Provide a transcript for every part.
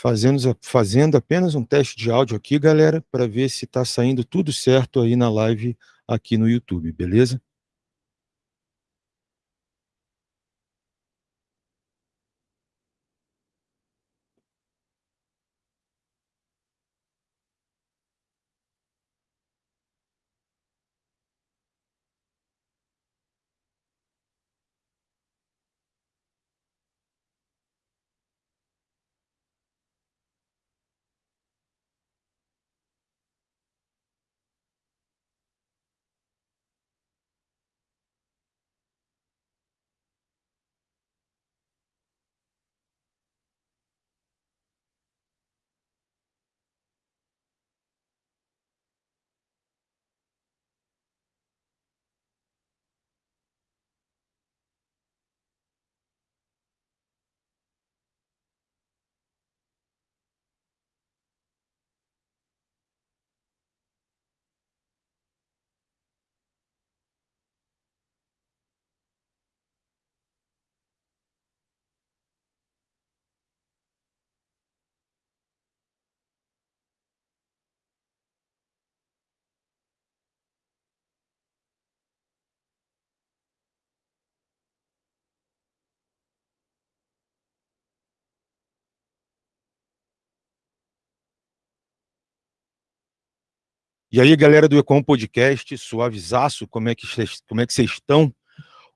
Fazendo, fazendo apenas um teste de áudio aqui, galera, para ver se está saindo tudo certo aí na live aqui no YouTube, beleza? E aí, galera do Ecom Podcast, suavizaço, como é que como é que vocês estão?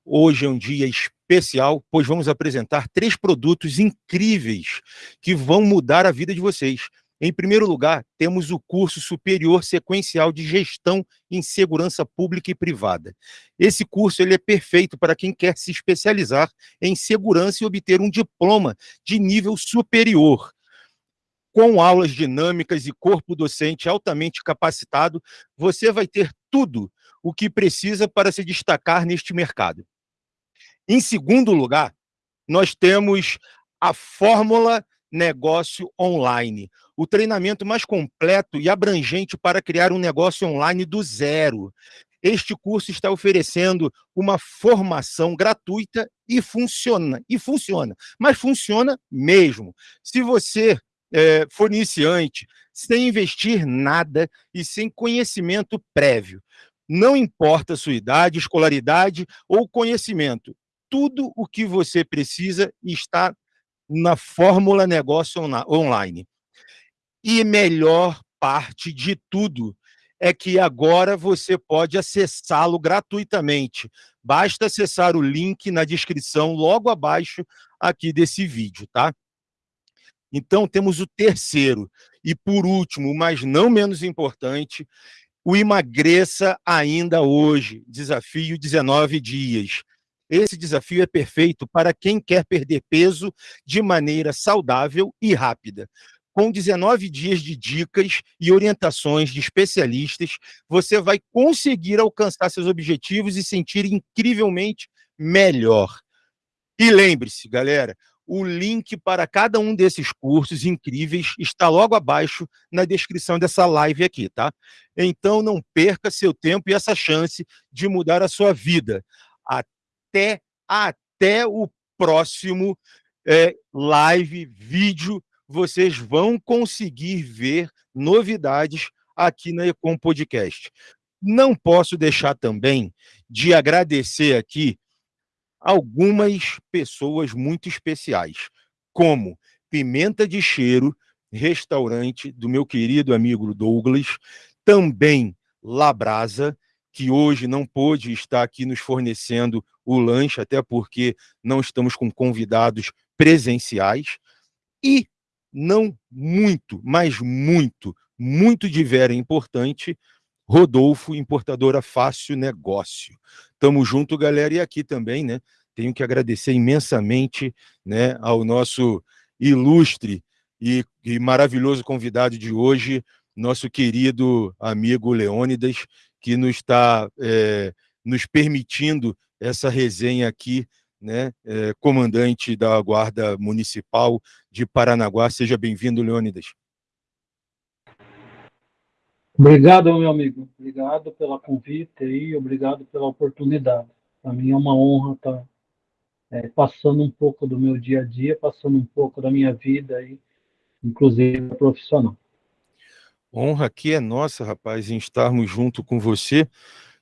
Hoje é um dia especial, pois vamos apresentar três produtos incríveis que vão mudar a vida de vocês. Em primeiro lugar, temos o curso superior sequencial de gestão em segurança pública e privada. Esse curso ele é perfeito para quem quer se especializar em segurança e obter um diploma de nível superior com aulas dinâmicas e corpo docente altamente capacitado, você vai ter tudo o que precisa para se destacar neste mercado. Em segundo lugar, nós temos a Fórmula Negócio Online, o treinamento mais completo e abrangente para criar um negócio online do zero. Este curso está oferecendo uma formação gratuita e funciona, e funciona, mas funciona mesmo. Se você é, for iniciante, sem investir nada e sem conhecimento prévio. Não importa a sua idade, escolaridade ou conhecimento. Tudo o que você precisa está na Fórmula Negócio Online. E melhor parte de tudo é que agora você pode acessá-lo gratuitamente. Basta acessar o link na descrição logo abaixo aqui desse vídeo, tá? Então, temos o terceiro. E, por último, mas não menos importante, o Emagreça Ainda Hoje, desafio 19 dias. Esse desafio é perfeito para quem quer perder peso de maneira saudável e rápida. Com 19 dias de dicas e orientações de especialistas, você vai conseguir alcançar seus objetivos e sentir incrivelmente melhor. E lembre-se, galera, o link para cada um desses cursos incríveis está logo abaixo na descrição dessa live aqui, tá? Então não perca seu tempo e essa chance de mudar a sua vida. Até, até o próximo é, live, vídeo, vocês vão conseguir ver novidades aqui na Ecom Podcast. Não posso deixar também de agradecer aqui algumas pessoas muito especiais, como Pimenta de Cheiro, restaurante do meu querido amigo Douglas, também Labrasa, que hoje não pôde estar aqui nos fornecendo o lanche, até porque não estamos com convidados presenciais, e não muito, mas muito, muito de vera importante, Rodolfo, importadora Fácil Negócio. Tamo junto, galera, e aqui também, né, tenho que agradecer imensamente, né, ao nosso ilustre e, e maravilhoso convidado de hoje, nosso querido amigo Leônidas, que nos está é, nos permitindo essa resenha aqui, né, é, comandante da Guarda Municipal de Paranaguá. Seja bem-vindo, Leônidas. Obrigado, meu amigo. Obrigado pela convite e obrigado pela oportunidade. Para mim é uma honra estar é, passando um pouco do meu dia a dia, passando um pouco da minha vida aí inclusive profissional. Honra aqui é nossa, rapaz, em estarmos junto com você,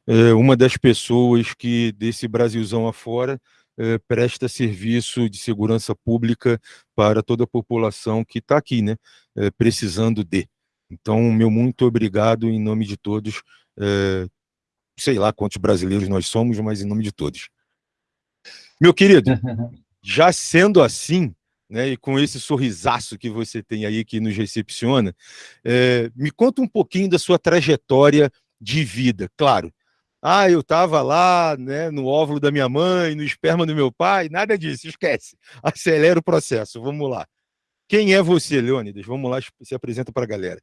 é, uma das pessoas que desse Brasilzão afora é, presta serviço de segurança pública para toda a população que está aqui, né, é, precisando de. Então, meu muito obrigado em nome de todos, é, sei lá quantos brasileiros nós somos, mas em nome de todos. Meu querido, já sendo assim, né, e com esse sorrisaço que você tem aí que nos recepciona, é, me conta um pouquinho da sua trajetória de vida. Claro, ah, eu estava lá né, no óvulo da minha mãe, no esperma do meu pai, nada disso, esquece. Acelera o processo, vamos lá. Quem é você, Leônidas? Vamos lá, se apresenta para a galera.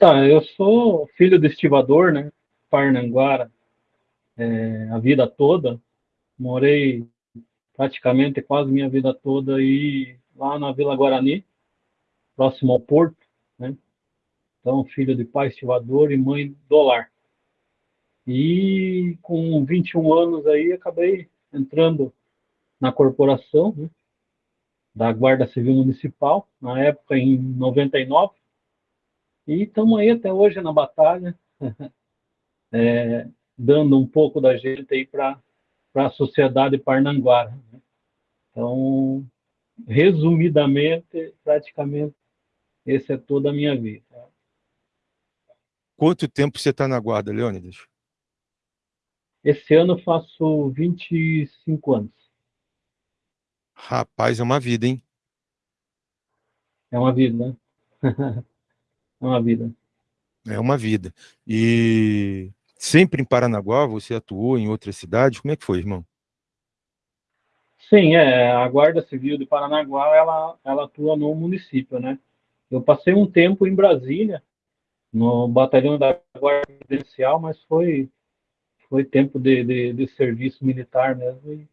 Tá, eu sou filho de estivador, né? Parnanguara, é, a vida toda. Morei praticamente quase minha vida toda aí lá na Vila Guarani, próximo ao porto, né? Então, filho de pai estivador e mãe do lar. E com 21 anos aí, acabei entrando na corporação né, da Guarda Civil Municipal, na época em 99, e estamos aí até hoje na batalha, é, dando um pouco da gente aí para a sociedade parnanguara. Né? Então, resumidamente, praticamente, esse é toda a minha vida. Quanto tempo você está na guarda, Leônidas? Esse ano eu faço 25 anos. Rapaz, é uma vida, hein? É uma vida, né? é uma vida. É uma vida. E sempre em Paranaguá, você atuou em outras cidades? Como é que foi, irmão? Sim, é, a Guarda Civil de Paranaguá, ela, ela atua no município, né? Eu passei um tempo em Brasília, no batalhão da Guarda Presidencial, mas foi foi tempo de, de, de serviço militar mesmo, e,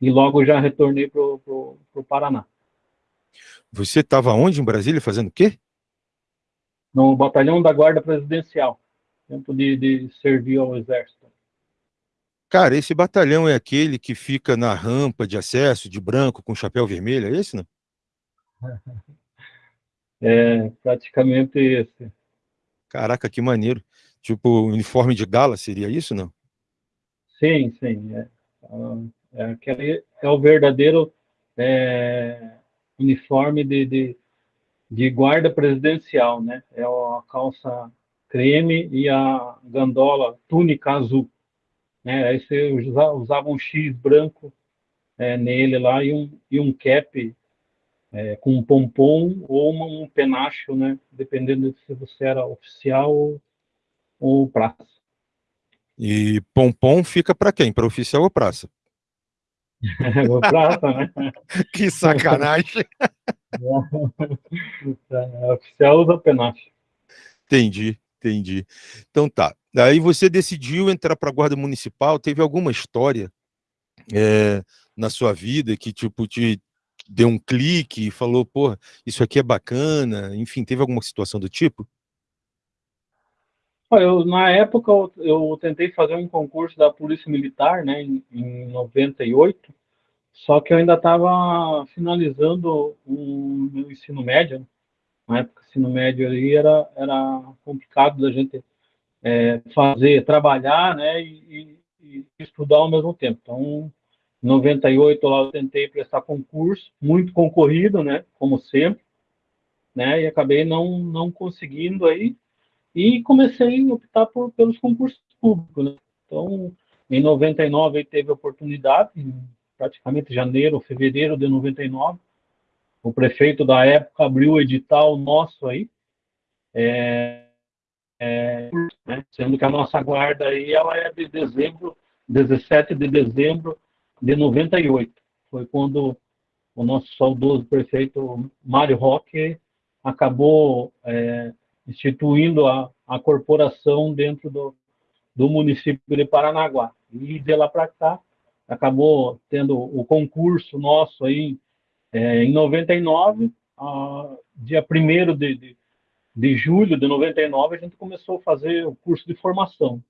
e logo já retornei para o Paraná. Você estava onde em Brasília, fazendo o quê? No batalhão da Guarda Presidencial, tempo de, de servir ao Exército. Cara, esse batalhão é aquele que fica na rampa de acesso, de branco, com chapéu vermelho, é esse, não? É, praticamente esse. Caraca, que maneiro. Tipo, uniforme de gala, seria isso, não? Sim, sim. É, é, aquele, é o verdadeiro é, uniforme de, de, de, guarda presidencial, né? É a calça creme e a gandola túnica azul. Né? Aí você usava um X branco é, nele lá e um, e um cap é, com um pompom ou uma, um penacho, né? Dependendo de se você era oficial ou praça. E pompom fica para quem? Para oficial ou praça? O praça, né? que sacanagem. é, oficial usa penache. Entendi, entendi. Então tá. Aí você decidiu entrar para a Guarda Municipal, teve alguma história é, na sua vida que tipo te deu um clique e falou, pô, isso aqui é bacana, enfim, teve alguma situação do tipo? Eu, na época, eu, eu, tentei fazer um concurso da Polícia Militar, né, em, em 98, só que eu ainda estava finalizando o meu ensino médio. Né. Na época, ensino médio ali era, era complicado da gente é, fazer, trabalhar, né, e, e, estudar ao mesmo tempo. Então, em 98 lá eu tentei prestar concurso, muito concorrido, né, como sempre, né, e acabei não, não conseguindo aí, e comecei a optar por, pelos concursos públicos. Né? Então, em 99 teve oportunidade, em praticamente janeiro, fevereiro de 99, o prefeito da época abriu o edital nosso aí, é, é, né? sendo que a nossa guarda aí ela é de dezembro, 17 de dezembro de 98. Foi quando o nosso saudoso prefeito Mário Roque acabou é, instituindo a, a corporação dentro do, do município de Paranaguá. E de lá para cá, acabou tendo o concurso nosso aí é, em 99, a, dia 1 de, de, de julho de 99, a gente começou a fazer o curso de formação.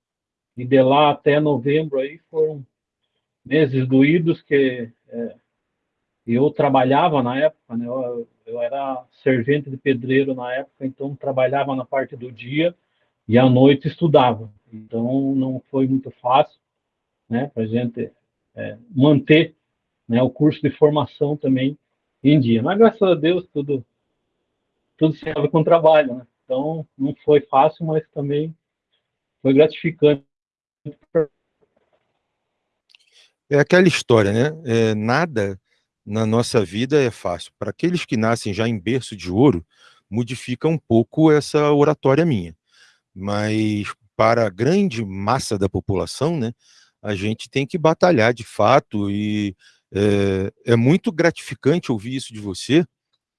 E de lá até novembro aí foram meses doídos que é, eu trabalhava na época, né? Eu, eu era servente de pedreiro na época, então trabalhava na parte do dia e à noite estudava. Então não foi muito fácil, né, para a gente é, manter né, o curso de formação também em dia. Mas graças a Deus tudo tudo se abre com trabalho, né? Então não foi fácil, mas também foi gratificante. É aquela história, né? É, nada na nossa vida é fácil. Para aqueles que nascem já em berço de ouro, modifica um pouco essa oratória minha. Mas para a grande massa da população, né, a gente tem que batalhar de fato e é, é muito gratificante ouvir isso de você,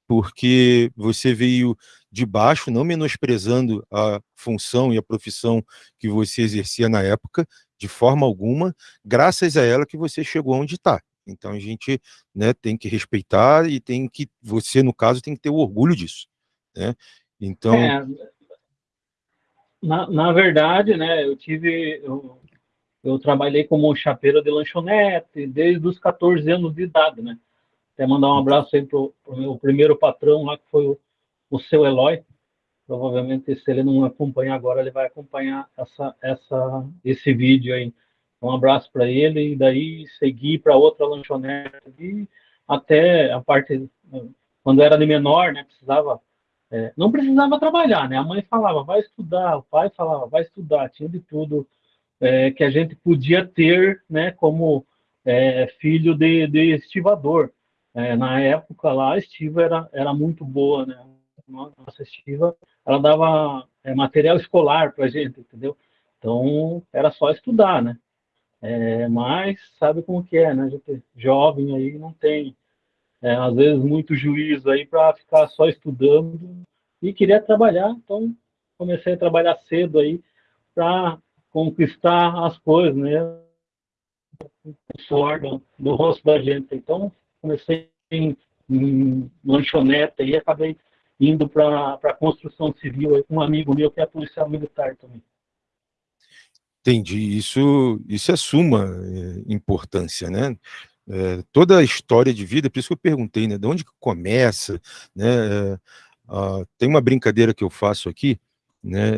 porque você veio de baixo, não menosprezando a função e a profissão que você exercia na época, de forma alguma, graças a ela que você chegou onde está. Então a gente né, tem que respeitar e tem que, você no caso, tem que ter o orgulho disso. Né? Então... É, na, na verdade, né, eu tive, eu, eu trabalhei como chapeiro de lanchonete desde os 14 anos de idade, né? Até mandar um abraço aí pro, pro meu primeiro patrão lá, que foi o, o seu Eloy. Provavelmente, se ele não acompanha agora, ele vai acompanhar essa, essa, esse vídeo aí. Um abraço para ele e daí seguir para outra lanchonete e até a parte quando era de menor, né, precisava é, não precisava trabalhar, né? A mãe falava, vai estudar, o pai falava, vai estudar, tinha de tudo é, que a gente podia ter, né, como é, filho de, de estivador. É, na época lá, a estiva era, era muito boa, né? Nossa estiva, ela dava é, material escolar para a gente, entendeu? Então, era só estudar, né? É, mas sabe como que é, né? A gente jovem aí não tem, é, às vezes, muito juízo aí para ficar só estudando e queria trabalhar, então comecei a trabalhar cedo aí para conquistar as coisas, né? O do, rosto da gente. Então, comecei em, em lanchonete e acabei indo para a construção civil aí, com um amigo meu que é policial militar também. Entendi. Isso, isso é suma é, importância, né? É, toda a história de vida, por isso que eu perguntei, né? De onde que começa, né? É, ah, tem uma brincadeira que eu faço aqui, né?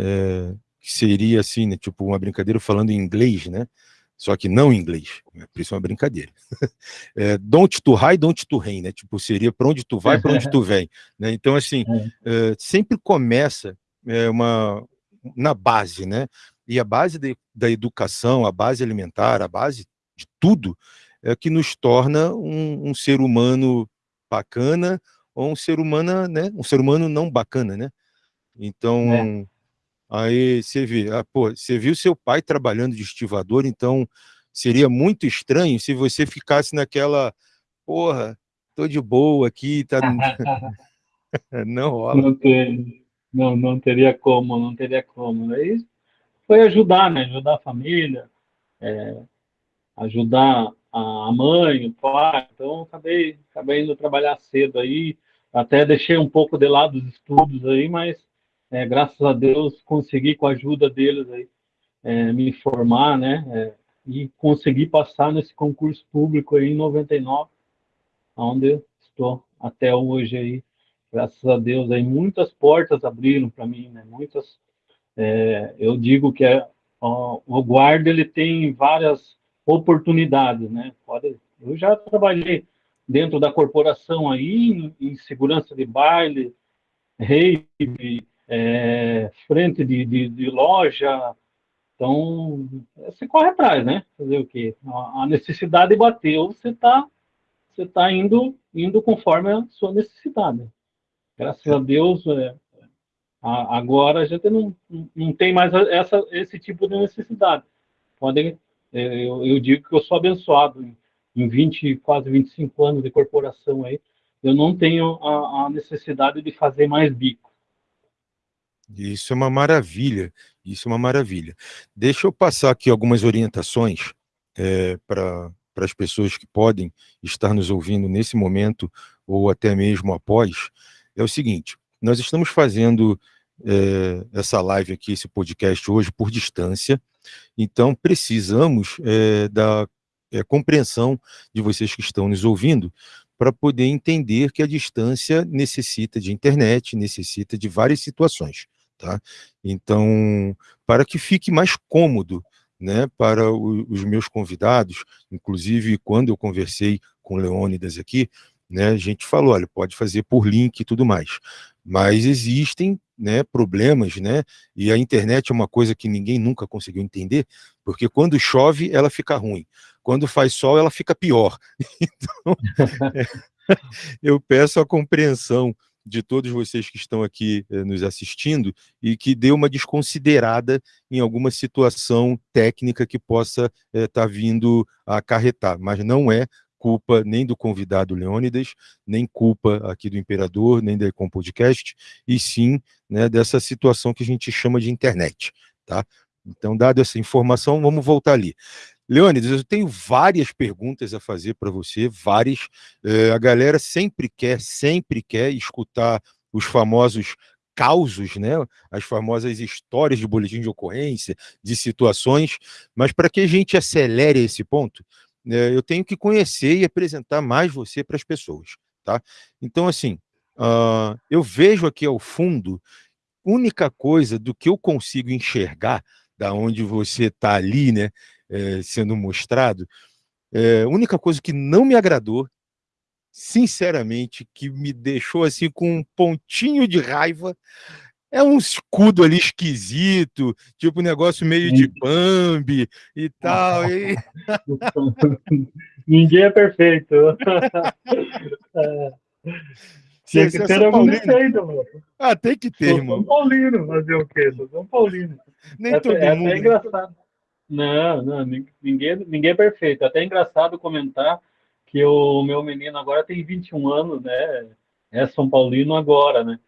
Que seria assim, né, tipo uma brincadeira falando em inglês, né? Só que não em inglês, né? por isso é uma brincadeira. é, don't to high, don't to rain, né? Tipo, seria para onde tu vai, para onde tu vem. Né? Então, assim, é. sempre começa uma, na base, né? E a base de, da educação, a base alimentar, a base de tudo, é que nos torna um, um ser humano bacana ou um ser humano, né? Um ser humano não bacana, né? Então, é. Aí você vê, ah, pô, você viu seu pai trabalhando de estivador, então seria muito estranho se você ficasse naquela, porra, tô de boa aqui, tá... não rola. Não, tem, não, não teria como, não teria como. Aí foi ajudar, né? Ajudar a família, é, ajudar a mãe, o pai. Então, acabei, acabei indo trabalhar cedo aí. Até deixei um pouco de lado os estudos aí, mas é, graças a Deus, consegui, com a ajuda deles, aí, é, me formar, né? É, e conseguir passar nesse concurso público aí em 99, onde estou até hoje aí. Graças a Deus, aí muitas portas abriram para mim, né? Muitas, é, eu digo que é, ó, o guarda ele tem várias oportunidades, né? Pode, eu já trabalhei dentro da corporação aí em, em segurança de baile, rave, é, frente de, de, de, loja. Então, você corre atrás, né? Fazer o quê? A, necessidade bateu, você está você tá indo, indo conforme a sua necessidade. Graças a Deus, é, agora a gente não, não tem mais essa, esse tipo de necessidade. Podem, é, eu, eu digo que eu sou abençoado em, em 20, quase 25 anos de corporação aí, eu não tenho a, a necessidade de fazer mais bico. Isso é uma maravilha, isso é uma maravilha. Deixa eu passar aqui algumas orientações é, para as pessoas que podem estar nos ouvindo nesse momento ou até mesmo após. É o seguinte, nós estamos fazendo é, essa live aqui, esse podcast hoje por distância, então precisamos é, da é, compreensão de vocês que estão nos ouvindo para poder entender que a distância necessita de internet, necessita de várias situações. Tá? Então, para que fique mais cômodo né, para o, os meus convidados, inclusive quando eu conversei com o Leônidas aqui, né, a gente falou, olha, pode fazer por link e tudo mais, mas existem né, problemas, né, e a internet é uma coisa que ninguém nunca conseguiu entender, porque quando chove, ela fica ruim, quando faz sol, ela fica pior. Então, é, eu peço a compreensão de todos vocês que estão aqui eh, nos assistindo e que dê uma desconsiderada em alguma situação técnica que possa estar eh, tá vindo a acarretar, mas não é culpa nem do convidado Leônidas, nem culpa aqui do Imperador, nem da Ecom Podcast, e sim né, dessa situação que a gente chama de internet. Tá? Então, dada essa informação, vamos voltar ali. Leônidas, eu tenho várias perguntas a fazer para você, várias. É, a galera sempre quer, sempre quer escutar os famosos causos, né? as famosas histórias de boletim de ocorrência, de situações, mas para que a gente acelere esse ponto, é, eu tenho que conhecer e apresentar mais você para as pessoas. Tá? Então, assim, uh, eu vejo aqui ao fundo, única coisa do que eu consigo enxergar, da onde você está ali, né, é, sendo mostrado, é, única coisa que não me agradou, sinceramente, que me deixou assim com um pontinho de raiva, é um escudo ali esquisito, tipo um negócio meio de Bambi e tal. E... Ninguém é perfeito. é. Tinha que ter algum defeito, mano. Ah, tem que ter, irmão. São Paulino, fazer o quê? São Paulino. Nem é, todo é mundo. É engraçado. Não, não, ninguém, ninguém é perfeito. Até é engraçado comentar que o meu menino agora tem 21 anos, né? É São Paulino agora, né?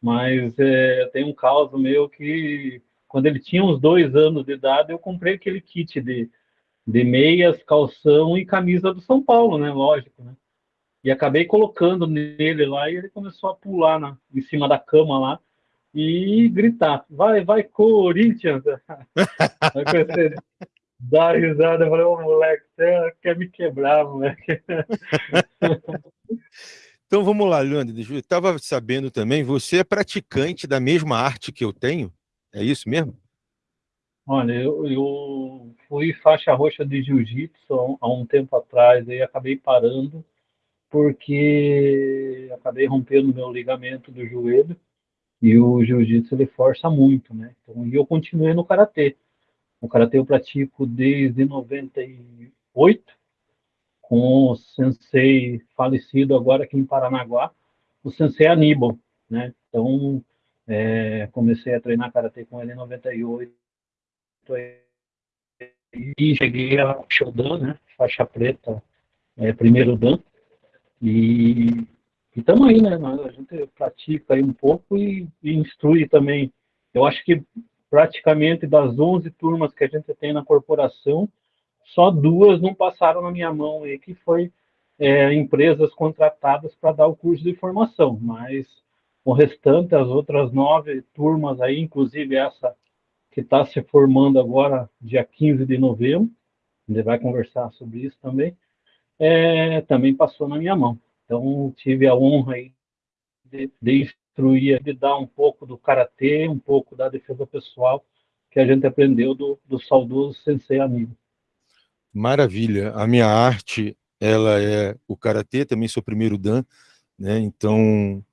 Mas é, tem um caso meu que, quando ele tinha uns dois anos de idade, eu comprei aquele kit de, de meias, calção e camisa do São Paulo, né? Lógico, né? E acabei colocando nele lá e ele começou a pular na, em cima da cama lá e gritar, vai, vai, Corinthians! Aí comecei risada, eu falei, ô moleque, você quer me quebrar, moleque. Então vamos lá, Leandro, eu estava sabendo também, você é praticante da mesma arte que eu tenho? É isso mesmo? Olha, eu, eu fui faixa roxa de jiu-jitsu há um tempo atrás, aí acabei parando, porque acabei rompendo meu ligamento do joelho, e o jiu-jitsu ele força muito, né? Então, e eu continuei no karatê. O karatê eu pratico desde 98, com o sensei falecido agora aqui em Paranaguá, o sensei Aníbal, né? Então, é, comecei a treinar karatê com ele em 98 e cheguei a Shodan, né? Faixa preta, é, primeiro dan. E estamos aí, né? A gente pratica aí um pouco e, e, instrui também. Eu acho que praticamente das 11 turmas que a gente tem na corporação, só duas não passaram na minha mão aí, que foi é, empresas contratadas para dar o curso de formação. Mas o restante, as outras nove turmas aí, inclusive essa que está se formando agora, dia 15 de novembro, gente vai conversar sobre isso também, é, também passou na minha mão. Então, tive a honra aí de, de instruir, de dar um pouco do karatê, um pouco da defesa pessoal que a gente aprendeu do, do saudoso sensei amigo. Maravilha. A minha arte, ela é o karatê, também sou primeiro dan, né? Então,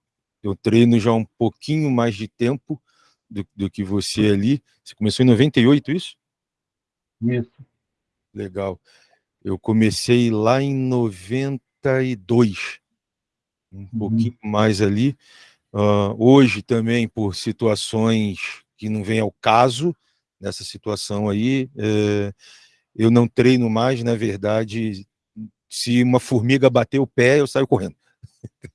eu treino já um pouquinho mais de tempo do, do que você ali. Você começou em 98, isso? Isso. Legal. Eu comecei lá em 92 um uhum. pouquinho mais ali. Uh, hoje também, por situações que não vem ao caso, nessa situação aí, eh, eu não treino mais, na verdade, se uma formiga bater o pé, eu saio correndo.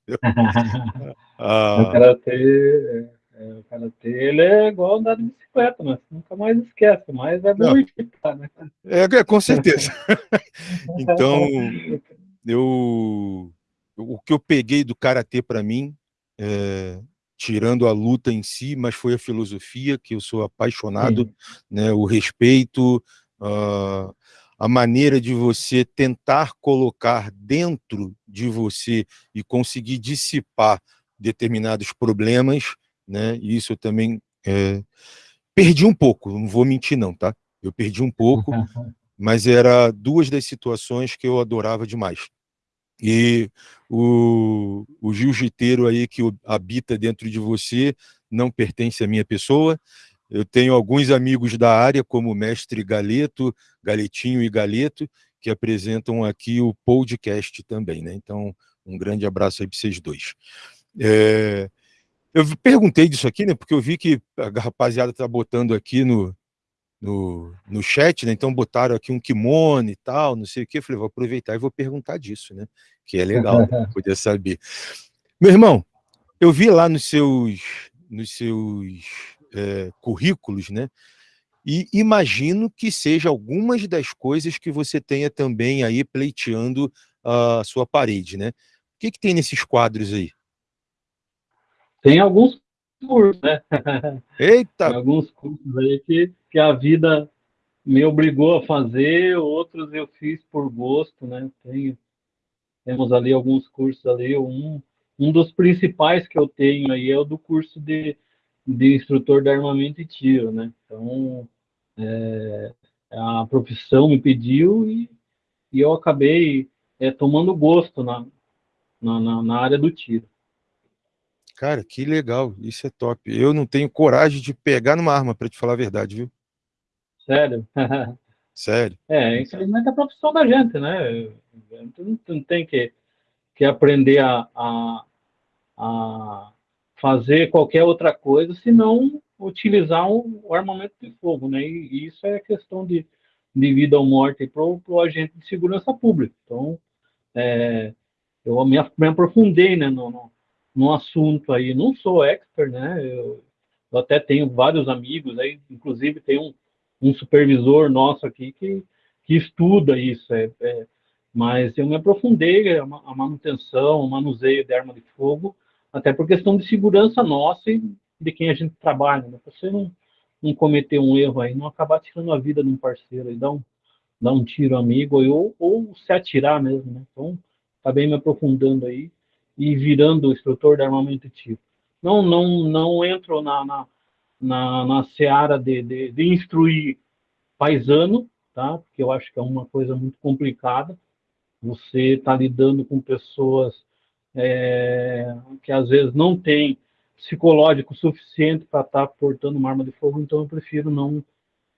ah, o karatê, é, o karatê, ele é igual andar de bicicleta, mas nunca mais esquece, mas é tá, né? É, é, com certeza. então, eu o que eu peguei do karatê para mim, é, tirando a luta em si, mas foi a filosofia que eu sou apaixonado, né, o respeito, uh, a maneira de você tentar colocar dentro de você e conseguir dissipar determinados problemas, né? E isso eu também é, perdi um pouco, não vou mentir não, tá? Eu perdi um pouco, mas era duas das situações que eu adorava demais. E o, o jiu-jiteiro aí que habita dentro de você não pertence à minha pessoa, eu tenho alguns amigos da área, como o mestre Galeto, Galetinho e Galeto, que apresentam aqui o podcast também, né? Então, um grande abraço aí para vocês dois. É, eu perguntei disso aqui, né? Porque eu vi que a rapaziada está botando aqui no, no, no chat, né? Então botaram aqui um kimono e tal, não sei o que. Eu falei, vou aproveitar e vou perguntar disso, né? Que é legal poder saber. Meu irmão, eu vi lá nos seus, nos seus é, currículos, né? E imagino que seja algumas das coisas que você tenha também aí pleiteando a sua parede, né? O que, que tem nesses quadros aí? Tem alguns cursos, né? Eita! Tem alguns cursos aí que, que a vida me obrigou a fazer, outros eu fiz por gosto, né? Tenho, temos ali alguns cursos ali, um, um dos principais que eu tenho aí é o do curso de de instrutor de armamento e tiro, né? Então, é, a profissão me pediu e, e eu acabei é, tomando gosto na, na, na, área do tiro. Cara, que legal, isso é top. Eu não tenho coragem de pegar numa arma, para te falar a verdade, viu? Sério? Sério. É, infelizmente é a profissão da gente, né? Não, não tem que, que aprender a, a, a fazer qualquer outra coisa, senão utilizar o, armamento de fogo, né? E, e, isso é questão de, de vida ou morte para o agente de segurança pública. Então, é, eu me, me, aprofundei né, no, no, no, assunto aí. Não sou expert, né? Eu, eu, até tenho vários amigos aí, inclusive tem um, um supervisor nosso aqui que, que estuda isso. É, é, mas eu me aprofundei a, a manutenção, o manuseio de arma de fogo até por questão de segurança nossa e de quem a gente trabalha, né? Você não, não cometer um erro aí, não acabar tirando a vida de um parceiro e dar um, dar um tiro amigo ou, ou se atirar mesmo, né? Então, acabei me aprofundando aí e virando instrutor de armamento e tiro. Não, não, não entro na, na, na, na seara de, de, de instruir paisano, tá? Porque eu acho que é uma coisa muito complicada. Você está lidando com pessoas é, que às vezes não tem psicológico suficiente para estar tá portando uma arma de fogo, então eu prefiro não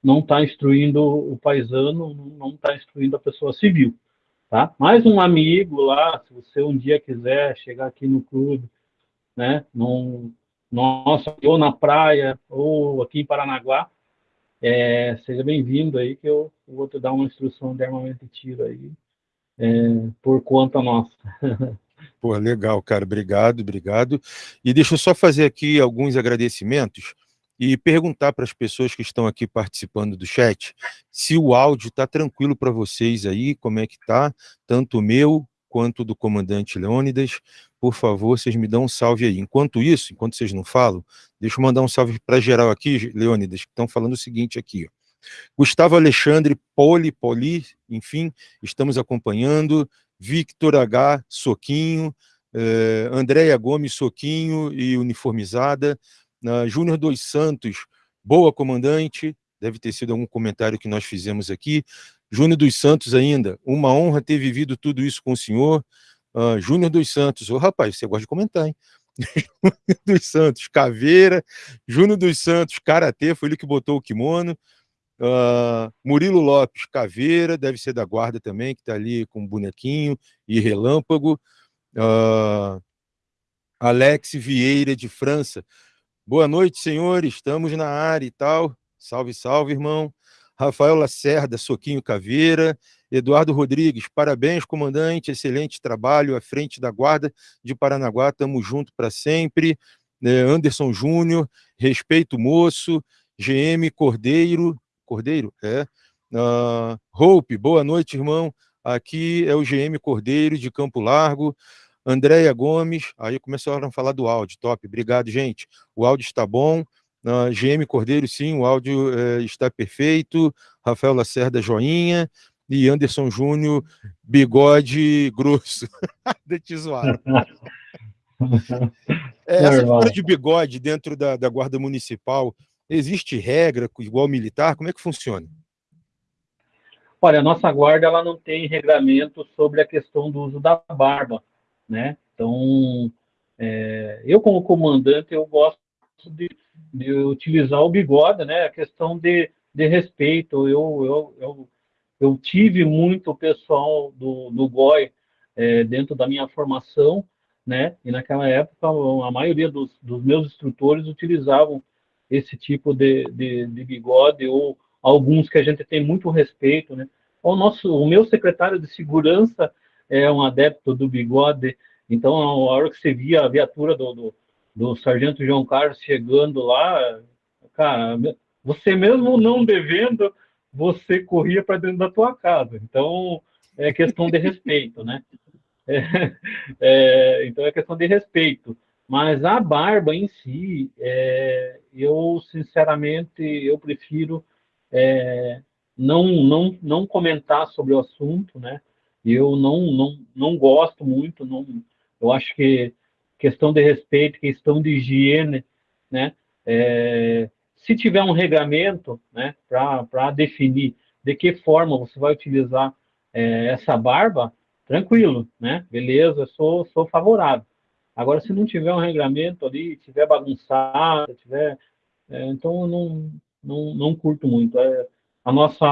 não estar tá instruindo o paisano, não estar tá instruindo a pessoa civil, tá? Mais um amigo lá, se você um dia quiser chegar aqui no clube, né, num, nossa, ou na praia, ou aqui em Paranaguá, é, seja bem-vindo aí, que eu, vou te dar uma instrução de armamento e tiro aí, é, por conta nossa. Pô, legal, cara. Obrigado, obrigado. E deixa eu só fazer aqui alguns agradecimentos e perguntar para as pessoas que estão aqui participando do chat se o áudio está tranquilo para vocês aí, como é que tá, tanto o meu quanto do comandante Leônidas. Por favor, vocês me dão um salve aí. Enquanto isso, enquanto vocês não falam, deixa eu mandar um salve para geral aqui, Leônidas, que estão falando o seguinte aqui. Ó. Gustavo Alexandre, Poli, Poli, enfim, estamos acompanhando. Victor H. Soquinho, eh, Andréia Gomes Soquinho e uniformizada, uh, Júnior dos Santos, boa comandante, deve ter sido algum comentário que nós fizemos aqui, Júnior dos Santos ainda, uma honra ter vivido tudo isso com o senhor, uh, Júnior dos Santos, oh, rapaz, você gosta de comentar, hein? Júnior dos Santos, Caveira, Júnior dos Santos, Karatê, foi ele que botou o kimono, Uh, Murilo Lopes Caveira, deve ser da guarda também, que está ali com bonequinho e relâmpago. Uh, Alex Vieira de França. Boa noite, senhores. Estamos na área e tal. Salve, salve, irmão. Rafael Lacerda, Soquinho Caveira. Eduardo Rodrigues, parabéns, comandante. Excelente trabalho à frente da Guarda de Paranaguá. Tamo junto para sempre. É, Anderson Júnior, respeito moço. GM Cordeiro, Cordeiro? É. Uh, Hope, boa noite, irmão. Aqui é o GM Cordeiro, de Campo Largo. Andréia Gomes, aí começaram a falar do áudio, top, obrigado, gente. O áudio está bom. Uh, GM Cordeiro, sim, o áudio uh, está perfeito. Rafael Lacerda, joinha. e Anderson Júnior, bigode grosso. de te zoar. É, essa história de bigode dentro da, da Guarda Municipal, existe regra igual militar? Como é que funciona? Olha, a nossa guarda ela não tem regramento sobre a questão do uso da barba, né? Então, é, eu como comandante, eu gosto de, de, utilizar o bigode, né? A questão de, de respeito. Eu, eu, eu, eu tive muito pessoal do, do GOI é, dentro da minha formação, né? E naquela época, a maioria dos, dos meus instrutores utilizavam esse tipo de, de, de, bigode, ou alguns que a gente tem muito respeito, né? O, nosso, o meu secretário de segurança é um adepto do bigode, então a hora que você via a viatura do, do, do sargento João Carlos chegando lá, cara, você mesmo não devendo, você corria para dentro da tua casa. Então, é questão de respeito, né? É, é, então é questão de respeito. Mas a barba em si, é, eu sinceramente eu prefiro é, não, não, não comentar sobre o assunto, né? Eu não, não, não gosto muito, não, eu acho que questão de respeito, questão de higiene, né? É, se tiver um regramento, né, para definir de que forma você vai utilizar é, essa barba, tranquilo, né? Beleza, sou, sou favorável. Agora, se não tiver um regramento ali, tiver bagunçado, tiver, é, então eu não, não, não curto muito. É, a nossa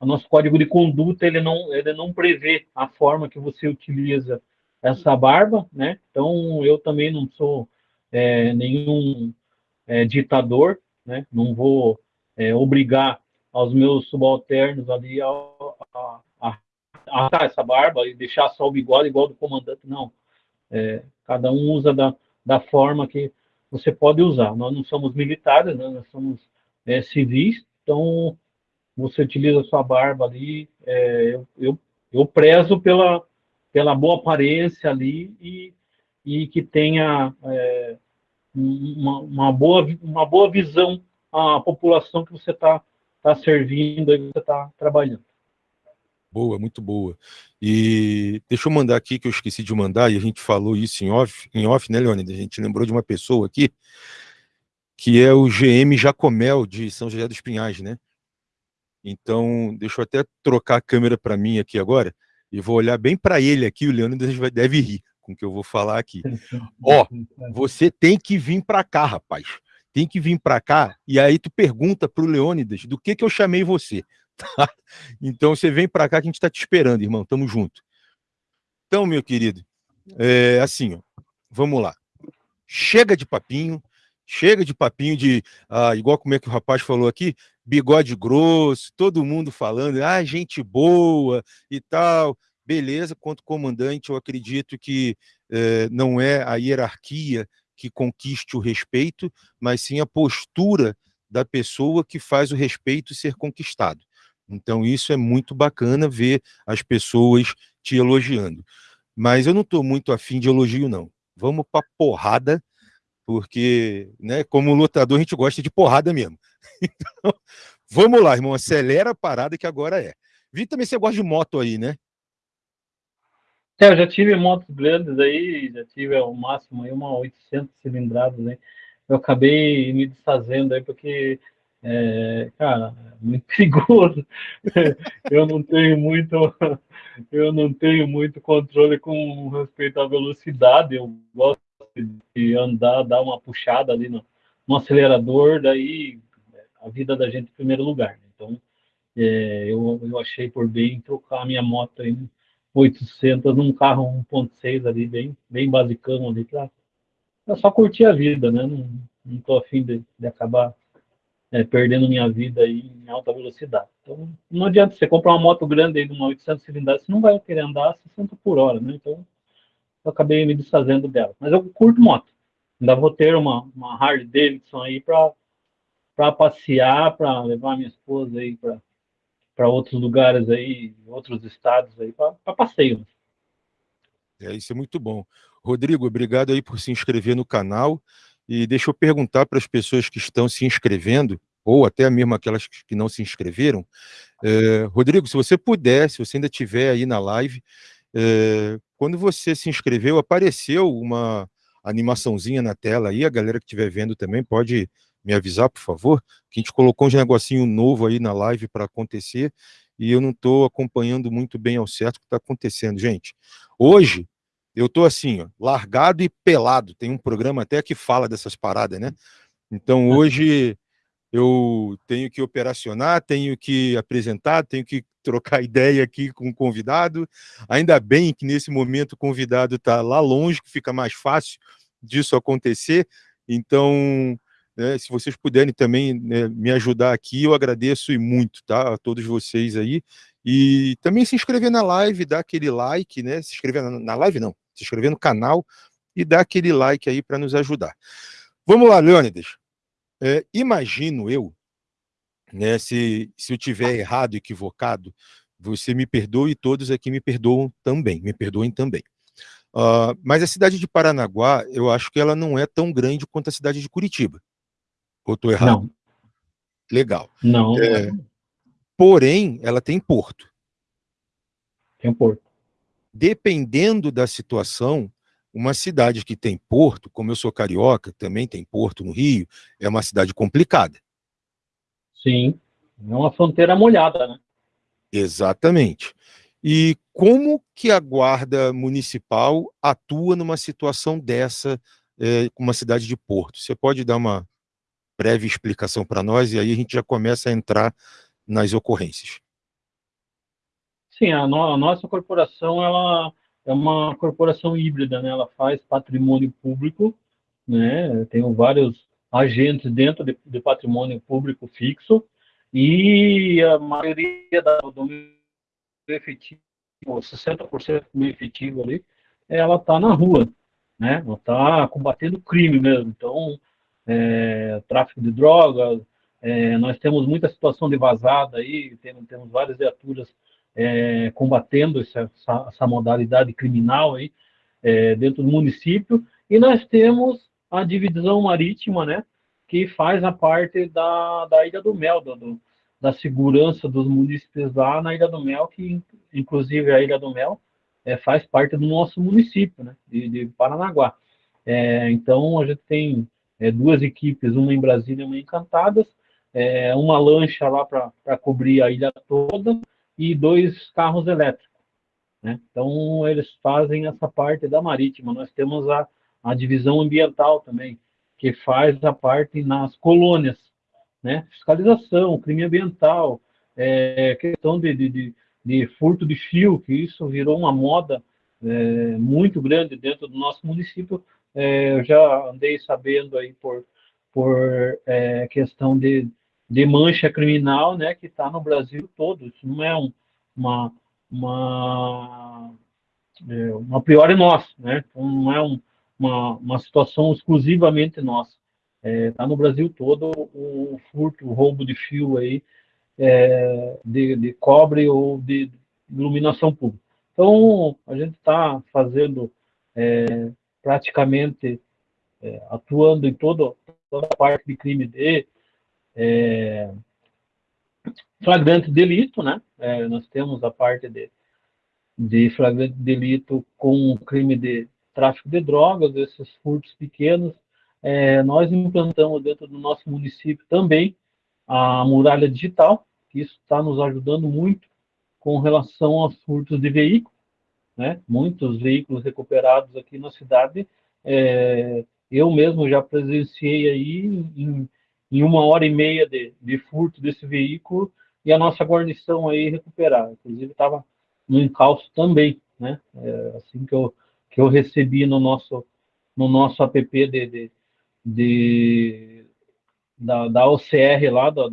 a nosso código de conduta ele não ele não prevê a forma que você utiliza essa barba, né? Então eu também não sou é, nenhum é, ditador, né? Não vou é, obrigar aos meus subalternos ali a, a, a, a essa barba e deixar só o bigode igual do comandante, não. É, cada um usa da, da forma que você pode usar. Nós não somos militares, né? nós somos é, civis, então você utiliza a sua barba ali. É, eu, eu, eu, prezo pela, pela boa aparência ali e, e que tenha é, uma, uma, boa, uma boa visão à população que você está tá servindo e você está trabalhando. Boa, muito boa. E deixa eu mandar aqui, que eu esqueci de mandar, e a gente falou isso em off, em off né, Leônidas? A gente lembrou de uma pessoa aqui, que é o GM Jacomel, de São José dos Pinhais, né? Então, deixa eu até trocar a câmera para mim aqui agora, e vou olhar bem para ele aqui, o Leônidas deve rir com o que eu vou falar aqui. Ó, você tem que vir para cá, rapaz. Tem que vir para cá, e aí tu pergunta para o Leônidas do que, que eu chamei você. Tá? Então você vem para cá que a gente está te esperando, irmão. Tamo junto. Então, meu querido, é assim, ó, vamos lá. Chega de papinho, chega de papinho de, ah, igual como é que o rapaz falou aqui, bigode grosso, todo mundo falando, ah, gente boa e tal. Beleza, quanto comandante, eu acredito que eh, não é a hierarquia que conquiste o respeito, mas sim a postura da pessoa que faz o respeito ser conquistado. Então, isso é muito bacana ver as pessoas te elogiando. Mas eu não estou muito afim de elogio, não. Vamos para porrada, porque, né, como lutador, a gente gosta de porrada mesmo. Então, vamos lá, irmão, acelera a parada que agora é. Vi também você gosta de moto aí, né? É, eu já tive motos grandes aí, já tive ao máximo aí uma 800 cilindradas, né? Eu acabei me desfazendo aí porque é, cara, é muito perigoso. eu não tenho muito, eu não tenho muito controle com respeito à velocidade. Eu gosto de andar, dar uma puxada ali no, no acelerador, daí a vida da gente em primeiro lugar. Né? Então, é, eu, eu achei por bem trocar a minha moto em 800 num carro 1.6 ali, bem, bem basicão ali, pra, pra só curtir a vida, né? Não, não tô afim de, de acabar é, perdendo minha vida aí em alta velocidade. Então, não adianta você comprar uma moto grande aí de uma 800 cilindradas, você não vai querer andar a 60 por hora, né? Então, eu acabei me desfazendo dela. Mas eu curto moto. Ainda vou ter uma, uma Harley Davidson aí para passear, para levar minha esposa aí para outros lugares aí, outros estados aí, para passeio. É, isso é muito bom. Rodrigo, obrigado aí por se inscrever no canal. E deixa eu perguntar para as pessoas que estão se inscrevendo, ou até mesmo aquelas que não se inscreveram, é, Rodrigo, se você puder, se você ainda estiver aí na live, é, quando você se inscreveu, apareceu uma animaçãozinha na tela aí, a galera que estiver vendo também pode me avisar, por favor, que a gente colocou um negocinho novo aí na live para acontecer, e eu não estou acompanhando muito bem ao certo o que está acontecendo, gente. Hoje, eu estou assim, ó, largado e pelado, tem um programa até que fala dessas paradas, né? Então, hoje, eu tenho que operacionar, tenho que apresentar, tenho que trocar ideia aqui com o convidado. Ainda bem que nesse momento o convidado está lá longe, que fica mais fácil disso acontecer. Então, né, se vocês puderem também né, me ajudar aqui, eu agradeço e muito, tá? A todos vocês aí. E também se inscrever na live, dar aquele like, né? Se inscrever na, na live, não, se inscrever no canal e dar aquele like aí para nos ajudar. Vamos lá, Leônidas. É, imagino eu, né, se, se eu tiver errado, equivocado, você me perdoe e todos aqui me perdoam também, me perdoem também. Uh, mas a cidade de Paranaguá, eu acho que ela não é tão grande quanto a cidade de Curitiba. Ou estou errado? Não. Legal. Não. É, porém, ela tem porto. Tem porto. Dependendo da situação, uma cidade que tem porto, como eu sou carioca, também tem porto no Rio, é uma cidade complicada. Sim, é uma fronteira molhada, né? Exatamente. E como que a guarda municipal atua numa situação dessa, é, com uma cidade de porto? Você pode dar uma breve explicação para nós e aí a gente já começa a entrar nas ocorrências. Sim, a, no, a nossa corporação ela é uma corporação híbrida, né? Ela faz patrimônio público, né? Tem vários agentes dentro de, de patrimônio público fixo e a maioria da, do meu efetivo, 60% do meu efetivo ali, ela está na rua, né? Ela está combatendo crime mesmo. Então, é, tráfico de drogas, é, nós temos muita situação de vazada aí, temos, temos várias viaturas é, combatendo essa, essa, modalidade criminal aí é, dentro do município, e nós temos a divisão marítima, né, que faz a parte da, da Ilha do Mel, do, da segurança dos municípios lá na Ilha do Mel, que inclusive a Ilha do Mel é, faz parte do nosso município, né, de, de Paranaguá. É, então, a gente tem é, duas equipes, uma em Brasília e uma em Cantadas, é, uma lancha lá para cobrir a ilha toda e dois carros elétricos. Né? Então, eles fazem essa parte da marítima. Nós temos a, a divisão ambiental também, que faz a parte nas colônias, né? fiscalização, crime ambiental, é, questão de, de, de, furto de fio, que isso virou uma moda é, muito grande dentro do nosso município, é, eu já andei sabendo aí por, por é, questão de, de mancha criminal, né, que está no Brasil todo. Isso não é um, uma uma é, uma priori nossa, né? Então, não é um, uma, uma situação exclusivamente nossa. Está é, tá no Brasil todo o furto, o roubo de fio aí é, de, de cobre ou de iluminação pública. Então, a gente está fazendo é, praticamente é, atuando em todo, toda a parte de crime de é, flagrante delito, né? É, nós temos a parte de, de flagrante delito com crime de tráfico de drogas, esses furtos pequenos. É, nós implantamos dentro do nosso município também a muralha digital, que isso está nos ajudando muito com relação aos furtos de veículos né? Muitos veículos recuperados aqui na cidade. É, eu mesmo já presenciei aí em, em, uma hora e meia de, de furto desse veículo e a nossa guarnição aí recuperar. Inclusive estava no encalço também, né? É, assim que eu que eu recebi no nosso no nosso app de, de, de da, da OCR lá da,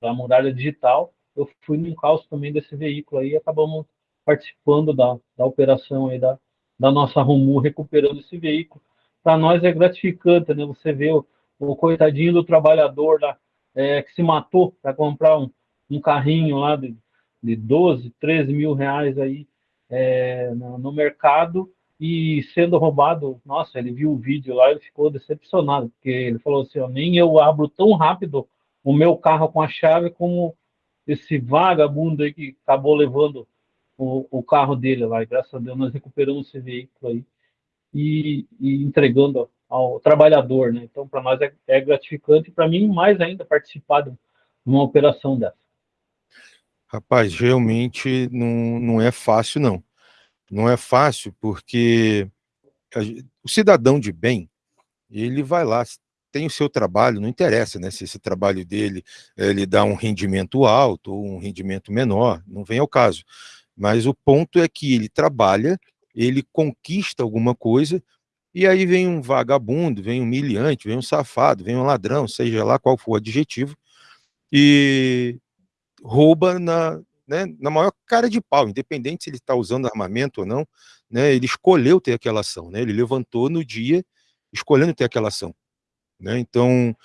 da muralha digital, eu fui no encalço também desse veículo aí e acabamos participando da, da operação aí da, da nossa Romu, recuperando esse veículo. Para nós é gratificante, né? Você vê o, o coitadinho do trabalhador lá, é, que se matou para comprar um, um carrinho lá de, de 12, 13 mil reais aí é, no, no, mercado e sendo roubado. Nossa, ele viu o vídeo lá e ficou decepcionado, porque ele falou assim: ó, nem eu abro tão rápido o meu carro com a chave como esse vagabundo aí que acabou levando o, o carro dele lá. E graças a Deus nós recuperamos esse veículo aí e, e entregando ao trabalhador, né? Então, para nós é, é gratificante e para mim mais ainda participar de uma operação dessa. Rapaz, realmente não, não é fácil, não. Não é fácil porque a, o cidadão de bem, ele vai lá, tem o seu trabalho, não interessa né, se esse trabalho dele ele dá um rendimento alto ou um rendimento menor, não vem ao caso. Mas o ponto é que ele trabalha, ele conquista alguma coisa, e aí vem um vagabundo, vem um miliante, vem um safado, vem um ladrão, seja lá qual for o adjetivo, e rouba na, né, na maior cara de pau, independente se ele está usando armamento ou não, né, ele escolheu ter aquela ação, né, ele levantou no dia escolhendo ter aquela ação. Né? Então,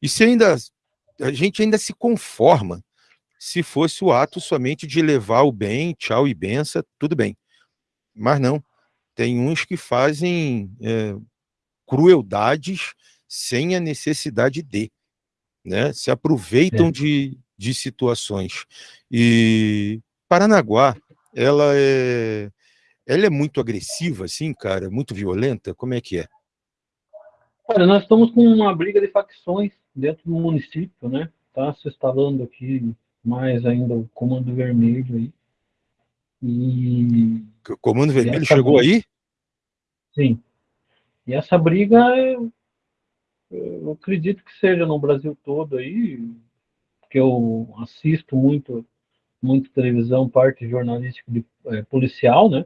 e se ainda a gente ainda se conforma se fosse o ato somente de levar o bem, tchau e benção, tudo bem. Mas não, tem uns que fazem é, crueldades sem a necessidade de, né? se aproveitam é. de, de situações. E Paranaguá, ela é, ela é muito agressiva, assim, cara, muito violenta, como é que é? Olha, nós estamos com uma briga de facções dentro do município, né? Está se instalando aqui mais ainda o Comando Vermelho aí. E... O Comando Vermelho chegou briga... aí? Sim. E essa briga, eu, acredito que seja no Brasil todo aí, porque eu assisto muito, muito televisão, parte jornalística de, é, policial, né?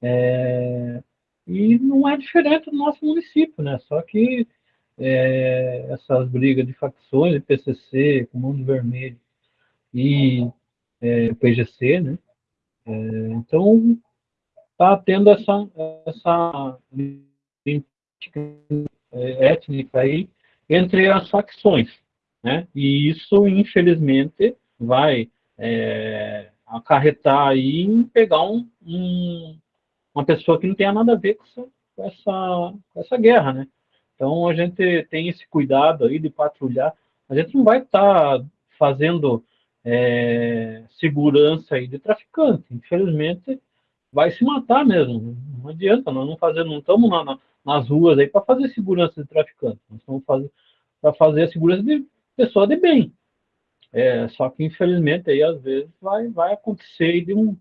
É, e não é diferente do nosso município, né? Só que é, essas brigas de facções, PCC, Comando Vermelho e é, PGC, né? É, então, está tendo essa, essa é, étnica aí entre as facções, né? E isso, infelizmente, vai é, acarretar aí em pegar um, um uma pessoa que não tenha nada a ver com essa, com essa, com essa guerra, né? Então a gente tem esse cuidado aí de patrulhar. A gente não vai estar tá fazendo é, segurança aí de traficante. Infelizmente vai se matar mesmo. Não adianta, nós não fazemos, não estamos na, na, nas ruas aí para fazer segurança de traficante. Nós estamos para fazer a segurança de pessoa de bem. É, só que infelizmente aí às vezes vai, vai acontecer de um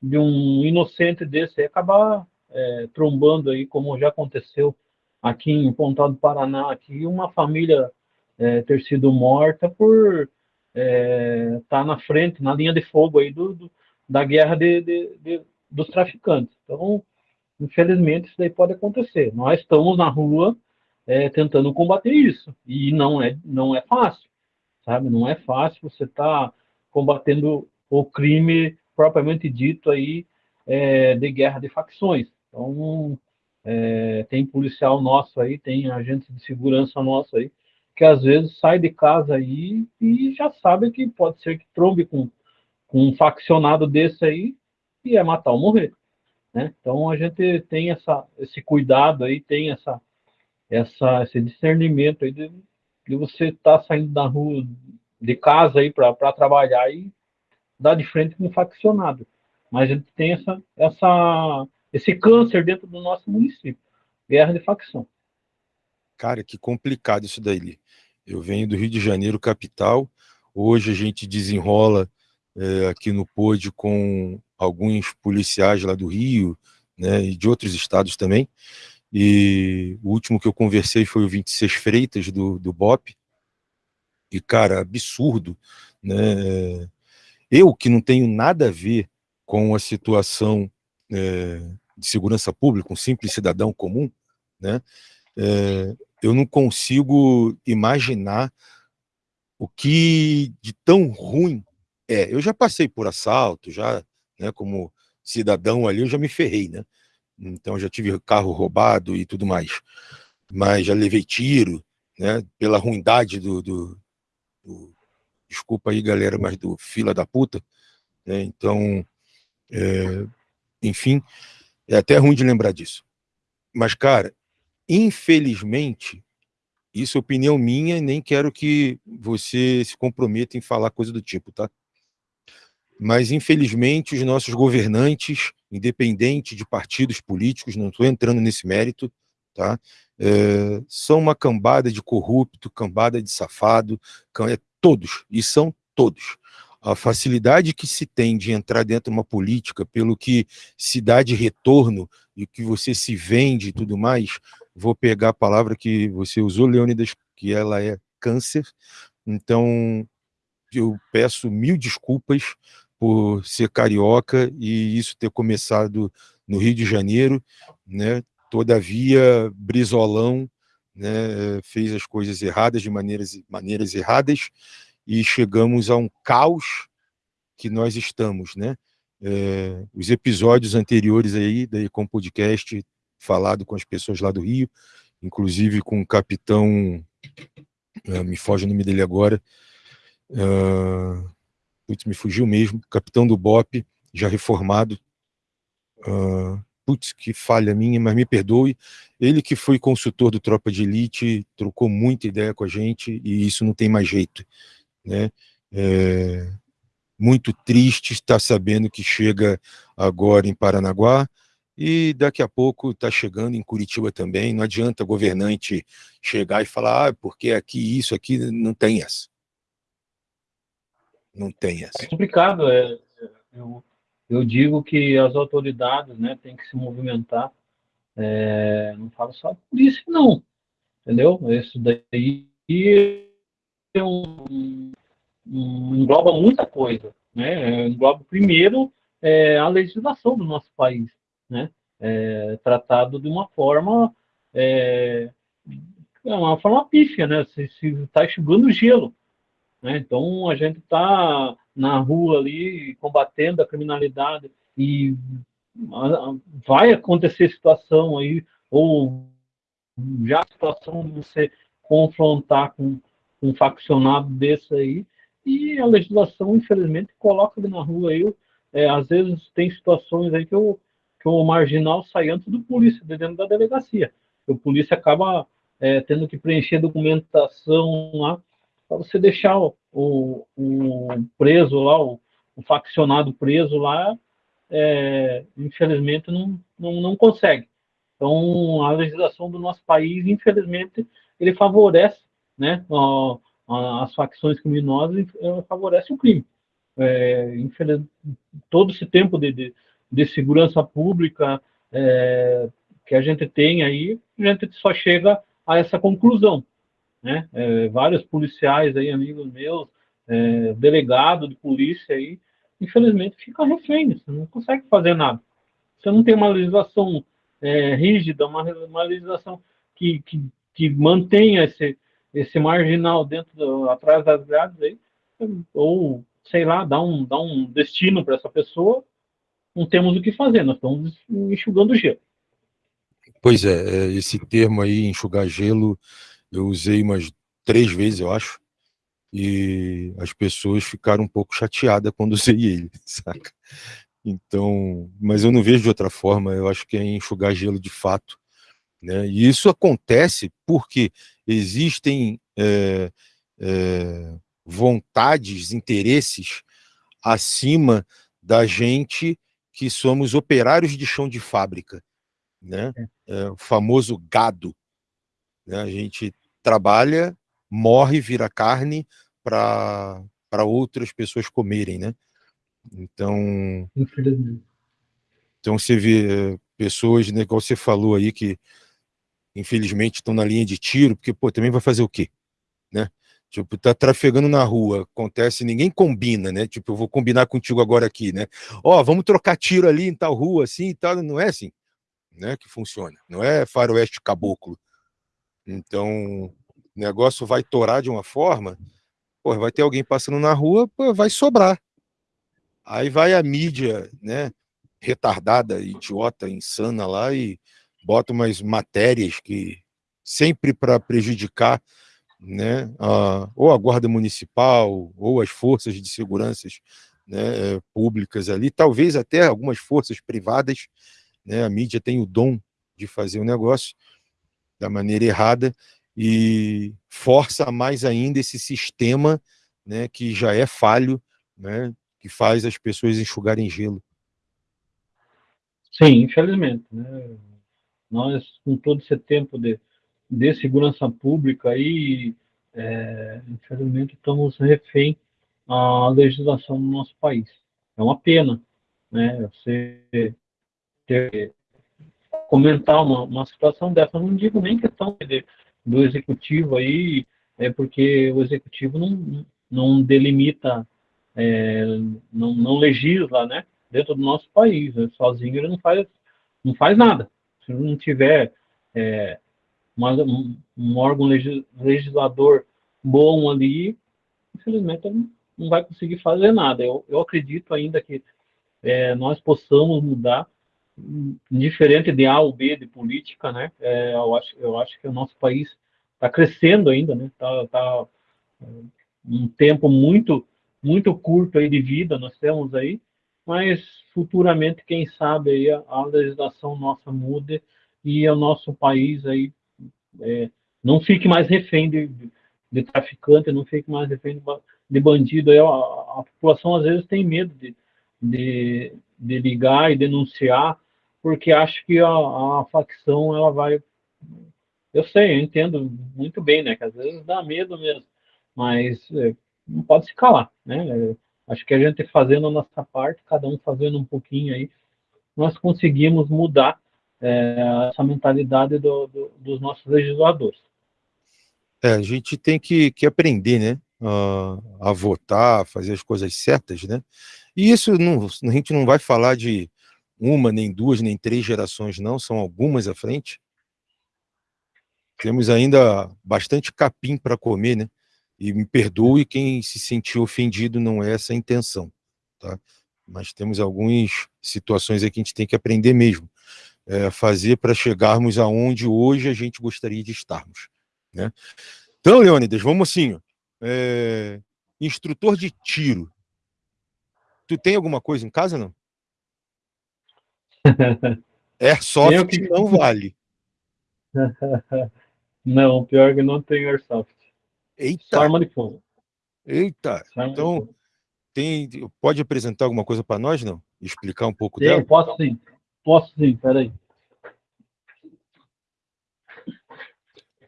de um inocente desse acabar é, trombando aí, como já aconteceu aqui em Pontal do Paraná, aqui uma família é, ter sido morta por estar é, tá na frente, na linha de fogo aí do, do da guerra de, de, de, dos traficantes. Então, infelizmente, isso daí pode acontecer. Nós estamos na rua é, tentando combater isso, e não é, não é fácil, sabe? Não é fácil você estar tá combatendo o crime propriamente dito aí é, de guerra de facções. Então, é, tem policial nosso aí, tem agente de segurança nosso aí, que às vezes sai de casa aí e já sabe que pode ser que trombe com, com um faccionado desse aí e é matar ou morrer. Né? Então a gente tem essa, esse cuidado aí, tem essa, essa, esse discernimento aí de, de você estar tá saindo da rua, de casa aí para trabalhar e dar de frente com um faccionado. Mas a gente tem essa, essa, esse câncer dentro do nosso município. Guerra de facção. Cara, que complicado isso daí. Eu venho do Rio de Janeiro, capital. Hoje a gente desenrola é, aqui no POD com alguns policiais lá do Rio, né, e de outros estados também. E o último que eu conversei foi o 26 Freitas, do, do BOP. E, cara, absurdo, né? Eu, que não tenho nada a ver com a situação é, de segurança pública, um simples cidadão comum, né, é, eu não consigo imaginar o que de tão ruim é. Eu já passei por assalto, já, né, como cidadão ali, eu já me ferrei, né? Então já tive carro roubado e tudo mais. Mas já levei tiro, né, pela ruindade do, do, do desculpa aí galera, mas do fila da puta, né? então, é, enfim, é até ruim de lembrar disso. Mas, cara, infelizmente, Isso é opinião minha, nem quero que você se comprometa em falar coisa do tipo, tá? Mas, infelizmente, os nossos governantes, independente de partidos políticos, não estou entrando nesse mérito, tá? É, são uma cambada de corrupto, cambada de safado, é, todos, e são todos. A facilidade que se tem de entrar dentro de uma política, pelo que se dá de retorno e que você se vende e tudo mais, vou pegar a palavra que você usou, Leônidas, que ela é câncer, então eu peço mil desculpas por ser carioca e isso ter começado no Rio de Janeiro, né? Todavia, Brizolão né, fez as coisas erradas de maneiras, maneiras erradas e chegamos a um caos que nós estamos, né? É, os episódios anteriores aí da Ecom Podcast, falado com as pessoas lá do Rio, inclusive com o capitão, uh, me foge o nome dele agora, uh, putz, me fugiu mesmo, capitão do BOP, já reformado, uh, putz, que falha minha, mas me perdoe, ele que foi consultor do Tropa de Elite, trocou muita ideia com a gente, e isso não tem mais jeito, né, é, muito triste estar sabendo que chega agora em Paranaguá, e daqui a pouco está chegando em Curitiba também, não adianta governante chegar e falar, ah, porque aqui isso, aqui, não tem essa. Não tem essa. É complicado, é, eu, eu digo que as autoridades né, têm que se movimentar, é, não falo só por isso não, entendeu? Isso daí é um, um, engloba muita coisa, né? Engloba primeiro é, a legislação do nosso país, né? É, tratado de uma forma é, é uma forma pífia, né? Se está enxugando gelo, né? Então, a gente está na rua ali combatendo a criminalidade e vai acontecer situação aí, ou já a situação de você confrontar com um faccionado desse aí, e a legislação, infelizmente, coloca ali na rua aí, é, às vezes tem situações aí que o, que o marginal sai antes do polícia, dentro da delegacia. O polícia acaba é, tendo que preencher documentação lá para você deixar o, o, preso lá, o, o faccionado preso lá, é, infelizmente não, não, não consegue. Então, a legislação do nosso país, infelizmente, ele favorece né, as facções criminosas, favorece o crime. É, todo esse tempo de, de, de segurança pública é, que a gente tem aí, a gente só chega a essa conclusão né? É, vários policiais aí, amigos meus, é, delegado de polícia aí, infelizmente fica refém, você não consegue fazer nada. Você não tem uma legislação é, rígida, uma, uma legislação que, que, que mantenha esse, esse marginal dentro do, atrás das grades aí, ou sei lá, dá um, dá um destino para essa pessoa, não temos o que fazer, nós estamos enxugando gelo. Pois é, é esse termo aí, enxugar gelo, eu usei umas três vezes, eu acho, e as pessoas ficaram um pouco chateadas quando usei ele, saca? Então, mas eu não vejo de outra forma, eu acho que é enxugar gelo de fato. Né? E isso acontece porque existem é, é, vontades, interesses acima da gente que somos operários de chão de fábrica, né? É, é o famoso gado, né? A gente trabalha, morre, vira carne para outras pessoas comerem, né? Então, então você vê eh, pessoas, né, igual você falou aí, que infelizmente estão na linha de tiro, porque, pô, também vai fazer o quê? Né? Tipo, tá trafegando na rua, acontece, ninguém combina, né? Tipo, eu vou combinar contigo agora aqui, né? Ó, oh, vamos trocar tiro ali em tal rua, assim e tal, não é assim, né, que funciona. Não é faroeste caboclo, então, o negócio vai torar de uma forma, pô, vai ter alguém passando na rua, pô, vai sobrar. Aí vai a mídia, né, retardada, idiota, insana lá e bota umas matérias que sempre para prejudicar né, a, ou a guarda municipal ou as forças de segurança né, públicas ali, talvez até algumas forças privadas, né, a mídia tem o dom de fazer o negócio, da maneira errada, e força mais ainda esse sistema né, que já é falho, né, que faz as pessoas enxugarem gelo. Sim, infelizmente. Né? Nós, com todo esse tempo de, de segurança pública, aí, é, infelizmente, estamos refém à legislação do nosso país. É uma pena né? você ter, comentar uma, uma situação dessa. Não digo nem questão de, do executivo aí, é porque o executivo não, não delimita, é, não, não legisla, né? Dentro do nosso país, né? sozinho ele não faz, não faz nada. Se não tiver é, um, um, órgão legislador bom ali, infelizmente não vai conseguir fazer nada. Eu, eu acredito ainda que é, nós possamos mudar diferente de A ou B de política, né? É, eu, acho, eu acho que o nosso país está crescendo ainda, né? Está tá, é, um tempo muito muito curto aí de vida nós temos aí, mas futuramente quem sabe aí a, a legislação nossa mude e o nosso país aí é, não fique mais refém de, de, traficante, não fique mais refém de, de bandido. Aí a, a, população às vezes tem medo de, de, de ligar e denunciar porque acho que a, a facção ela vai. Eu sei, eu entendo muito bem, né? Que às vezes dá medo mesmo, mas é, não pode se calar, né? É, acho que a gente fazendo a nossa parte, cada um fazendo um pouquinho aí, nós conseguimos mudar é, essa mentalidade do, do, dos nossos legisladores. É, a gente tem que, que aprender, né? a votar, fazer as coisas certas, né? E isso não, a gente não vai falar de uma, nem duas, nem três gerações, não, são algumas à frente. Temos ainda bastante capim para comer, né? E me perdoe quem se sentiu ofendido, não é essa a intenção, tá? Mas temos algumas situações aqui que a gente tem que aprender mesmo, é, fazer para chegarmos aonde hoje a gente gostaria de estarmos, né? Então, Leônidas, vamos assim, é, instrutor de tiro. Tu tem alguma coisa em casa, não? Airsoft que... não vale. não, pior que não tem Airsoft. Eita. Só arma de fogo. Eita. então, tem, pode apresentar alguma coisa para nós, não? Explicar um pouco sim, dela? Posso sim. Posso sim, peraí.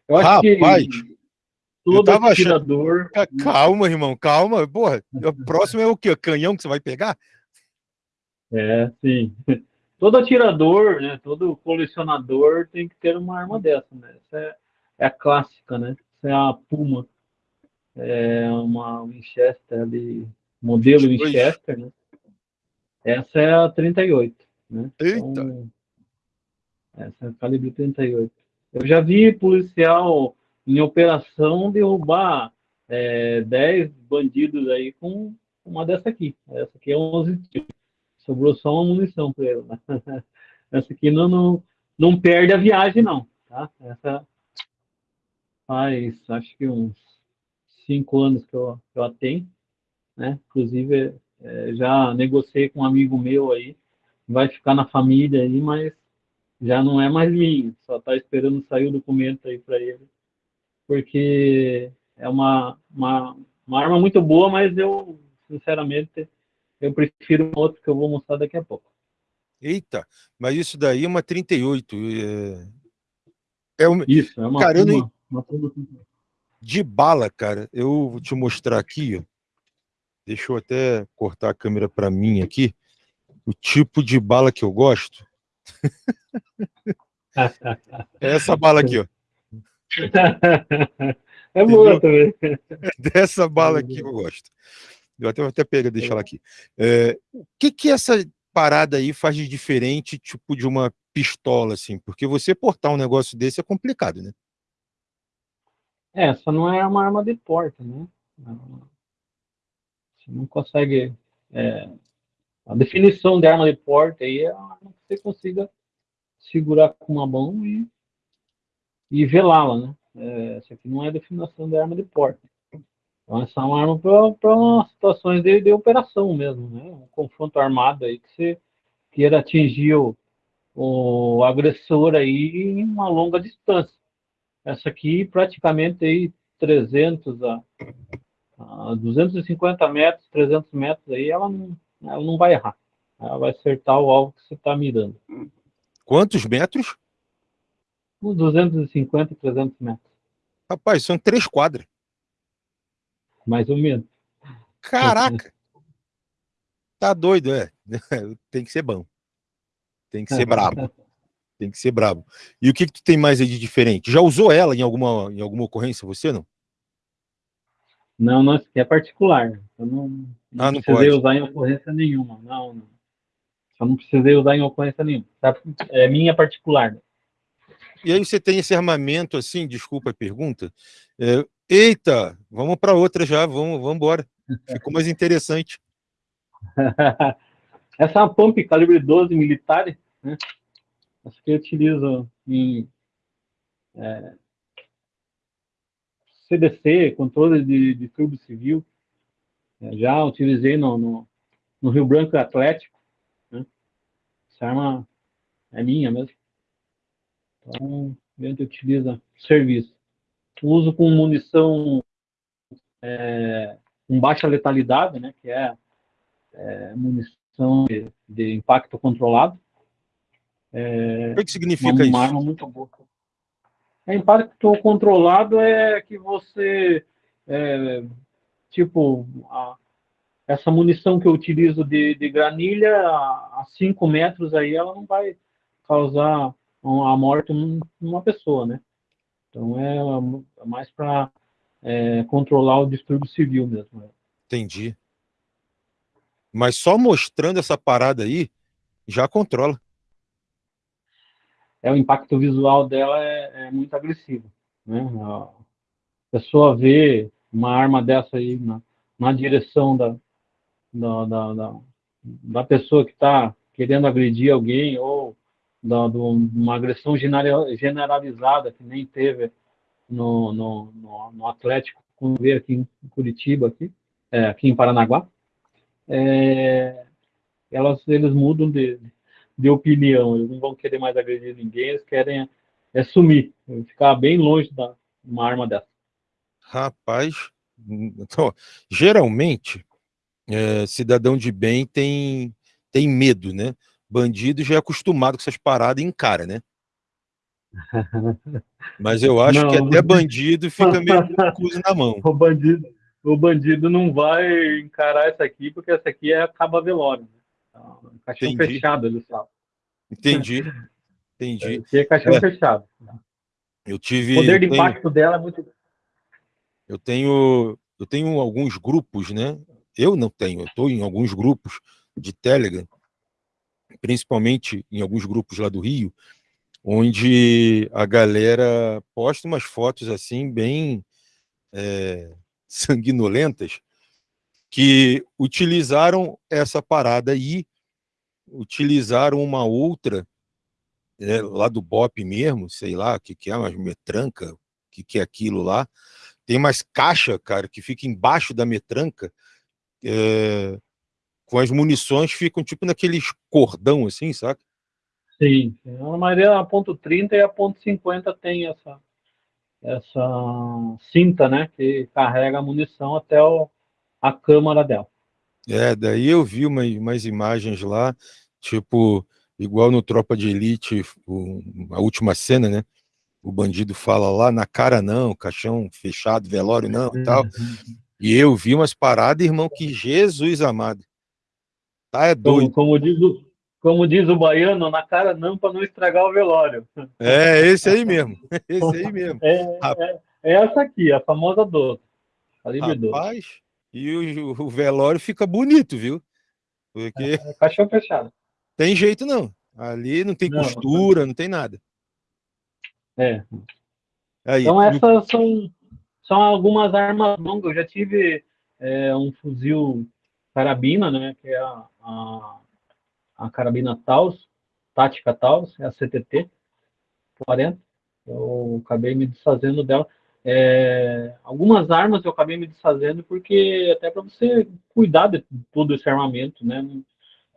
Eu acho Rapaz, que todo tava atirador... Achando... Calma, irmão, calma. Porra, o próximo é o quê? Canhão que você vai pegar? É, sim todo atirador, né, todo colecionador tem que ter uma arma dessa, né? Essa é, é a clássica, né? Essa é a Puma. É uma Winchester ali, modelo Winchester, né? Essa é a 38, né? Eita! Então, essa é calibre 38. Eu já vi policial em operação derrubar é, 10 bandidos aí com uma dessa aqui. Essa aqui é 11 tiros. Sobrou só uma munição para ele. Né? Essa aqui não, não, não perde a viagem, não. Tá? Essa faz, acho que uns cinco anos que eu, que eu a tenho. Né? Inclusive, é, já negociei com um amigo meu aí. Vai ficar na família aí, mas já não é mais minha. Só está esperando sair o documento aí para ele. Porque é uma, uma, uma arma muito boa, mas eu, sinceramente, eu prefiro um outro que eu vou mostrar daqui a pouco. Eita, mas isso daí é uma 38. É, é uma... Isso, é uma, cara, uma, uma, De bala, cara, eu vou te mostrar aqui, ó. Deixa eu até cortar a câmera para mim aqui. O tipo de bala que eu gosto. é essa bala aqui, ó. É boa também. Dessa bala aqui eu gosto. Eu até, até pego, deixa ela aqui. É, o que que essa parada aí faz de diferente, tipo, de uma pistola, assim? Porque você portar um negócio desse é complicado, né? É, essa não é uma arma de porta, né? Você não consegue... É, a definição de arma de porta aí é uma arma que você consiga segurar com uma mão e, e velá-la, né? É, essa aqui não é a definição de arma de porta. Então, essa é uma arma para situações de, de, operação mesmo, né? Um confronto armado aí que você queira atingir o, o agressor aí em uma longa distância. essa aqui praticamente aí 300 a, a 250 metros, 300 metros aí, ela não, não vai errar. Ela vai acertar o alvo que você está mirando. Quantos metros? Uns 250, 300 metros. Rapaz, são três quadras. Mais ou menos. Caraca! tá doido, é. Tem que ser bom. Tem que ser brabo. Tem que ser brabo. E o que, que tu tem mais aí de diferente? Já usou ela em alguma, em alguma ocorrência, você não? Não, não, é particular. Eu não, não, ah, não precisei pode. usar em ocorrência nenhuma. Não, não. Só não precisei usar em ocorrência nenhuma. Tá? É minha particular. E aí você tem esse armamento assim, desculpa a pergunta. É, eita, vamos para outra já, vamos, vamos embora. Ficou mais interessante. Essa é uma pump calibre 12 militar, né? Essa que eu utilizo em é, CDC, controle de, de turbo civil. É, já utilizei no, no, no, Rio Branco Atlético. Né? Essa arma é minha mesmo. Então, a gente utiliza serviço. Uso com munição é, com baixa letalidade, né, que é, é munição de, de, impacto controlado. É, o que, que significa uma, isso? Uma arma muito boa. É, impacto controlado é que você, é, tipo, a, essa munição que eu utilizo de, de granilha, a 5 metros aí, ela não vai causar a morte numa pessoa, né? Então é, é mais para é, controlar o distúrbio civil mesmo. Né? Entendi. Mas só mostrando essa parada aí, já controla. É, o impacto visual dela é, é muito agressivo. Né? A pessoa vê uma arma dessa aí na, na direção da, da, da, da, da pessoa que está querendo agredir alguém ou da, de uma agressão generalizada que nem teve no, no, no, no Atlético, quando veio aqui em Curitiba, aqui, é, aqui em Paranaguá, é, elas, eles mudam de, de opinião, eles não vão querer mais agredir ninguém, eles querem é, sumir, ficar bem longe da uma arma dessa. Rapaz, então, geralmente, é, cidadão de bem tem, tem medo, né? Bandido já é acostumado com essas paradas e encara, né? Mas eu acho não, que até bandido fica meio com na mão. O bandido, o bandido não vai encarar essa aqui, porque essa aqui é acaba velório. Né? Então, caixão Entendi. fechado, ele sabe. Entendi. Entendi. É caixão é. fechado. Eu tive. O poder de tenho, impacto dela é muito. Eu tenho, eu tenho alguns grupos, né? Eu não tenho, eu estou em alguns grupos de Telegram, principalmente em alguns grupos lá do Rio, onde a galera posta umas fotos assim bem é, sanguinolentas que utilizaram essa parada aí, utilizaram uma outra é, lá do BOP mesmo, sei lá, o que, que é, uma metranca, o que, que é aquilo lá. Tem umas caixas, cara, que fica embaixo da metranca, é, com as munições ficam tipo naqueles cordão assim, saca? Sim, a maioria a ponto 30 e a ponto 50 tem essa, essa cinta, né, que carrega a munição até o, a câmara dela. É, daí eu vi umas, umas imagens lá, tipo, igual no Tropa de Elite, o, a última cena, né, o bandido fala lá, na cara não, caixão fechado, velório não e tal, uhum. e eu vi umas paradas, irmão, que Jesus amado, tá é doido. Como, como diz o, como diz o baiano, na cara não para não estragar o velório. É, esse aí mesmo. Esse aí mesmo. É, é, é essa aqui, a famosa doce. Rapaz, e o, o, velório fica bonito, viu? Porque. É, é caixão fechado. Tem jeito não. Ali não tem não, costura, não tem nada. É. Aí, então, essas são, são algumas armas longas. Eu já tive é, um fuzil carabina, né? Que é a, a a carabina Taos, tática Taos, é a CTT 40. Eu acabei me desfazendo dela. É, algumas armas eu acabei me desfazendo porque até para você cuidar de todo esse armamento, né?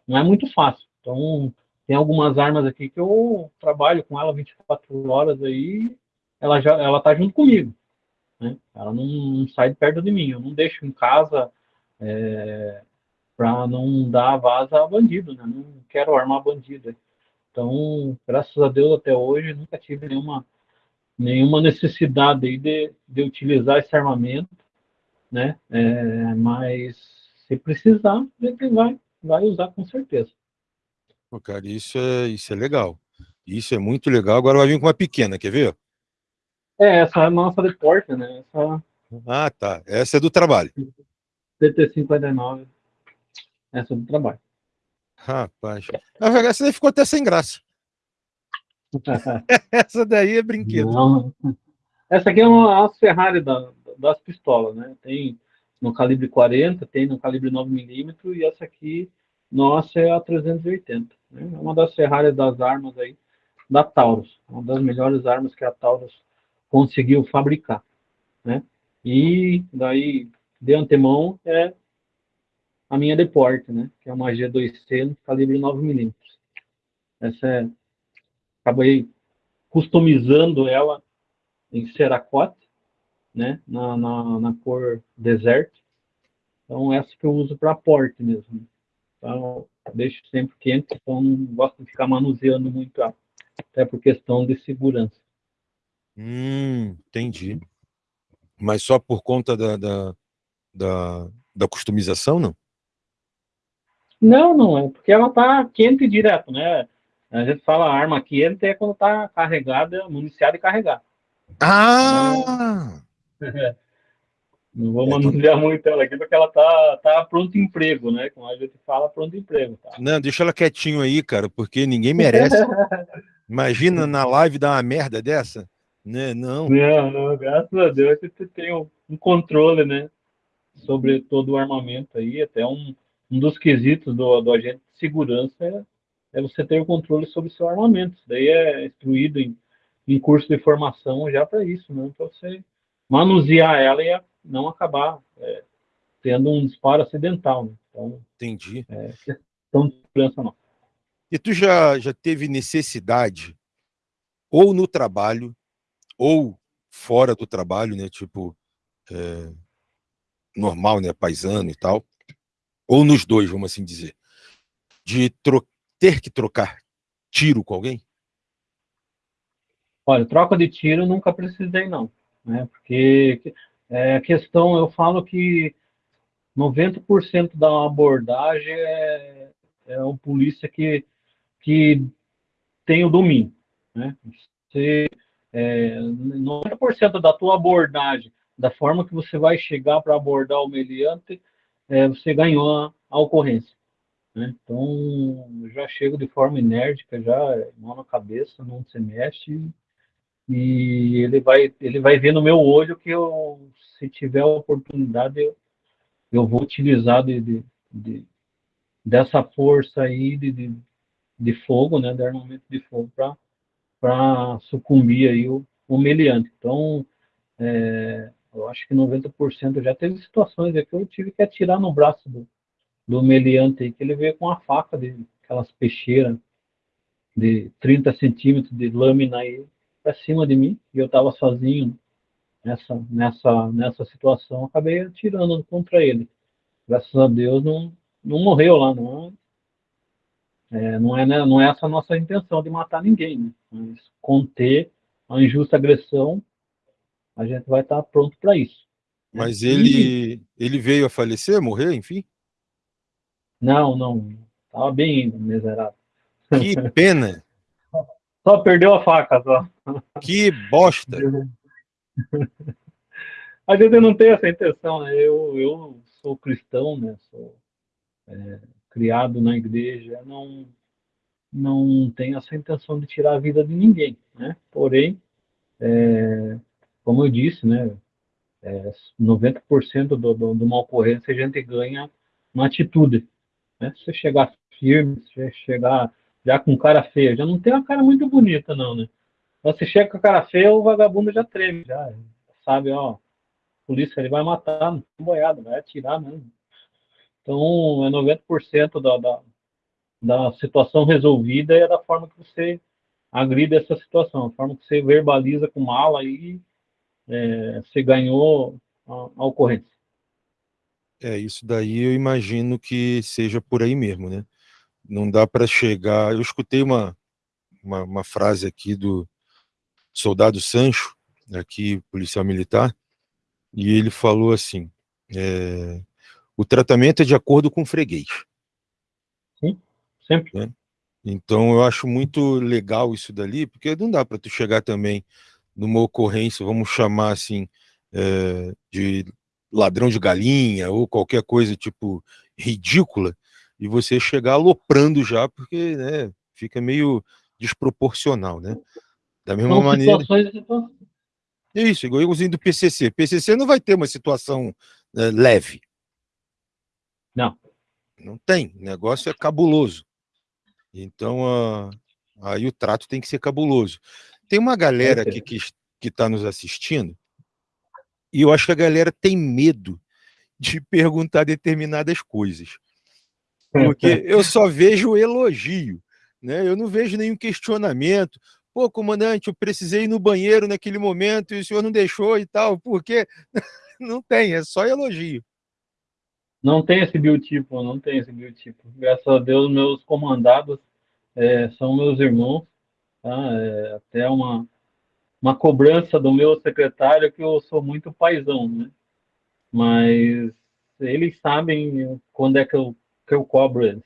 Não é muito fácil. Então, tem algumas armas aqui que eu trabalho com ela 24 horas aí ela já ela tá junto comigo. Né? Ela não, não, sai de perto de mim. Eu não deixo em casa é, para não dar vaza a bandido, né? Não quero armar bandido. Então, graças a Deus, até hoje, nunca tive nenhuma, nenhuma necessidade aí de, de utilizar esse armamento, né? É, mas se precisar, ele vai, vai usar com certeza. Pô, cara, isso é, isso é legal. Isso é muito legal. Agora vai vir com uma pequena, quer ver? É, essa é a nossa de porta, né? Essa... Ah, tá. Essa é do trabalho. TT59. Essa é do trabalho. Rapaz. Essa daí ficou até sem graça. Essa daí é brinquedo. Não. Essa aqui é uma, uma Ferrari da, das pistolas, né? Tem no calibre 40, tem no calibre 9mm e essa aqui, nossa, é a 380. Né? É uma das Ferrari das armas aí, da Taurus. Uma das melhores armas que a Taurus conseguiu fabricar, né? E daí, de antemão, é a minha deporte, né? Que é uma G2C calibre 9mm. Essa é... Acabei customizando ela em ceracote, né? Na, na, na cor deserto. Então, essa que eu uso para porte mesmo. Então, deixo sempre quente, então não gosto de ficar manuseando muito, até por questão de segurança. Hum, entendi. Mas só por conta da, da, da, da customização, não? Não, não, é porque ela tá quente direto, né? A gente fala arma quente é quando tá carregada, municiada e carregada. Ah! Não vou é, manusear muito ela aqui, porque ela tá, tá pronto emprego, né? Como a gente fala, pronto emprego. Tá? Não, deixa ela quietinho aí, cara, porque ninguém merece. Imagina na live dar uma merda dessa, né? Não. Não, não, graças a Deus você tem um, um controle, né? Sobre todo o armamento aí, até um, um dos quesitos do, do agente de segurança é, você ter o controle sobre o seu armamento. Isso daí é instruído em, em curso de formação já para isso, né? Para você manusear ela e não acabar é, tendo um disparo acidental. Né? Então, Entendi. É questão de segurança não. E tu já, já teve necessidade, ou no trabalho, ou fora do trabalho, né? Tipo, é, normal, né? Paisano e tal, ou nos dois, vamos assim dizer, de ter que trocar tiro com alguém? Olha, troca de tiro nunca precisei, não. Né? Porque é, a questão, eu falo que 90% da abordagem é, é um polícia que, que tem o domínio. Né? Você, é, 90% da tua abordagem, da forma que você vai chegar para abordar o meliante, é, você ganhou a, a ocorrência. Né? Então, já chego de forma enérgica, já mão na cabeça, não se mexe, e ele vai, ele vai ver no meu olho que eu, se tiver oportunidade, eu, eu vou utilizar de, de, de dessa força aí de, de, de, fogo, né, de armamento de fogo, para sucumbir aí o, o meliante. Então, é, eu acho que 90% já teve situações que eu tive que atirar no braço do, do meliante aí, que ele veio com a faca de aquelas peixeiras de 30 centímetros de lâmina aí, para cima de mim, e eu estava sozinho nessa, nessa, nessa situação, acabei atirando contra ele. Graças a Deus não, não morreu lá, não. É, não, é, né, não é essa a nossa intenção de matar ninguém, né? mas conter a injusta agressão, a gente vai estar pronto para isso. Mas ele, ele veio a falecer, morrer, enfim? Não, não. Estava bem miserável. Que pena! Só perdeu a faca, só. Que bosta! A gente não tem essa intenção, né? Eu, eu sou cristão, né? Sou é, criado na igreja, não não tenho essa intenção de tirar a vida de ninguém, né? Porém, é, como eu disse, né? É, 90% do, do, de uma ocorrência a gente ganha uma atitude, né? Se você chegar firme, se você chegar já com cara feia. Já não tem uma cara muito bonita, não, né? Você chega com a cara feia, o vagabundo já treme, já sabe, ó, polícia ele vai matar, não tem boiada, vai atirar mesmo. Então, é 90% da, da, da situação resolvida é da forma que você agride essa situação. A forma que você verbaliza com mala aí, é, você ganhou a, a ocorrência. É, isso daí eu imagino que seja por aí mesmo, né? Não dá para chegar. Eu escutei uma, uma, uma, frase aqui do soldado Sancho, aqui, policial militar, e ele falou assim: é, o tratamento é de acordo com o freguês. Sim, sempre. Né? Então eu acho muito legal isso dali, porque não dá para tu chegar também numa ocorrência, vamos chamar assim, é, de ladrão de galinha ou qualquer coisa tipo ridícula, e você chegar aloprando já, porque né, fica meio desproporcional, né? Da mesma São maneira. Situações... Isso, igualzinho do PCC. PCC não vai ter uma situação né, leve. Não. Não tem. O negócio é cabuloso. Então, uh, aí o trato tem que ser cabuloso. Tem uma galera aqui que está nos assistindo e eu acho que a galera tem medo de perguntar determinadas coisas. Porque eu só vejo elogio, né? Eu não vejo nenhum questionamento. Pô, comandante, eu precisei ir no banheiro naquele momento e o senhor não deixou e tal, porque não tem, é só elogio. Não tem esse biotipo, não tem esse biotipo. Graças a Deus, meus comandados é, são meus irmãos. Tá? É até uma, uma cobrança do meu secretário que eu sou muito paisão, né? Mas eles sabem quando é que eu, que eu cobro eles.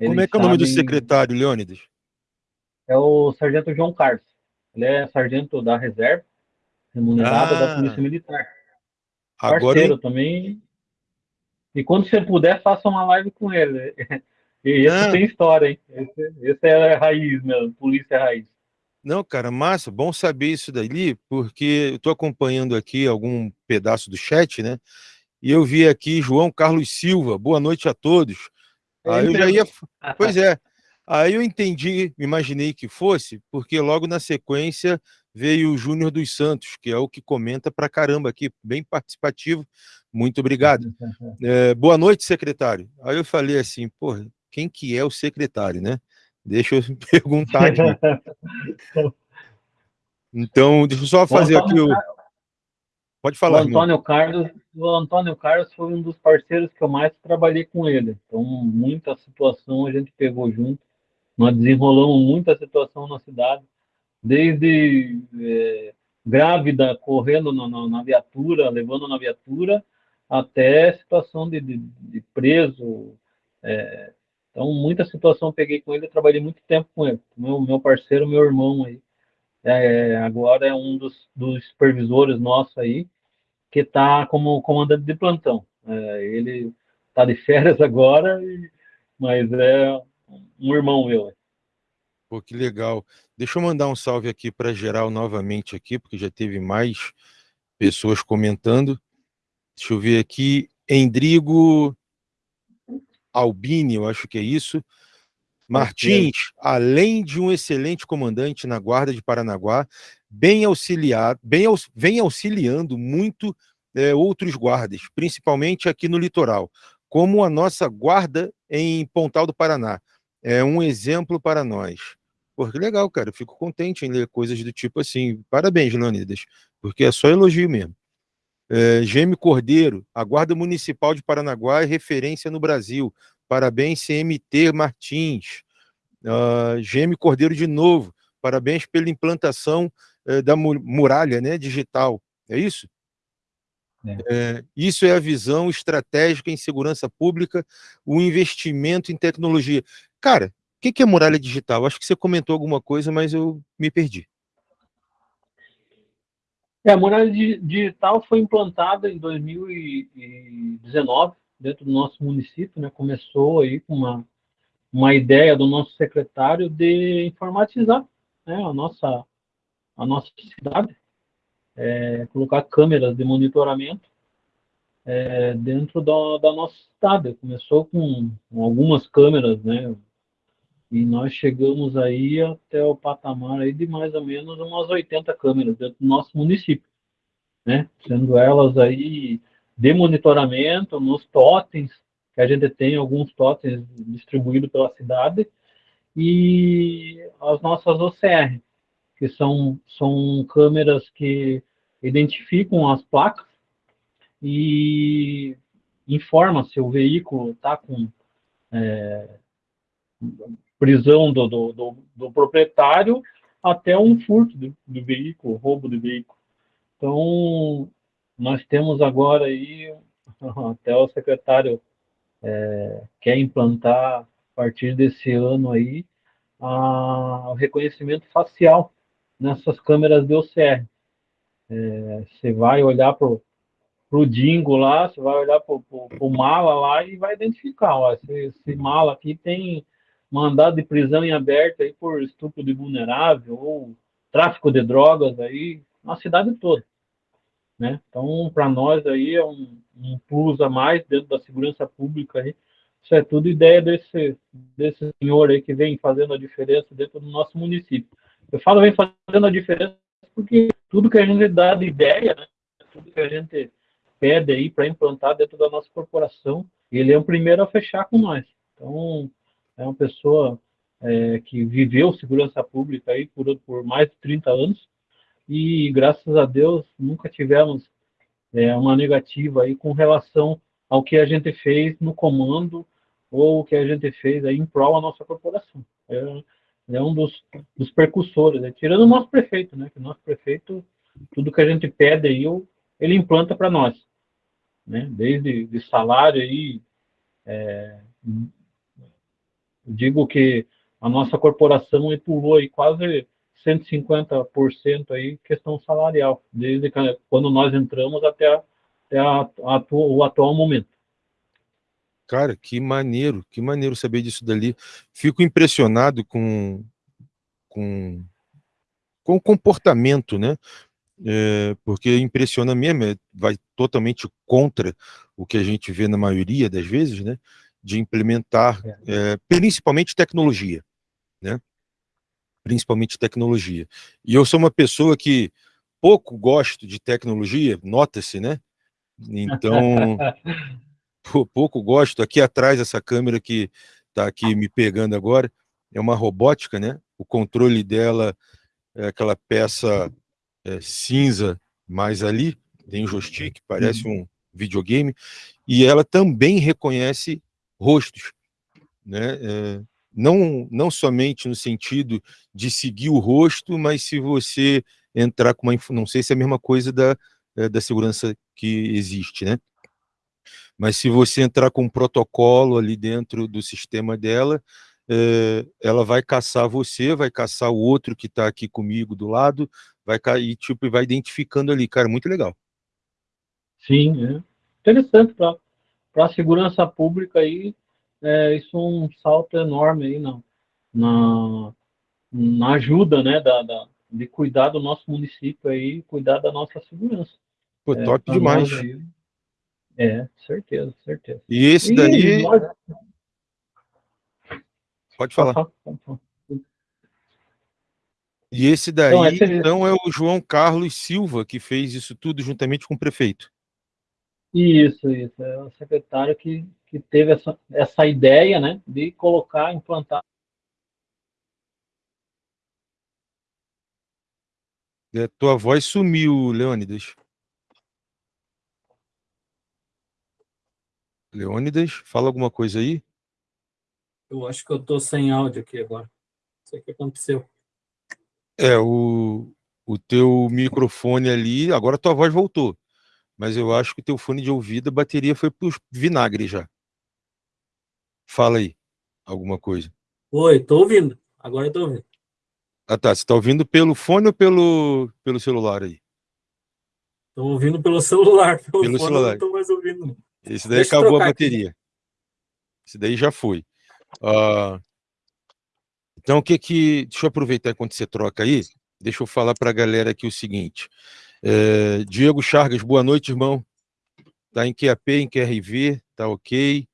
eles Como é que é o nome do secretário, Leônidas? É o Sargento João Carlos. Ele é sargento da reserva, remunerado ah, da Polícia Militar. Parceiro agora... também. E quando você puder, faça uma live com ele. E esse ah. tem história, hein? Esse, esse é raiz mesmo, polícia é raiz. Não, cara, massa, bom saber isso dali, porque eu estou acompanhando aqui algum pedaço do chat, né? E eu vi aqui João Carlos Silva, boa noite a todos. Aí eu já ia. Pois é. Aí eu entendi, imaginei que fosse, porque logo na sequência veio o Júnior dos Santos, que é o que comenta pra caramba aqui, bem participativo. Muito obrigado. É, boa noite, secretário. Aí eu falei assim, pô, quem que é o secretário, né? Deixa eu perguntar aqui. Então, deixa eu só fazer aqui o. Pode falar. O Antônio, Carlos, o Antônio Carlos foi um dos parceiros que eu mais trabalhei com ele. Então, muita situação a gente pegou junto. Nós desenrolamos muita situação na cidade, desde é, grávida correndo na, na, na, viatura, levando na viatura, até situação de, de, de preso, é, então, muita situação eu peguei com ele, eu trabalhei muito tempo com ele. Meu, meu parceiro, meu irmão aí. É, agora é um dos, dos supervisores nossos aí, que está como comandante de plantão. É, ele está de férias agora, mas é um irmão meu. Pô, que legal. Deixa eu mandar um salve aqui para geral novamente aqui, porque já teve mais pessoas comentando. Deixa eu ver aqui. Endrigo Albini, eu acho que é isso. Martins, além de um excelente comandante na Guarda de Paranaguá, bem auxiliado, bem, vem auxiliando muito é, outros guardas, principalmente aqui no litoral, como a nossa guarda em Pontal do Paraná. É um exemplo para nós. Pô, que legal, cara. Eu fico contente em ler coisas do tipo assim. Parabéns, Leonidas, porque é só elogio mesmo. É, Gêmeo Cordeiro, a Guarda Municipal de Paranaguá é referência no Brasil. Parabéns, CMT Martins. Uh, Gêmeo Cordeiro de novo. Parabéns pela implantação uh, da muralha né, digital. É isso? É. É, isso é a visão estratégica em segurança pública, o investimento em tecnologia. Cara, o que, que é muralha digital? Acho que você comentou alguma coisa, mas eu me perdi. É, a muralha digital foi implantada em 2019 dentro do nosso município, né? Começou aí com uma, uma ideia do nosso secretário de informatizar né, a, nossa, a nossa cidade, é, colocar câmeras de monitoramento é, dentro da, da nossa cidade. Começou com, com algumas câmeras, né? E nós chegamos aí até o patamar aí de mais ou menos umas 80 câmeras dentro do nosso município, né? Sendo elas aí de monitoramento nos totens, que a gente tem alguns totens distribuídos pela cidade, e as nossas OCR, que são, são câmeras que identificam as placas e informa se o veículo está com é, prisão do, do, do, do, proprietário até um furto do, do, veículo, roubo do veículo. Então, nós temos agora aí, até o secretário é, quer implantar, a partir desse ano aí, a, o reconhecimento facial nessas câmeras de OCR. É, você vai olhar para o Dingo lá, você vai olhar para o mala lá e vai identificar, ó, esse, esse, mala aqui tem mandado de prisão em aberto aí por estupro de vulnerável ou tráfico de drogas aí na cidade toda. Né? Então, para nós aí é um, um plus a mais dentro da segurança pública aí. Isso é tudo ideia desse, desse senhor aí que vem fazendo a diferença dentro do nosso município. Eu falo vem fazendo a diferença porque tudo que a gente dá de ideia, né, tudo que a gente pede aí para implantar dentro da nossa corporação, ele é o primeiro a fechar com nós. Então, é uma pessoa é, que viveu segurança pública aí por, por mais de 30 anos e, graças a Deus, nunca tivemos é, uma negativa aí com relação ao que a gente fez no comando ou o que a gente fez aí em prol da nossa corporação. É, é um dos, dos percussores, né? tirando o nosso prefeito, né? Que o nosso prefeito, tudo que a gente pede aí, ele implanta para nós, né? Desde de salário aí, é, digo que a nossa corporação pulou aí quase 150% aí questão salarial, desde que, quando nós entramos até, a, até a, a, o atual momento. Cara, que maneiro, que maneiro saber disso dali. Fico impressionado com, com, com o comportamento, né? É, porque impressiona mesmo, é, vai totalmente contra o que a gente vê na maioria das vezes, né? De implementar, é, é principalmente tecnologia, né? Principalmente tecnologia. E eu sou uma pessoa que pouco gosto de tecnologia, nota-se, né? Então, pouco gosto. Aqui atrás, essa câmera que está aqui me pegando agora, é uma robótica, né? O controle dela é aquela peça é, cinza mais ali, tem um joystick, parece uhum. um videogame, e ela também reconhece rostos, né? É, não, não somente no sentido de seguir o rosto, mas se você entrar com uma... Não sei se é a mesma coisa da, é, da segurança que existe, né? Mas se você entrar com um protocolo ali dentro do sistema dela, é, ela vai caçar você, vai caçar o outro que está aqui comigo do lado, vai cair, tipo, e vai identificando ali, cara, muito legal. Sim, é. interessante para a segurança pública aí, é, isso é um salto enorme aí na, na, na ajuda, né, da, da, de cuidar do nosso município aí, cuidar da nossa segurança. Pô, é, top demais. Aí, é, certeza, certeza. E esse daí... nós... Pode falar. E esse daí, então, então, é o João Carlos Silva, que fez isso tudo juntamente com o prefeito. Isso, isso. É o secretário que, que teve essa, essa ideia, né, de colocar, implantar. É, tua voz sumiu, Leônidas. Leônidas, fala alguma coisa aí? Eu acho que eu estou sem áudio aqui agora. Não sei o que aconteceu. É, o, o teu microfone ali, agora tua voz voltou. Mas eu acho que o teu fone de ouvido, a bateria foi para vinagre já. Fala aí, alguma coisa. Oi, estou ouvindo. Agora estou ouvindo. Ah tá, você está ouvindo pelo fone ou pelo, pelo celular aí? Estou ouvindo pelo celular. Pelo, pelo celular. não estou mais ouvindo. Esse daí Deixa acabou a bateria. Aqui. Esse daí já foi. Uh, então, o que que... Deixa eu aproveitar enquanto você troca aí. Deixa eu falar para a galera aqui o seguinte. É, Diego Chargas, boa noite, irmão. Tá em QAP, em QRV, tá ok.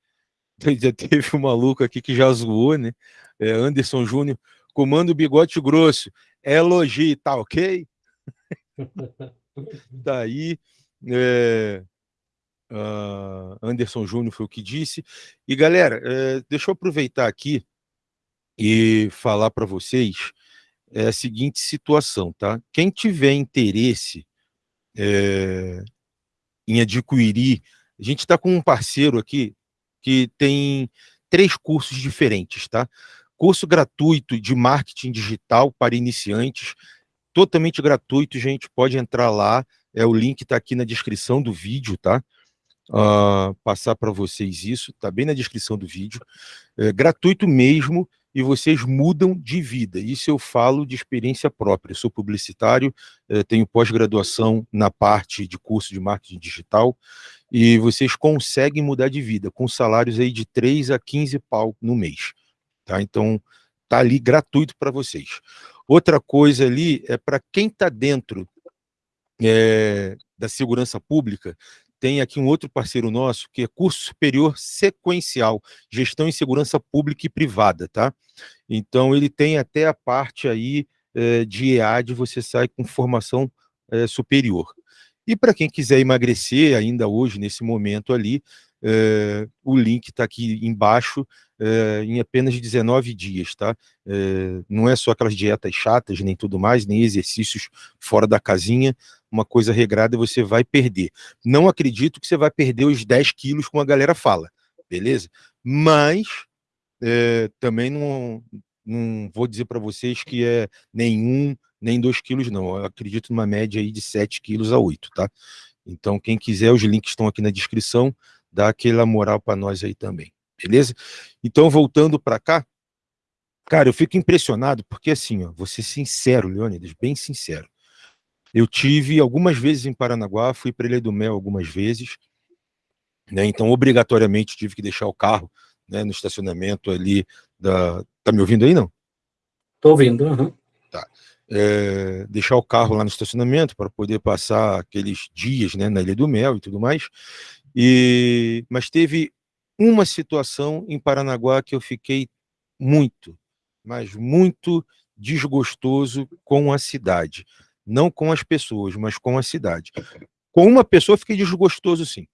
Já teve um maluco aqui que já zoou, né? É, Anderson Júnior, comando bigode grosso. Elogio, tá ok? tá aí. É, Uh, Anderson Júnior foi o que disse. E, galera, uh, deixa eu aproveitar aqui e falar para vocês é a seguinte situação, tá? Quem tiver interesse é, em adquirir, a gente está com um parceiro aqui que tem três cursos diferentes, tá? Curso gratuito de marketing digital para iniciantes, totalmente gratuito, gente, pode entrar lá, é o link está aqui na descrição do vídeo, tá? Uh, passar para vocês isso, tá bem na descrição do vídeo, é gratuito mesmo, e vocês mudam de vida. Isso eu falo de experiência própria. Eu sou publicitário, eh, tenho pós-graduação na parte de curso de marketing digital, e vocês conseguem mudar de vida, com salários aí de 3 a 15 pau no mês. Tá? Então, tá ali gratuito para vocês. Outra coisa ali é para quem está dentro é, da segurança pública, tem aqui um outro parceiro nosso, que é curso superior sequencial, gestão em segurança pública e privada, tá? Então, ele tem até a parte aí é, de EAD, você sai com formação é, superior. E para quem quiser emagrecer ainda hoje, nesse momento ali, é, o link está aqui embaixo, é, em apenas 19 dias, tá? É, não é só aquelas dietas chatas, nem tudo mais, nem exercícios fora da casinha, uma coisa regrada você vai perder. Não acredito que você vai perder os 10 quilos como a galera fala, beleza? Mas é, também não, não vou dizer para vocês que é nenhum, nem 2 quilos não, eu acredito numa média aí de 7 quilos a 8, tá? Então quem quiser, os links estão aqui na descrição, dá aquela moral para nós aí também, beleza? Então voltando para cá, cara, eu fico impressionado porque assim, ó, vou ser sincero, Leônidas, bem sincero, eu tive algumas vezes em Paranaguá, fui para Ilha do Mel algumas vezes, né, então obrigatoriamente tive que deixar o carro né, no estacionamento ali da... Tá me ouvindo aí, não? Tô ouvindo, uhum. Tá. É, deixar o carro lá no estacionamento para poder passar aqueles dias né, na Ilha do Mel e tudo mais. E, mas teve uma situação em Paranaguá que eu fiquei muito, mas muito desgostoso com a cidade não com as pessoas, mas com a cidade. Com uma pessoa fiquei desgostoso, sim,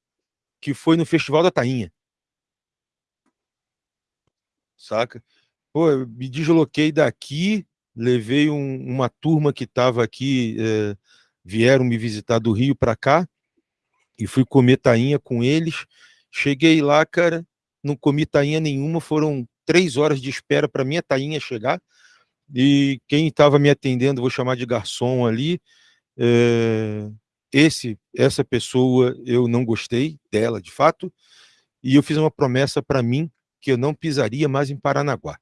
que foi no Festival da Tainha. Saca? Pô, eu me desloquei daqui, levei um, uma turma que estava aqui, é, vieram me visitar do Rio para cá, e fui comer tainha com eles. Cheguei lá, cara, não comi tainha nenhuma, foram três horas de espera para minha tainha chegar e quem estava me atendendo, vou chamar de garçom ali, é, esse, essa pessoa eu não gostei dela, de fato, e eu fiz uma promessa para mim que eu não pisaria mais em Paranaguá.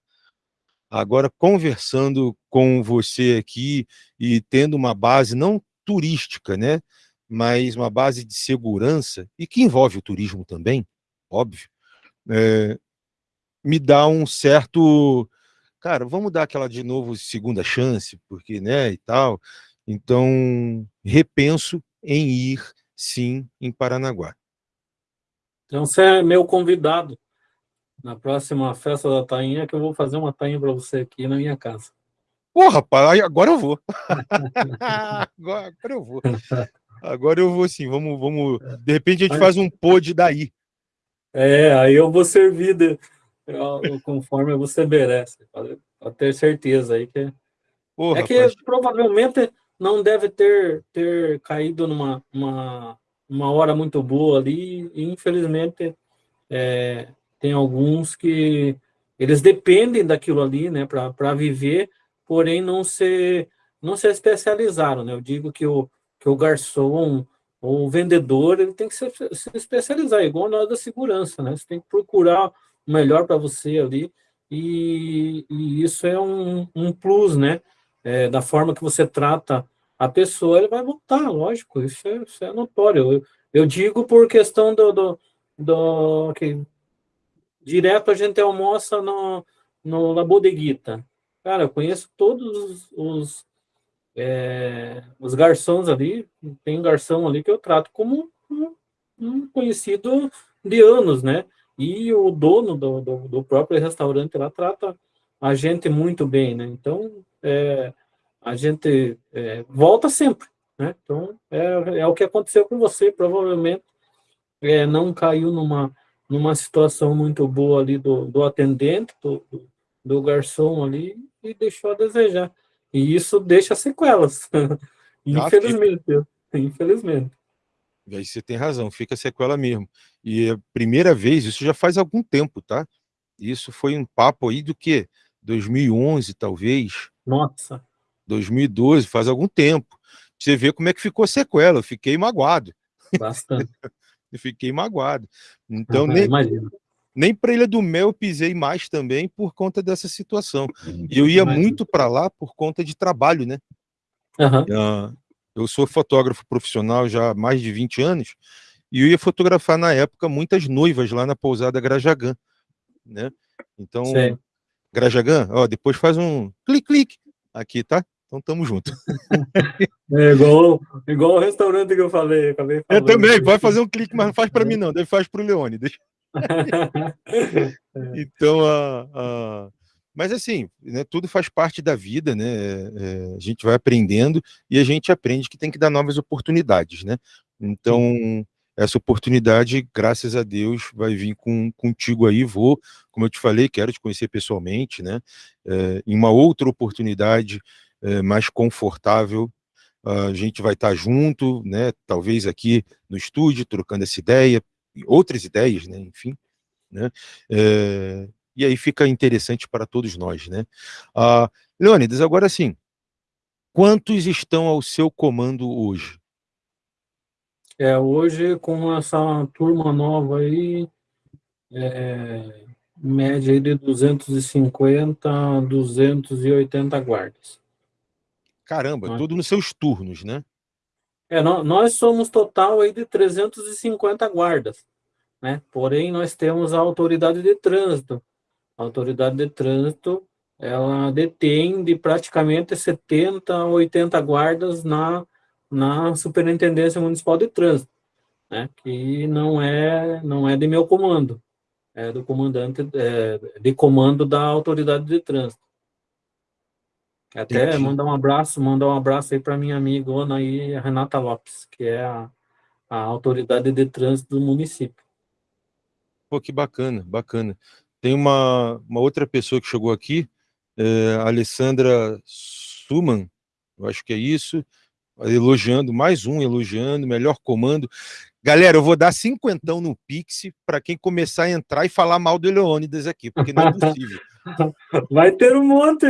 Agora, conversando com você aqui e tendo uma base não turística, né, mas uma base de segurança, e que envolve o turismo também, óbvio, é, me dá um certo cara, vamos dar aquela de novo segunda chance, porque, né, e tal. Então, repenso em ir, sim, em Paranaguá. Então, você é meu convidado na próxima festa da tainha, que eu vou fazer uma tainha para você aqui na minha casa. Pô, rapaz, agora eu vou. agora, agora, eu vou. Agora eu vou sim, vamos, vamos. De repente a gente faz um pod daí. É, aí eu vou servir de, conforme você merece, pode ter certeza aí que... Porra, é que rapaz. provavelmente não deve ter, ter caído numa uma, uma hora muito boa ali, e infelizmente é, tem alguns que eles dependem daquilo ali, né, para viver, porém não se, não se especializaram, né, eu digo que o, que o garçom ou o vendedor, ele tem que se, se especializar, igual nós da segurança, né, você tem que procurar melhor para você ali, e, e, isso é um, um plus, né? É, da forma que você trata a pessoa, ele vai voltar, lógico, isso é, isso é notório. Eu, eu, digo por questão do, do, do direto a gente almoça no, no La Bodeguita. Cara, eu conheço todos os, os, é, os garçons ali, tem um garçom ali que eu trato como um, um conhecido de anos, né? E o dono do, do, do, próprio restaurante lá trata a gente muito bem, né? Então, é, a gente é, volta sempre, né? Então, é, é o que aconteceu com você, provavelmente é, não caiu numa, numa situação muito boa ali do, do atendente, do, do garçom ali e deixou a desejar. E isso deixa sequelas. infelizmente. Infelizmente. Aí você tem razão, fica sequela mesmo. E a primeira vez, isso já faz algum tempo, tá? Isso foi um papo aí do que? 2011, talvez. Nossa. 2012, faz algum tempo. Você vê como é que ficou a sequela. Eu fiquei magoado. Bastante. eu fiquei magoado. Então, ah, nem, nem para Ilha do Mel eu pisei mais também por conta dessa situação. E eu ia muito para lá por conta de trabalho, né? Uhum. eu sou fotógrafo profissional já há mais de 20 anos e eu ia fotografar na época muitas noivas lá na pousada Grajagã, né? Então, Sim. Grajagã, ó, depois faz um clique-clique aqui, tá? Então tamo junto. É igual, igual o restaurante que eu falei. Acabei eu também, vai fazer um clique, mas não faz para mim não, deve faz para o Leone. Deixa... então, a, a, mas assim, né, tudo faz parte da vida, né? É, a gente vai aprendendo e a gente aprende que tem que dar novas oportunidades, né? Então, essa oportunidade, graças a Deus, vai vir com, contigo aí, vou, como eu te falei, quero te conhecer pessoalmente, né? É, em uma outra oportunidade é, mais confortável, a gente vai estar junto, né? Talvez aqui no estúdio, trocando essa ideia, outras ideias, né? Enfim, né? É, e aí fica interessante para todos nós, né? Ah, Leônidas, agora sim, quantos estão ao seu comando hoje? É, hoje, com essa turma nova aí, é, média de 250 a 280 guardas. Caramba, ah. tudo nos seus turnos, né? É, nós somos total aí de 350 guardas, né? Porém, nós temos a autoridade de trânsito, a autoridade de trânsito, ela detém de praticamente 70 a 80 guardas na, na Superintendência Municipal de Trânsito, né? que não é, não é de meu comando, é do comandante, é, de comando da autoridade de trânsito. Até Entendi. mandar um abraço, mandar um abraço aí para minha amiga Ana aí, Renata Lopes, que é a, a autoridade de trânsito do município. Pô, que bacana, bacana. Tem uma, uma outra pessoa que chegou aqui, é, a Alessandra Suman, eu acho que é isso, elogiando, mais um elogiando, melhor comando. Galera, eu vou dar cinquentão no Pix para quem começar a entrar e falar mal do Leônidas aqui, porque não é possível. Vai ter um monte.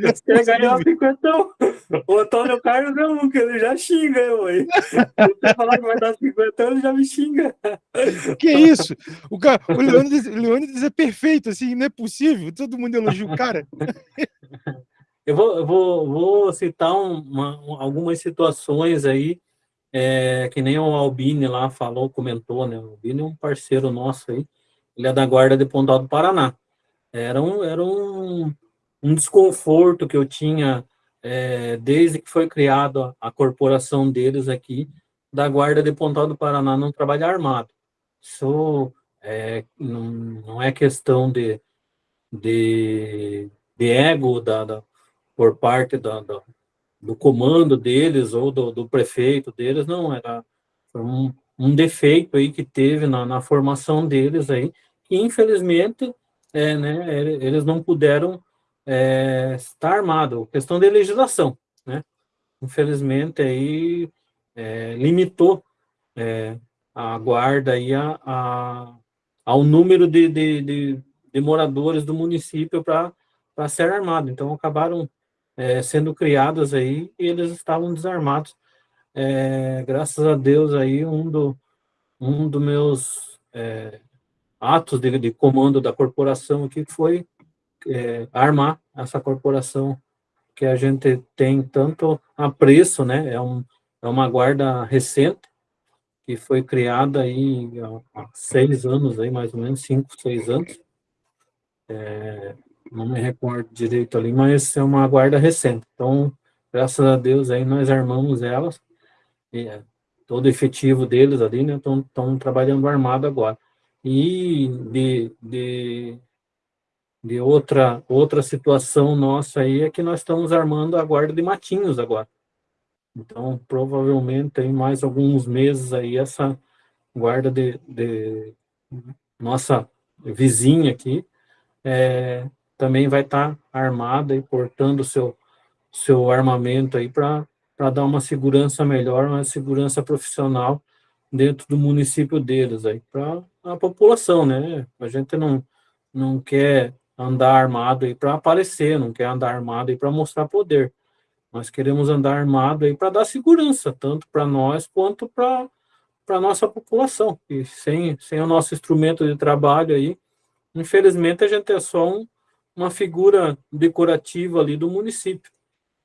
Você quer ganhar cinquentão? O Antônio Carlos é um, que ele já xinga eu aí. Se falar que vai dar cinquentão, ele já me xinga. Que isso? O, cara, o, Leônidas, o Leônidas é perfeito, assim, não é possível. Todo mundo elogia o cara. Eu vou, eu vou, vou citar uma, algumas situações aí, é, que nem o Albini lá falou, comentou, né? O Albini é um parceiro nosso aí, ele é da Guarda de Pontal do Paraná. Era um, era um, um desconforto que eu tinha é, desde que foi criada a corporação deles aqui, da Guarda de Pontal do Paraná, não trabalhar armado. Isso é, não, não é questão de, de, de ego da, da, por parte do comando deles ou do, do prefeito deles, não, era um, um defeito aí que teve na, na formação deles aí, que infelizmente é, né, eles não puderam é, estar armados. Questão de legislação, né? Infelizmente, aí é, limitou é, a guarda aí a, a, ao número de, de, de, de moradores do município para ser armado. Então, acabaram é, sendo criadas aí e eles estavam desarmados. É, graças a Deus, aí, um, do, um dos meus é, atos de, de comando da corporação aqui foi é, armar essa corporação que a gente tem tanto apreço, né? É, um, é uma guarda recente que foi criada aí há seis anos, aí mais ou menos cinco, seis anos. É, não me recordo direito ali, mas é uma guarda recente. Então, graças a Deus aí nós armamos elas. E, é, todo o efetivo deles ali, né? Estão trabalhando armado agora. E de, de, de outra, outra situação nossa aí é que nós estamos armando a guarda de matinhos agora. Então, provavelmente, em mais alguns meses aí, essa guarda de, de nossa vizinha aqui, é, também vai estar tá armada e portando o seu, seu armamento aí para dar uma segurança melhor, uma segurança profissional dentro do município deles aí, para a população, né? A gente não, não quer andar armado aí para aparecer, não quer andar armado aí para mostrar poder. Nós queremos andar armado aí para dar segurança, tanto para nós quanto para a nossa população. E sem, sem o nosso instrumento de trabalho aí, infelizmente a gente é só um, uma figura decorativa ali do município,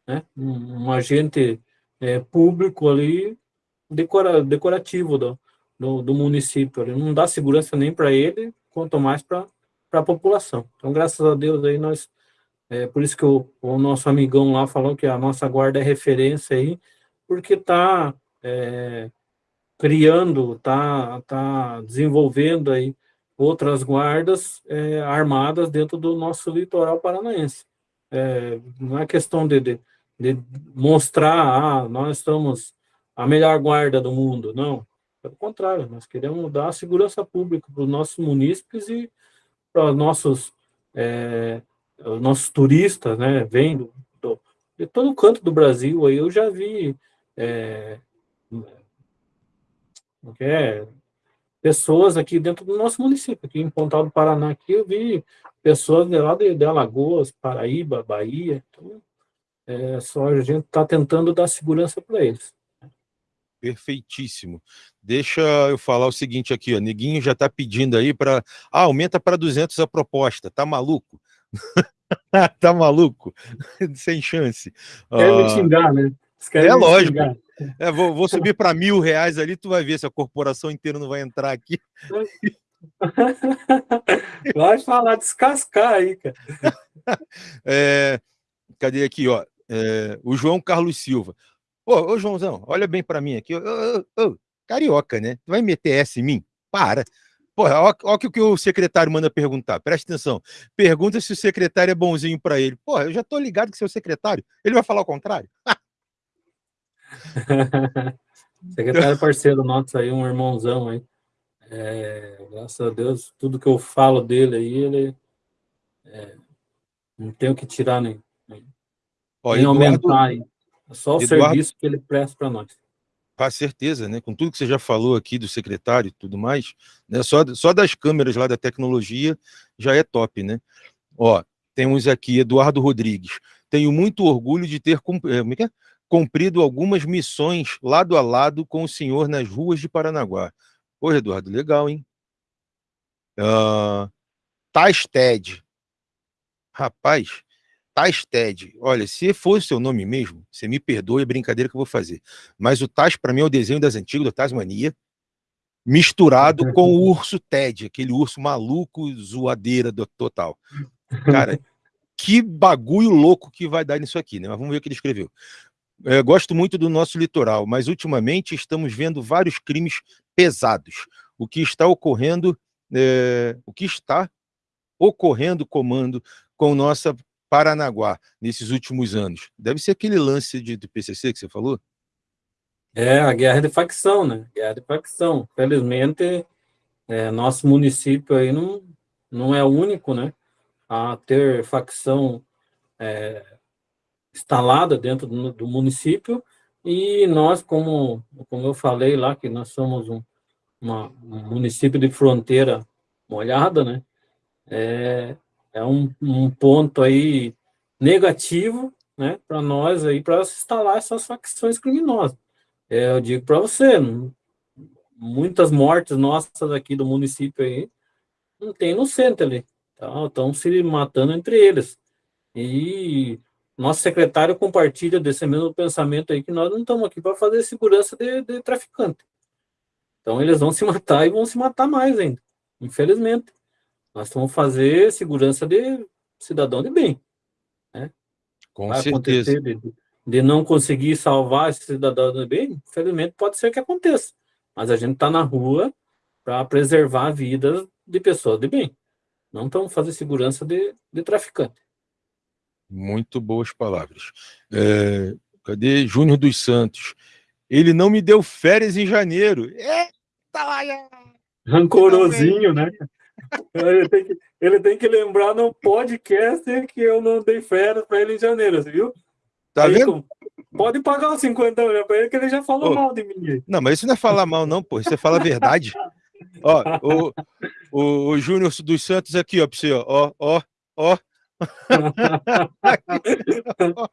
né? Um, um agente é, público ali decora, decorativo do, do, do município. Não dá segurança nem para ele, quanto mais para a população. Então, graças a Deus, aí nós é por isso que o, o, nosso amigão lá falou que a nossa guarda é referência aí, porque está é, criando, está tá desenvolvendo aí outras guardas é, armadas dentro do nosso litoral paranaense. É, não é questão de, de, de, mostrar, ah, nós estamos a melhor guarda do mundo, não. Pelo contrário, nós queremos dar segurança pública para os nossos munícipes e para os nossos é, os nossos turistas, né, vêm do, de todo canto do Brasil, aí eu já vi é, pessoas aqui dentro do nosso município, aqui em Pontal do Paraná, aqui eu vi pessoas de lá de, de Alagoas, Paraíba, Bahia, então, é, só a gente está tentando dar segurança para eles. Perfeitíssimo. Deixa eu falar o seguinte aqui, ó, Neguinho já está pedindo aí para... Ah, aumenta para 200 a proposta, tá maluco? tá maluco? Sem chance. Quer me ah, xingar, né? É lógico. É, vou, vou subir para mil reais ali, tu vai ver se a corporação inteira não vai entrar aqui. Pode falar, descascar aí, cara. É, cadê aqui, ó? É, o João Carlos Silva. Ô, ô Joãozão, olha bem para mim aqui. Ô, ô, ô, carioca, né? Tu vai meter essa em mim? Para. Porra, olha o que o secretário manda perguntar. Presta atenção. Pergunta se o secretário é bonzinho para ele. Porra, eu já tô ligado que seu secretário. Ele vai falar o contrário? secretário parceiro nosso aí, um irmãozão aí. É, graças a Deus, tudo que eu falo dele aí, ele é, não tenho que tirar nem, nem, Ó, nem Eduardo, aumentar. É só o Eduardo, serviço que ele presta para nós. Com certeza, né? Com tudo que você já falou aqui do secretário e tudo mais, né? Só, só das câmeras lá da tecnologia já é top, né? Ó, temos aqui Eduardo Rodrigues. Tenho muito orgulho de ter é, é? Cumprido algumas missões lado a lado com o senhor nas ruas de Paranaguá. Pô, Eduardo, legal, hein? Uh, Tais Ted. Rapaz, Tais Ted, olha, se fosse seu nome mesmo, você me perdoe a brincadeira que eu vou fazer, mas o Tais para mim é o desenho das antigas, do Tasmania, misturado com o urso Ted, aquele urso maluco, zoadeira do total. Cara, que bagulho louco que vai dar nisso aqui, né? Mas vamos ver o que ele escreveu. É, gosto muito do nosso litoral, mas ultimamente estamos vendo vários crimes pesados. O que está ocorrendo, é, o que está ocorrendo, comando, com nossa Paranaguá nesses últimos anos? Deve ser aquele lance de, do PCC que você falou? É, a guerra de facção, né? Guerra de facção. Felizmente, é, nosso município aí não, não é o único, né? A ter facção é, instalada dentro do, do, município e nós, como, como eu falei lá, que nós somos um, uma, um município de fronteira molhada, né? É, é um, um ponto aí negativo né, para nós aí para instalar essas facções criminosas. É, eu digo para você, muitas mortes nossas aqui do município aí não tem no centro ali, tá? estão se matando entre eles. E nosso secretário compartilha desse mesmo pensamento aí que nós não estamos aqui para fazer segurança de, de traficante. Então eles vão se matar e vão se matar mais ainda, infelizmente. Nós vamos fazer segurança de cidadão de bem. Né? Com Vai certeza. De, de, não conseguir salvar esse cidadão de bem, infelizmente pode ser que aconteça. Mas a gente está na rua para preservar a vida de pessoas de bem. Não estamos fazendo segurança de, de traficante. Muito boas palavras. É, cadê Júnior dos Santos? Ele não me deu férias em janeiro. Eita, Rancorosinho, né? Ele tem, que, ele tem que lembrar no podcast que eu não dei férias para ele em janeiro, você viu? Tá Aí, vendo? Pode pagar os 50 euros para ele, que ele já falou mal de mim. Não, mas isso não é falar mal, não, pô. Você fala a verdade. ó, o, o, o Júnior dos Santos aqui, ó, para você, ó, ó, ó.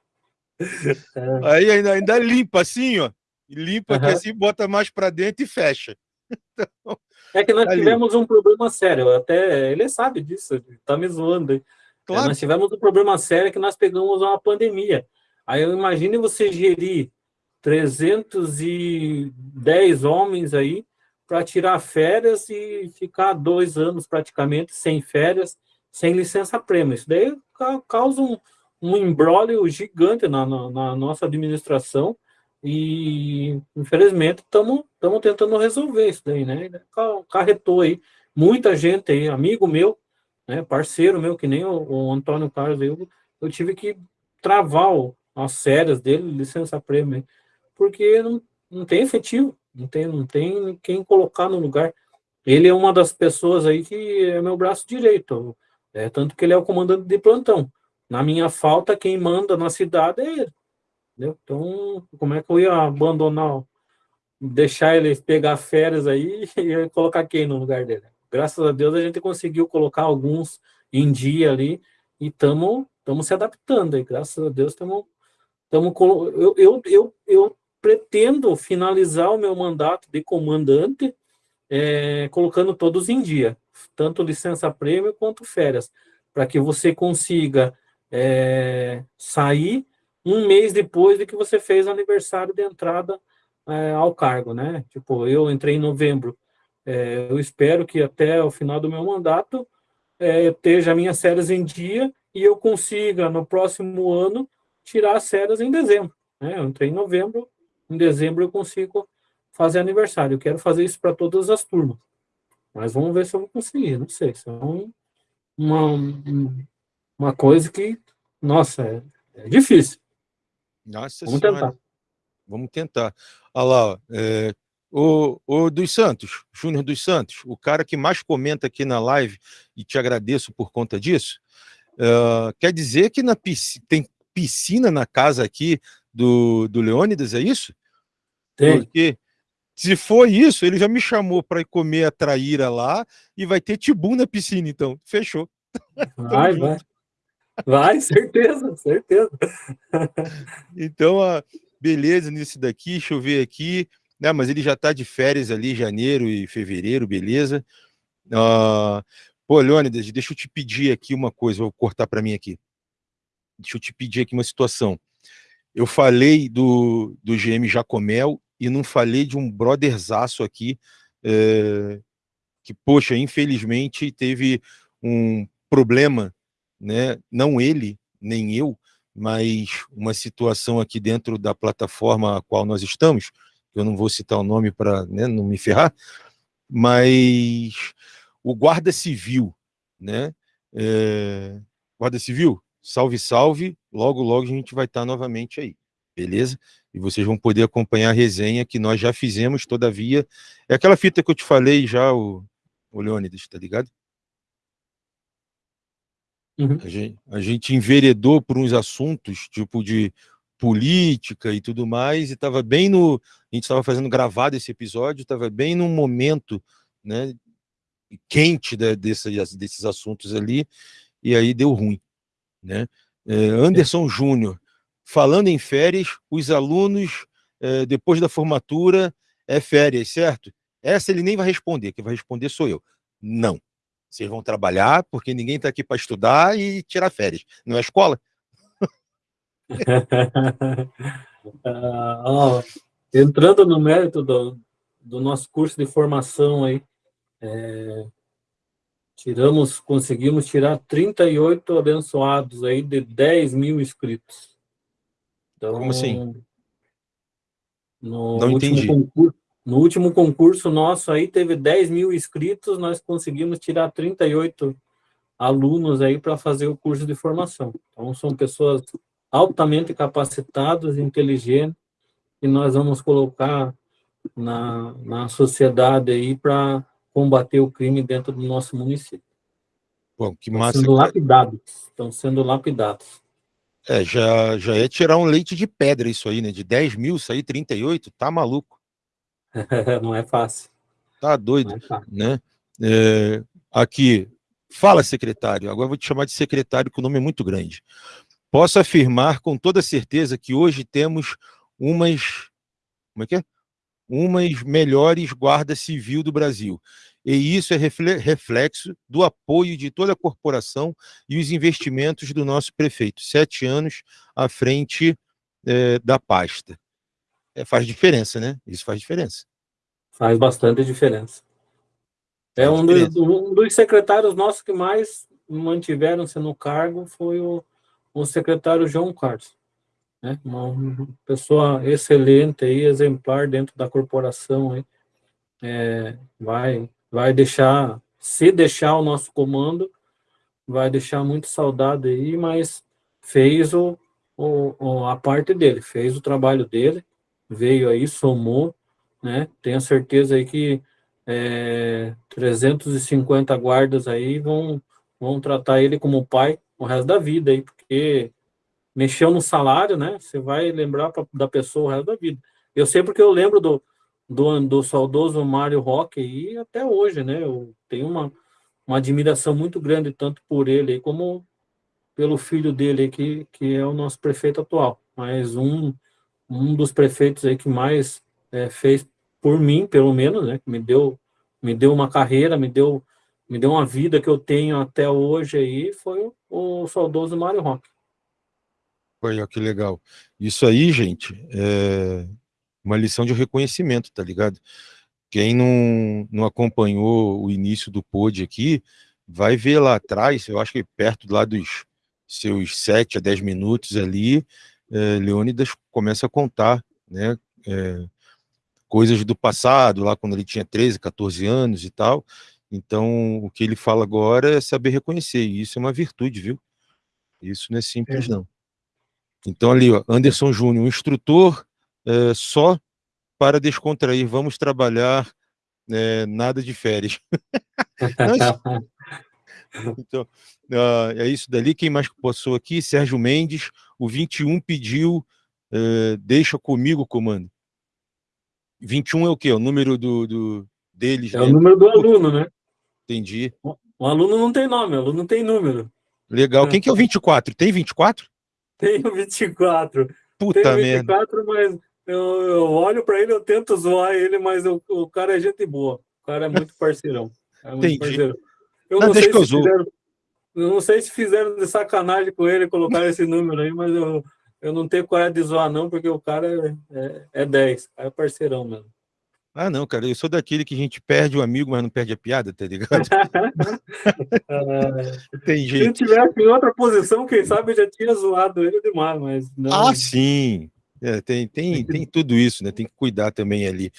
Aí ainda, ainda limpa assim, ó. Limpa uhum. que assim, bota mais para dentro e fecha. Então, é que nós tá tivemos um problema sério, até ele sabe disso, tá me zoando aí. Claro. É, nós tivemos um problema sério que nós pegamos uma pandemia. Aí eu imagine você gerir 310 homens aí para tirar férias e ficar dois anos praticamente sem férias, sem licença-prêmio. Isso daí causa um, um embrólio gigante na, na, na nossa administração e, infelizmente, estamos tentando resolver isso daí, né? Carretou aí muita gente aí, amigo meu, né, parceiro meu, que nem o, o Antônio Carlos, eu, eu tive que travar o, as séries dele, licença-prêmio, porque não, não tem efetivo, não tem, não tem quem colocar no lugar. Ele é uma das pessoas aí que é meu braço direito, é, tanto que ele é o comandante de plantão. Na minha falta, quem manda na cidade é ele. Entendeu? Então, como é que eu ia abandonar, deixar ele pegar férias aí e colocar quem no lugar dele? Graças a Deus a gente conseguiu colocar alguns em dia ali e estamos se adaptando aí. Graças a Deus estamos eu, eu, eu, eu pretendo finalizar o meu mandato de comandante é, colocando todos em dia, tanto licença prêmio quanto férias, para que você consiga é, sair um mês depois de que você fez aniversário de entrada é, ao cargo, né? Tipo, eu entrei em novembro, é, eu espero que até o final do meu mandato é, esteja minhas férias em dia e eu consiga, no próximo ano, tirar as férias em dezembro. Né? Eu entrei em novembro, em dezembro eu consigo fazer aniversário. Eu quero fazer isso para todas as turmas. Mas vamos ver se eu vou conseguir, não sei. Isso é um, uma, uma coisa que, nossa, é, é difícil. Nossa Vamos senhora. tentar. Vamos tentar. Olha lá, é, o, o dos Santos, Júnior dos Santos, o cara que mais comenta aqui na live, e te agradeço por conta disso, uh, quer dizer que na piscina, tem piscina na casa aqui do, do Leônidas, é isso? Tem. Porque se for isso, ele já me chamou para ir comer a traíra lá e vai ter tibu na piscina, então. Fechou. Vai, vai. Vai, certeza, certeza. então, a beleza nisso daqui, deixa eu ver aqui. Né, mas ele já está de férias ali, janeiro e fevereiro, beleza. Uh, pô, Leônidas, deixa eu te pedir aqui uma coisa, vou cortar para mim aqui. Deixa eu te pedir aqui uma situação. Eu falei do, do GM Jacomel e não falei de um brotherzaço aqui, é, que, poxa, infelizmente teve um problema né? não ele, nem eu, mas uma situação aqui dentro da plataforma a qual nós estamos, eu não vou citar o nome para né, não me ferrar, mas o Guarda Civil, né? É, Guarda Civil, salve, salve, logo, logo a gente vai estar novamente aí, beleza? E vocês vão poder acompanhar a resenha que nós já fizemos, todavia, é aquela fita que eu te falei já, o, o Leônidas, tá ligado? Uhum. A, gente, a gente enveredou por uns assuntos, tipo de política e tudo mais, e estava bem no. A gente estava fazendo gravado esse episódio, estava bem num momento né, quente de, desses, desses assuntos ali, e aí deu ruim. Né? É, Anderson é. Júnior, falando em férias, os alunos, é, depois da formatura, é férias, certo? Essa ele nem vai responder, quem vai responder sou eu. Não. Vocês vão trabalhar porque ninguém está aqui para estudar e tirar férias. Não é escola? uh, entrando no mérito do, do nosso curso de formação aí, é, tiramos, conseguimos tirar 38 abençoados aí de 10 mil inscritos. Então, Como assim? No Não último entendi. concurso, no último concurso nosso aí teve 10 mil inscritos, nós conseguimos tirar 38 alunos aí para fazer o curso de formação. Então, são pessoas altamente capacitadas, inteligentes, e nós vamos colocar na, na sociedade aí para combater o crime dentro do nosso município. Bom, que Estão massa. Sendo lapidados. Estão sendo lapidados. É, já, já é tirar um leite de pedra isso aí, né? De 10 mil sair 38, tá maluco. Não é fácil. Tá doido, é fácil. né? É, aqui, fala secretário, agora vou te chamar de secretário, que o nome é muito grande. Posso afirmar com toda certeza que hoje temos umas, como é que é? Umas melhores guardas civil do Brasil. E isso é reflexo do apoio de toda a corporação e os investimentos do nosso prefeito. Sete anos à frente é, da pasta. É, faz diferença, né? Isso faz diferença. Faz bastante diferença. É um dos, um dos secretários nossos que mais mantiveram-se no cargo foi o, o secretário João Carlos. Né? Uma pessoa excelente aí, exemplar dentro da corporação. Aí. É, vai vai deixar, se deixar o nosso comando, vai deixar muito saudade aí, mas fez o, o, a parte dele, fez o trabalho dele, veio aí, somou, né? Tenho certeza aí que é, 350 guardas aí vão, vão tratar ele como pai o resto da vida aí, porque mexeu no salário, né? Você vai lembrar pra, da pessoa o resto da vida. Eu sei porque eu lembro do, do, do saudoso Mário Roque e até hoje, né? Eu tenho uma, uma admiração muito grande tanto por ele como pelo filho dele que, que é o nosso prefeito atual. Mas um, um dos prefeitos aí que mais é, fez por mim, pelo menos, né? Que me deu, me deu uma carreira, me deu, me deu uma vida que eu tenho até hoje aí, foi o, o saudoso Mário Roque. Olha que legal. Isso aí, gente, é, uma lição de reconhecimento, tá ligado? Quem não, não acompanhou o início do pod aqui, vai ver lá atrás, eu acho que perto lá dos seus 7 a 10 minutos ali, é, Leônidas começa a contar, né, é, coisas do passado, lá quando ele tinha 13, 14 anos e tal, então o que ele fala agora é saber reconhecer, e isso é uma virtude, viu? Isso não é simples, é. não. Então ali, ó, Anderson Júnior, um instrutor é, só para descontrair, vamos trabalhar, é, nada de férias. então, uh, é isso dali. Quem mais passou aqui? Sérgio Mendes, o 21 pediu, uh, deixa comigo, comando. 21 é o quê? O número do, do deles? É né? o número do aluno, né? Entendi. O, aluno não tem nome, o aluno não tem número. Legal. Quem que é o 24? Tem 24? Tem o 24. Puta tem o 24, merda. mas eu, eu olho para ele, eu tento zoar ele, mas o, o cara é gente boa. O cara é muito parceirão. É muito Entendi. parceirão. Eu não, não sei se fizeram, eu não sei se fizeram de sacanagem com ele colocar esse número aí, mas eu, eu não tenho coragem de zoar não, porque o cara é, é, é 10, é parceirão mesmo. Ah, não, cara, eu sou daquele que a gente perde o amigo, mas não perde a piada, tá ligado? Tem jeito. Se tivesse em outra posição, quem sabe eu já tinha zoado ele demais, mas não. Ah, sim, é, tem, tem, tem tudo isso, né? Tem que cuidar também ali.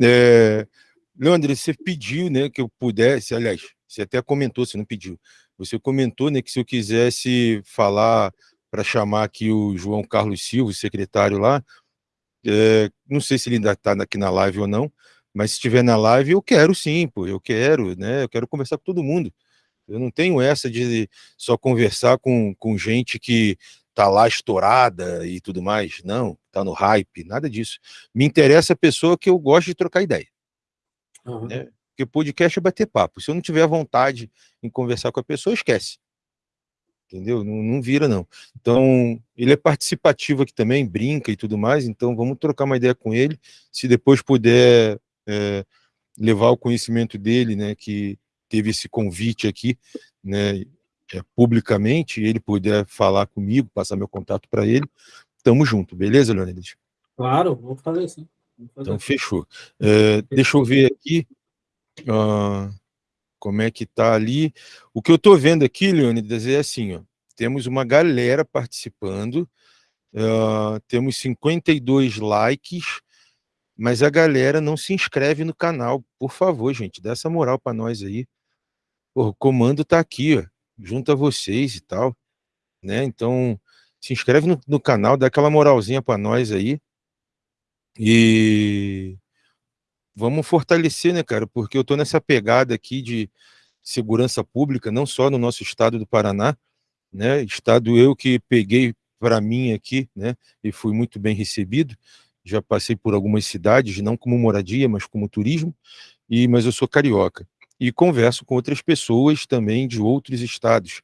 É, Leandro, você pediu, né, que eu pudesse, aliás, você até comentou, você não pediu, você comentou, né, que se eu quisesse falar para chamar aqui o João Carlos Silva, secretário lá, é, não sei se ele ainda está aqui na live ou não, mas se estiver na live, eu quero sim, pô, eu quero, né, eu quero conversar com todo mundo. Eu não tenho essa de só conversar com, com gente que tá lá estourada e tudo mais. Não, tá no hype, nada disso. Me interessa a pessoa que eu gosto de trocar ideia. Uhum. Né? Porque podcast é bater papo. Se eu não tiver vontade em conversar com a pessoa, esquece. Entendeu? Não, não vira, não. Então, ele é participativo aqui também, brinca e tudo mais, então vamos trocar uma ideia com ele. Se depois puder é, levar o conhecimento dele, né, que teve esse convite aqui, né, é, publicamente, ele puder falar comigo, passar meu contato para ele, tamo junto, beleza, Leonidas? Claro, vou fazer sim. Fazer então, fechou. É, deixa eu ver aqui uh, como é que tá ali. O que eu tô vendo aqui, Leonidas, é assim, ó, temos uma galera participando, uh, temos 52 likes, mas a galera não se inscreve no canal. Por favor, gente, dá essa moral para nós aí. o comando tá aqui, ó junto a vocês e tal, né? Então, se inscreve no, no canal, dá aquela moralzinha para nós aí. E vamos fortalecer, né, cara? Porque eu tô nessa pegada aqui de segurança pública, não só no nosso estado do Paraná, né? Estado eu que peguei para mim aqui, né? E fui muito bem recebido. Já passei por algumas cidades, não como moradia, mas como turismo. E mas eu sou carioca e converso com outras pessoas também de outros estados,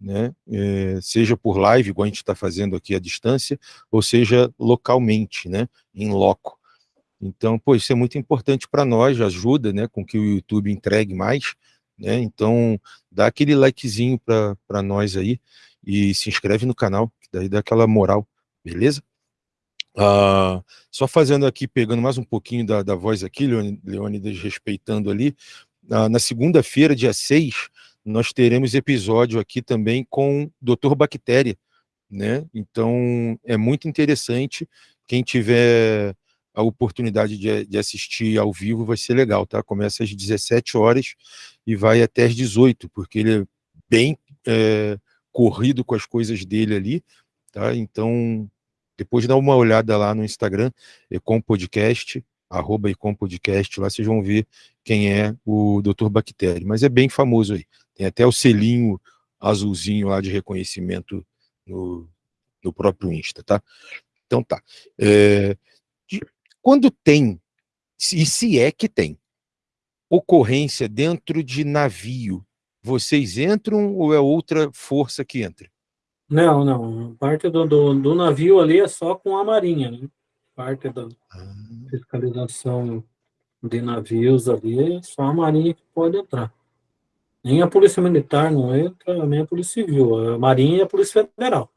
né? É, seja por live, igual a gente está fazendo aqui à distância, ou seja localmente, né? Em loco. Então, pô, isso é muito importante para nós, ajuda, né? Com que o YouTube entregue mais, né? Então, dá aquele likezinho para nós aí e se inscreve no canal, que daí dá aquela moral, beleza? Ah, só fazendo aqui, pegando mais um pouquinho da, da voz aqui, Leônidas respeitando ali, ah, na segunda-feira, dia 6, nós teremos episódio aqui também com Dr. Bactéria, né? Então, é muito interessante, quem tiver a oportunidade de, de, assistir ao vivo vai ser legal, tá? Começa às 17 horas e vai até às 18, porque ele é bem é, corrido com as coisas dele ali, tá? Então, depois dá uma olhada lá no Instagram, Ecom Podcast, arroba Ecom Podcast, lá vocês vão ver quem é o Dr. Bactéria, mas é bem famoso aí. Tem até o selinho azulzinho lá de reconhecimento no, no próprio Insta, tá? Então tá. É, quando tem, e se é que tem, ocorrência dentro de navio, vocês entram ou é outra força que entra? Não, não. Parte do, do, do navio ali é só com a marinha, né? Parte da ah. Fiscalização de navios ali é só a marinha que pode entrar. Nem a polícia militar não entra, nem a polícia civil. A marinha e a polícia federal.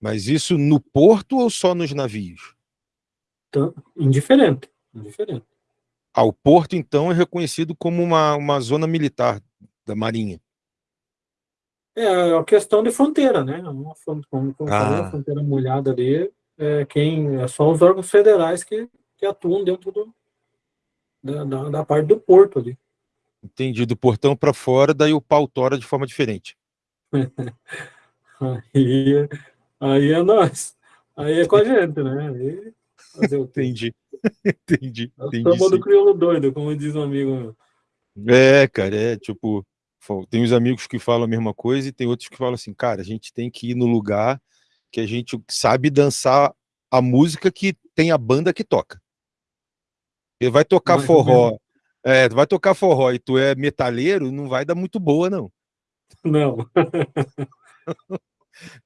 Mas isso no porto ou só nos navios? Então, indiferente, indiferente. Ah, o porto, então, é reconhecido como uma, uma zona militar da Marinha. É a questão de fronteira, né? Uma, como, como ah. falei, a fronteira molhada ali, é, quem, é só os órgãos federais que, que atuam dentro do, da, da, da parte do porto ali. Entendi, do portão para fora, daí o pau tora de forma diferente. aí, aí é nós. Aí é com a gente, né? Aí Fazer o entendi. entendi. É entendi do crioulo doido, como diz um amigo meu. É, cara, é tipo, tem os amigos que falam a mesma coisa e tem outros que falam assim, cara, a gente tem que ir no lugar que a gente sabe dançar a música que tem a banda que toca. Ele vai tocar forró, é, vai tocar forró e tu é metaleiro, não vai dar muito boa, não. Não.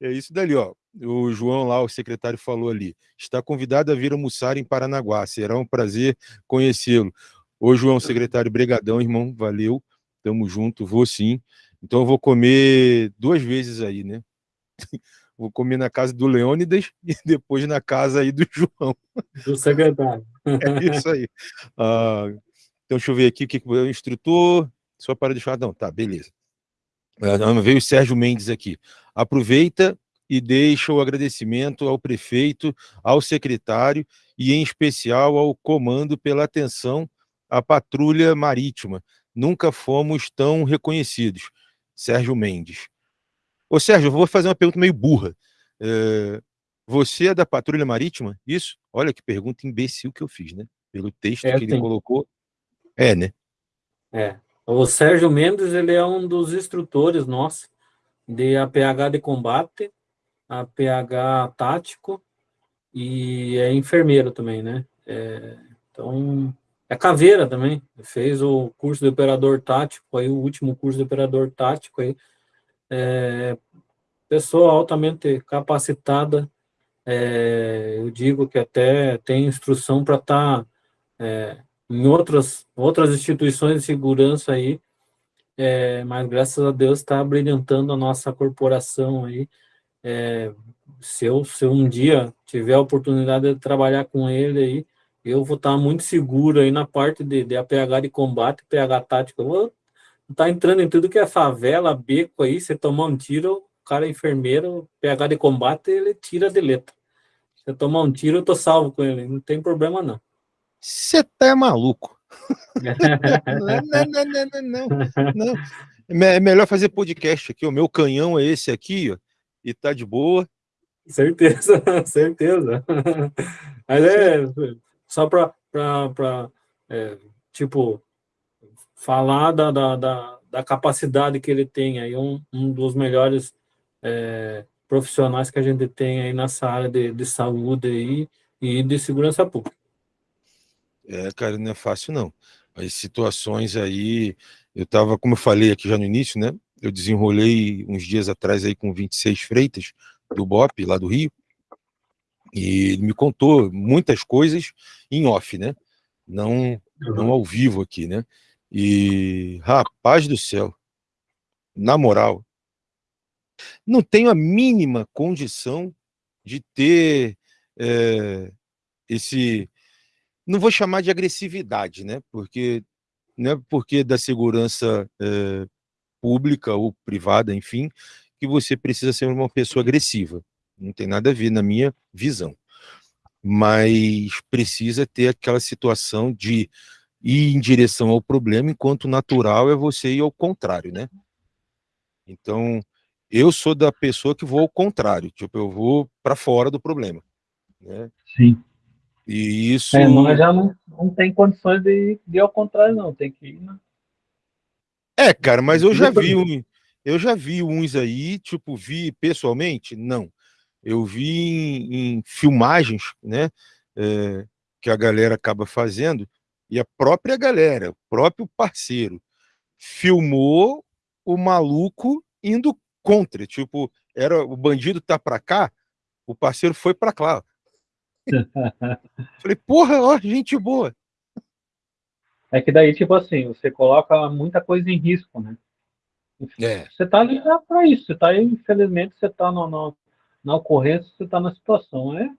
é isso dali, ó o João lá, o secretário, falou ali. Está convidado a vir almoçar em Paranaguá. Será um prazer conhecê-lo. Ô, João, secretário, brigadão, irmão. Valeu. Tamo junto. Vou sim. Então eu vou comer duas vezes aí, né? Vou comer na casa do Leônidas e depois na casa aí do João. Do secretário. É isso aí. Ah, então deixa eu ver aqui o que o instrutor. Só para deixar. Não, tá, beleza. Ah, veio o Sérgio Mendes aqui. Aproveita e deixo o agradecimento ao prefeito, ao secretário e, em especial, ao comando pela atenção à patrulha marítima. Nunca fomos tão reconhecidos. Sérgio Mendes. Ô, Sérgio, eu vou fazer uma pergunta meio burra. É, você é da patrulha marítima? Isso? Olha que pergunta imbecil que eu fiz, né? Pelo texto é, que ele colocou. É, né? É. O Sérgio Mendes, ele é um dos instrutores nossos de APH de combate a PH tático e é enfermeiro também, né? É, então, é caveira também, fez o curso de operador tático, aí o último curso de operador tático aí, é, pessoa altamente capacitada, é, eu digo que até tem instrução para estar tá, é, em outras, outras instituições de segurança aí, é, mas graças a Deus está brilhantando a nossa corporação aí, é, se, eu, se eu um dia tiver a oportunidade de trabalhar com ele aí, eu vou estar muito seguro aí na parte de, de APH de combate, PH tático. Eu vou estar entrando em tudo que é favela, beco aí, você tomar um tiro, o cara é enfermeiro, PH de combate, ele tira de letra. Se eu tomar um tiro, eu tô salvo com ele, não tem problema não. Você tá maluco. não, não, não, não, não, não. É melhor fazer podcast aqui. O meu canhão é esse aqui, ó e tá de boa. Certeza, certeza. Mas é só para, é, tipo, falar da, da, da, da capacidade que ele tem, aí um, um dos melhores é, profissionais que a gente tem aí nessa área de, de saúde aí, e de segurança pública. É, cara, não é fácil não. As situações aí, eu estava, como eu falei aqui já no início, né? Eu desenrolei uns dias atrás aí com 26 freitas do BOP, lá do Rio, e ele me contou muitas coisas em off, né? Não, não ao vivo aqui, né? E, rapaz do céu, na moral, não tenho a mínima condição de ter é, esse. Não vou chamar de agressividade, né? Porque não é porque da segurança é, pública ou privada, enfim, que você precisa ser uma pessoa agressiva. Não tem nada a ver na minha visão. Mas precisa ter aquela situação de ir em direção ao problema, enquanto natural é você ir ao contrário, né? Então, eu sou da pessoa que vou ao contrário, tipo, eu vou para fora do problema. Né? Sim. E isso. É, nós já não, não tem condições de, de ir ao contrário, não, tem que ir. Né? É, cara, mas eu já vi um, eu já vi uns aí, tipo, vi pessoalmente? Não. Eu vi em, em filmagens, né? É, que a galera acaba fazendo, e a própria galera, o próprio parceiro, filmou o maluco indo contra, tipo, era o bandido tá para cá, o parceiro foi para lá. Falei, porra, ó, gente boa. É que daí, tipo assim, você coloca muita coisa em risco, né? É. Você tá ali para isso, você tá aí, infelizmente, você tá no, no, na ocorrência, você tá na situação, é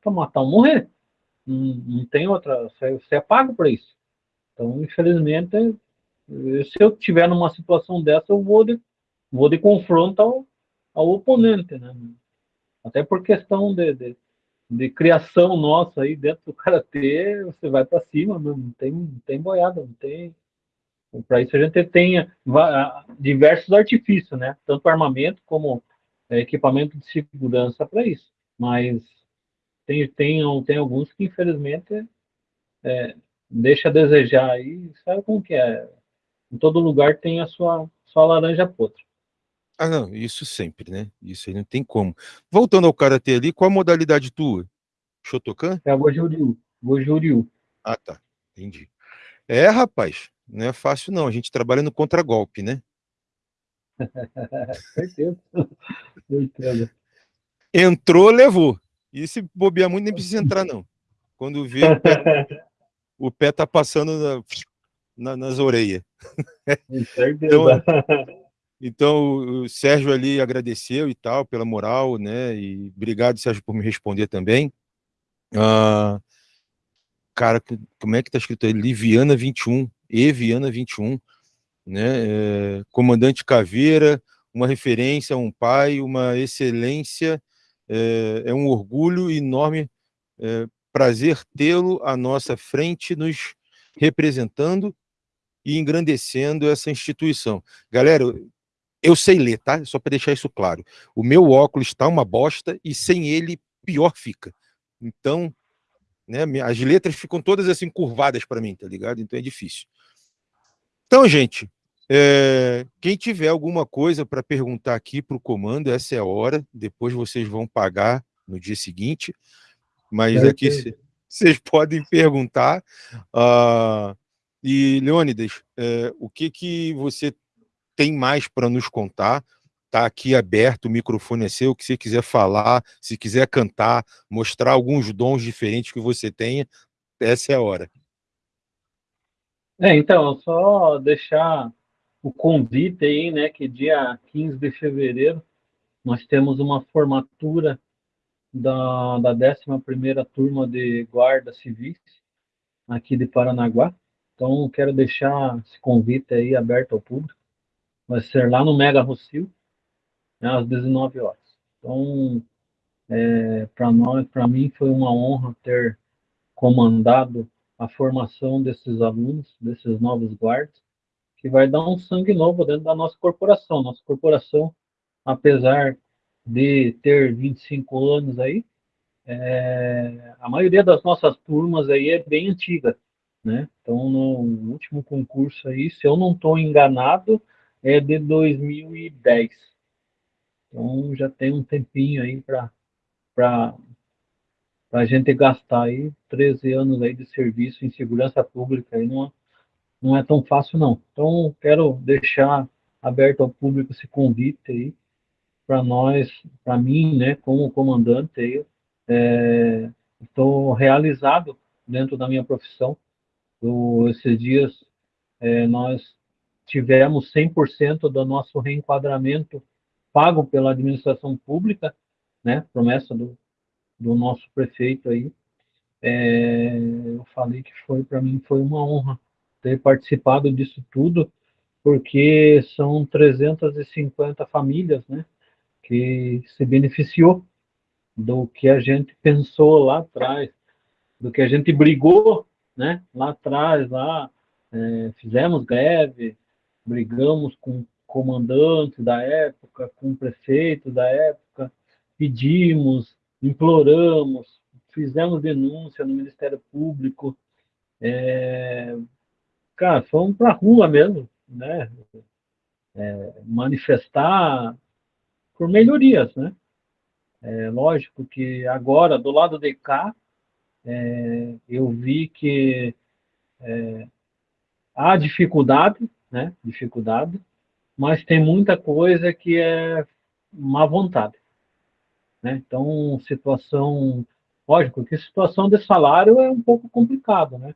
para matar ou morrer. Não, não tem outra, você, é pago para isso. Então, infelizmente, se eu tiver numa situação dessa, eu vou de, vou de confronto ao, ao oponente, né? Até por questão de, de, de, criação nossa aí dentro do karatê, você vai para cima, não tem, não tem boiada, não tem. Para isso a gente tem diversos artifícios, né? Tanto armamento como é, equipamento de segurança para isso. Mas tem, tem, tem alguns que infelizmente é, deixa a desejar aí, sabe como que é? Em todo lugar tem a sua, sua laranja podre. Ah, não, isso sempre, né? Isso aí não tem como. Voltando ao karatê ali, qual a modalidade tua? Shotokan? É a Gojuriu. Gojuriu. Ah, tá. Entendi. É, rapaz, não é fácil não. A gente trabalha no contragolpe, né? Certeza. Entrou, levou. E se bobear muito, nem precisa entrar, não. Quando vê, o pé, o pé tá passando na, na, nas orelhas. Então, então, o Sérgio ali agradeceu e tal, pela moral, né? E obrigado, Sérgio, por me responder também. Ah, cara, como é que tá escrito aí? Liviana 21, Eviana 21, né? É, Comandante Caveira, uma referência, um pai, uma excelência, é, é um orgulho enorme, é, prazer tê-lo à nossa frente, nos representando e engrandecendo essa instituição. Galera, eu sei ler, tá? Só para deixar isso claro. O meu óculos está uma bosta e sem ele pior fica. Então, né, as letras ficam todas assim curvadas para mim, tá ligado? Então é difícil. Então, gente, é, quem tiver alguma coisa para perguntar aqui para o comando, essa é a hora. Depois vocês vão pagar no dia seguinte. Mas é aqui vocês podem perguntar. Uh, e, Leônidas, é, o que, que você tem mais para nos contar. Está aqui aberto, o microfone é seu, que você quiser falar, se quiser cantar, mostrar alguns dons diferentes que você tenha, essa é a hora. É, então, só deixar o convite aí, né, que dia 15 de fevereiro nós temos uma formatura da, da 11ª turma de guarda civis aqui de Paranaguá. Então, quero deixar esse convite aí aberto ao público vai ser lá no Mega Rocio, né, às 19 horas. Então, é, para nós, para mim, foi uma honra ter comandado a formação desses alunos, desses novos guardas, que vai dar um sangue novo dentro da nossa corporação. Nossa corporação, apesar de ter 25 anos aí, é, a maioria das nossas turmas aí é bem antiga. né? Então, no último concurso aí, se eu não estou enganado, é de 2010. Então, já tem um tempinho aí para a gente gastar aí 13 anos aí de serviço em segurança pública aí não, não é tão fácil não. Então, quero deixar aberto ao público esse convite aí para nós, para mim, né, como comandante aí, estou é, realizado dentro da minha profissão. Eu, esses dias é, nós tivemos 100% do nosso reenquadramento pago pela administração pública, né, promessa do, do nosso prefeito aí. É, eu falei que foi para mim foi uma honra ter participado disso tudo, porque são 350 famílias, né, que se beneficiou do que a gente pensou lá atrás, do que a gente brigou, né, lá atrás, lá é, fizemos greve, brigamos com comandantes da época, com prefeitos da época, pedimos, imploramos, fizemos denúncia no Ministério Público, é, cara, fomos para a rua mesmo, né? É, manifestar por melhorias, né? É, lógico que agora, do lado de cá, é, eu vi que é, há dificuldade, né? Dificuldade, mas tem muita coisa que é má vontade. Né? Então, situação, lógico que situação de salário é um pouco complicado, né?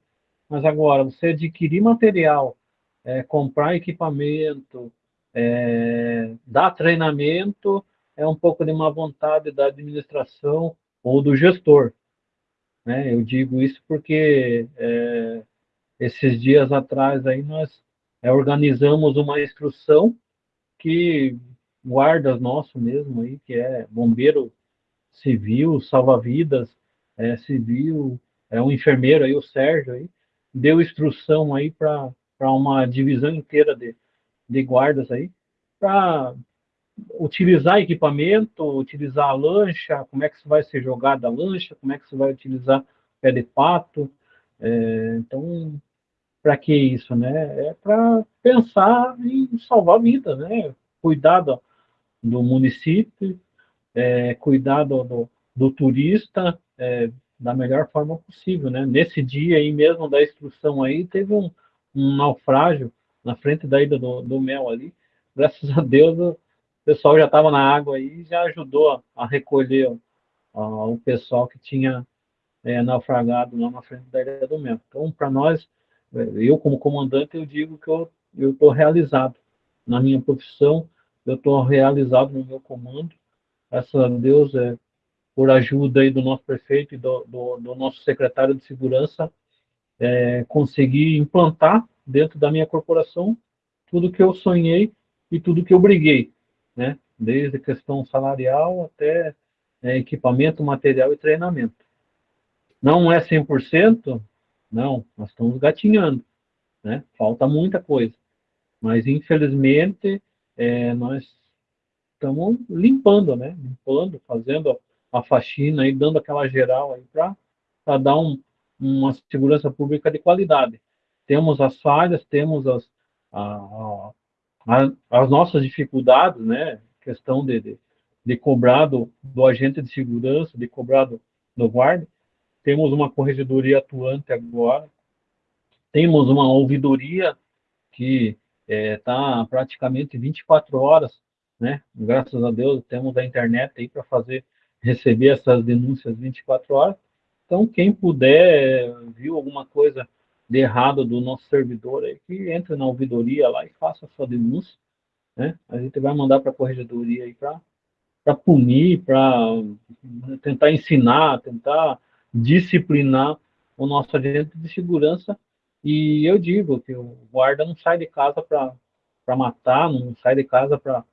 Mas agora, você adquirir material, é, comprar equipamento, é, dar treinamento, é um pouco de má vontade da administração ou do gestor. Né? Eu digo isso porque é, esses dias atrás aí nós é, organizamos uma instrução que guardas nosso mesmo aí, que é bombeiro civil, salva-vidas é, civil, é um enfermeiro aí, o Sérgio aí, deu instrução aí para uma divisão inteira de, de guardas aí, para utilizar equipamento, utilizar a lancha, como é que vai ser jogada a lancha, como é que você vai utilizar pé de pato. É, então, para que isso, né? É para pensar em salvar vidas, né? Cuidar do, município, é, cuidar do, do, do turista, é, da melhor forma possível, né? Nesse dia aí mesmo da instrução aí, teve um, um naufrágio na frente da ida do, do mel ali. Graças a Deus, o pessoal já estava na água aí e já ajudou a, a recolher o pessoal que tinha é, naufragado lá na frente da ilha do mel. Então, para nós, eu como comandante, eu digo que eu estou realizado na minha profissão, eu estou realizado no meu comando. Graças a Deus, é, por ajuda aí do nosso prefeito e do, do, do nosso secretário de segurança, é, conseguir implantar dentro da minha corporação tudo que eu sonhei e tudo que eu briguei, né? Desde a questão salarial até é, equipamento, material e treinamento. Não é 100%? Não, nós estamos gatinhando, né? Falta muita coisa. Mas, infelizmente, é, nós estamos limpando, né? Limpando, fazendo a faxina e dando aquela geral aí para dar um, uma segurança pública de qualidade. Temos as falhas, temos as, a, a, as nossas dificuldades, né? Questão de, de, de cobrar do, do, agente de segurança, de cobrar do, do guarda. Temos uma corregedoria atuante agora. Temos uma ouvidoria que está é, praticamente 24 horas, né? Graças a Deus temos a internet aí para fazer receber essas denúncias 24 horas. Então, quem puder, viu alguma coisa de errado do nosso servidor aí, que entre na ouvidoria lá e faça a sua denúncia, né? A gente vai mandar para a corregedoria aí para punir, para tentar ensinar, tentar disciplinar o nosso agente de segurança. E eu digo que o guarda não sai de casa para matar, não sai de casa para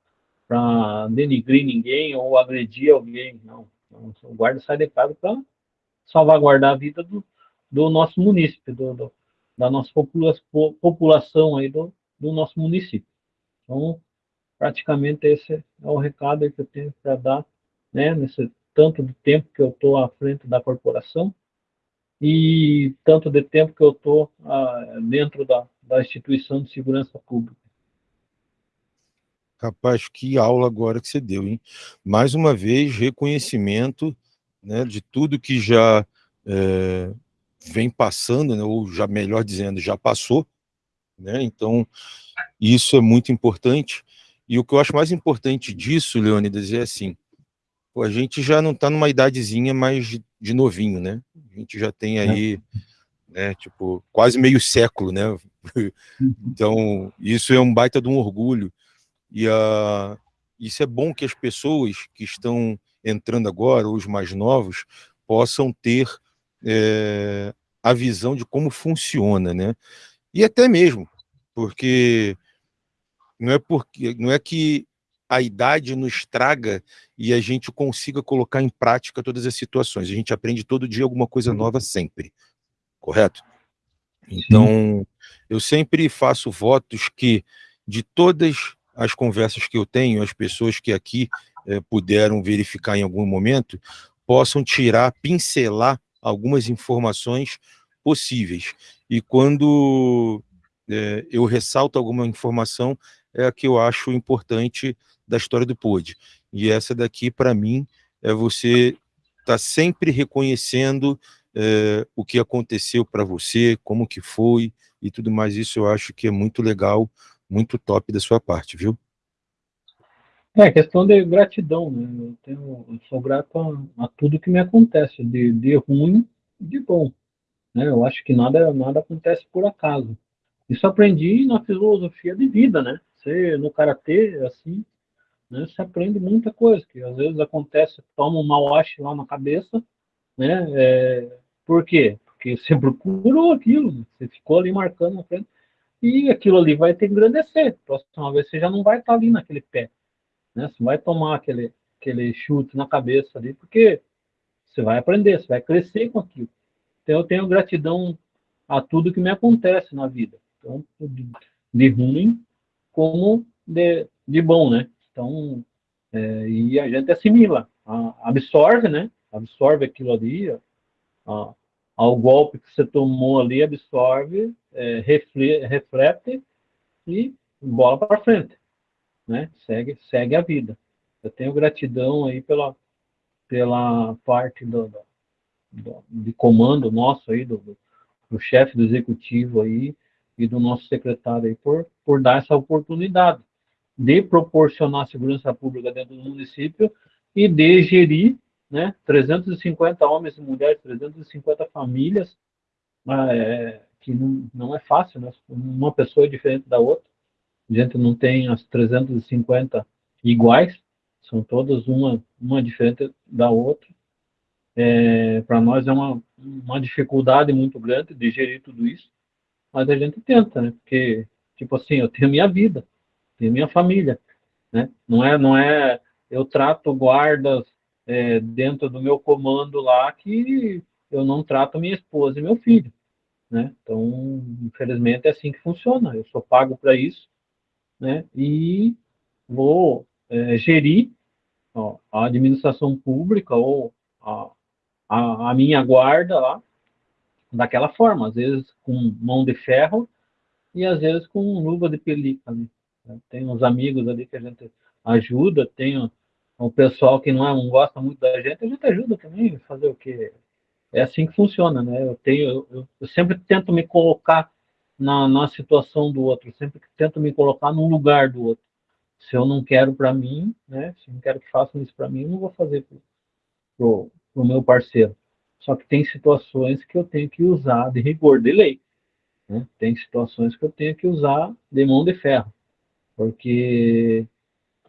para denigrir ninguém ou agredir alguém, não. O guarda sai de casa para salvaguardar a vida do, do nosso município, do, do, da nossa popula população aí do, do nosso município. Então, praticamente esse é o recado que eu tenho para dar, né, nesse tanto de tempo que eu estou à frente da corporação. e tanto de tempo que eu estou ah, dentro da, da instituição de segurança pública. Rapaz, que aula agora que você deu, hein? Mais uma vez, reconhecimento né, de tudo que já é, vem passando, né, ou já melhor dizendo, já passou. Né? Então, isso é muito importante. E o que eu acho mais importante disso, Leônidas, é assim, a gente já não está numa idadezinha mais de, novinho, né? A gente já tem é. aí, é. né, tipo, quase meio século, né? Então, isso é um baita de um orgulho. E uh, isso é bom que as pessoas que estão entrando agora, os mais novos, possam ter é, a visão de como funciona, né? E até mesmo, porque não é porque não é que a idade nos traga e a gente consiga colocar em prática todas as situações. A gente aprende todo dia alguma coisa nova sempre, correto? Então, Sim. eu sempre faço votos que de todas as conversas que eu tenho, as pessoas que aqui é, puderam verificar em algum momento, possam tirar, pincelar algumas informações possíveis. E quando é, eu ressalto alguma informação, é a que eu acho importante da história do POD. E essa daqui, para mim, é você estar tá sempre reconhecendo é, o que aconteceu para você, como que foi e tudo mais. Isso eu acho que é muito legal, muito top da sua parte, viu? É, questão de gratidão, né? Eu, tenho, eu sou grato a, a, tudo que me acontece, de, de ruim e de bom. Né? Eu acho que nada, nada acontece por acaso. Isso aprendi na filosofia de vida, né? Você, no Karatê, assim, né, você aprende muita coisa, que às vezes acontece, toma um mauache lá na cabeça, né? É, por quê? Porque você procurou aquilo, você ficou ali marcando na frente, e aquilo ali vai te engrandecer. Próxima vez você já não vai estar ali naquele pé. Né? Você vai tomar aquele, aquele chute na cabeça ali, porque você vai aprender, você vai crescer com aquilo. Então, eu tenho gratidão a tudo que me acontece na vida. Então, de, de ruim como de, de bom, né? Então, é, e a gente assimila, a, absorve, né? Absorve aquilo ali, a, ao golpe que você tomou ali, absorve, é, reflete, reflete e bola para frente né? Segue, segue a vida. Eu tenho gratidão aí pela, pela parte do, do, do de comando nosso aí, do, do, do chefe do executivo aí e do nosso secretário aí por, por dar essa oportunidade de proporcionar segurança pública dentro do município e de gerir né, 350 homens e mulheres, 350 famílias, é, que não, não é fácil, né? uma pessoa é diferente da outra, a gente não tem as 350 iguais, são todas uma, uma diferente da outra. É, Para nós é uma, uma dificuldade muito grande de gerir tudo isso, mas a gente tenta, né? Porque, tipo assim, eu tenho minha vida, tenho minha família, né? Não é, não é, eu trato guardas é, dentro do meu comando lá que eu não trato minha esposa e meu filho, né? Então, infelizmente é assim que funciona. Eu sou pago para isso né, e vou é, gerir ó, a administração pública ou a, a, a, minha guarda lá daquela forma, às vezes com mão de ferro e às vezes com luva de pelica. Né? Tem uns amigos ali que a gente ajuda, tem o pessoal que não, é, não gosta muito da gente, a gente ajuda também, fazer o que é assim que funciona, né? Eu tenho, eu, eu sempre tento me colocar na, na situação do outro, sempre tento me colocar no lugar do outro. Se eu não quero para mim, né, se eu não quero que façam isso para mim, eu não vou fazer para o meu parceiro. Só que tem situações que eu tenho que usar de rigor de lei. Né? Tem situações que eu tenho que usar de mão de ferro, porque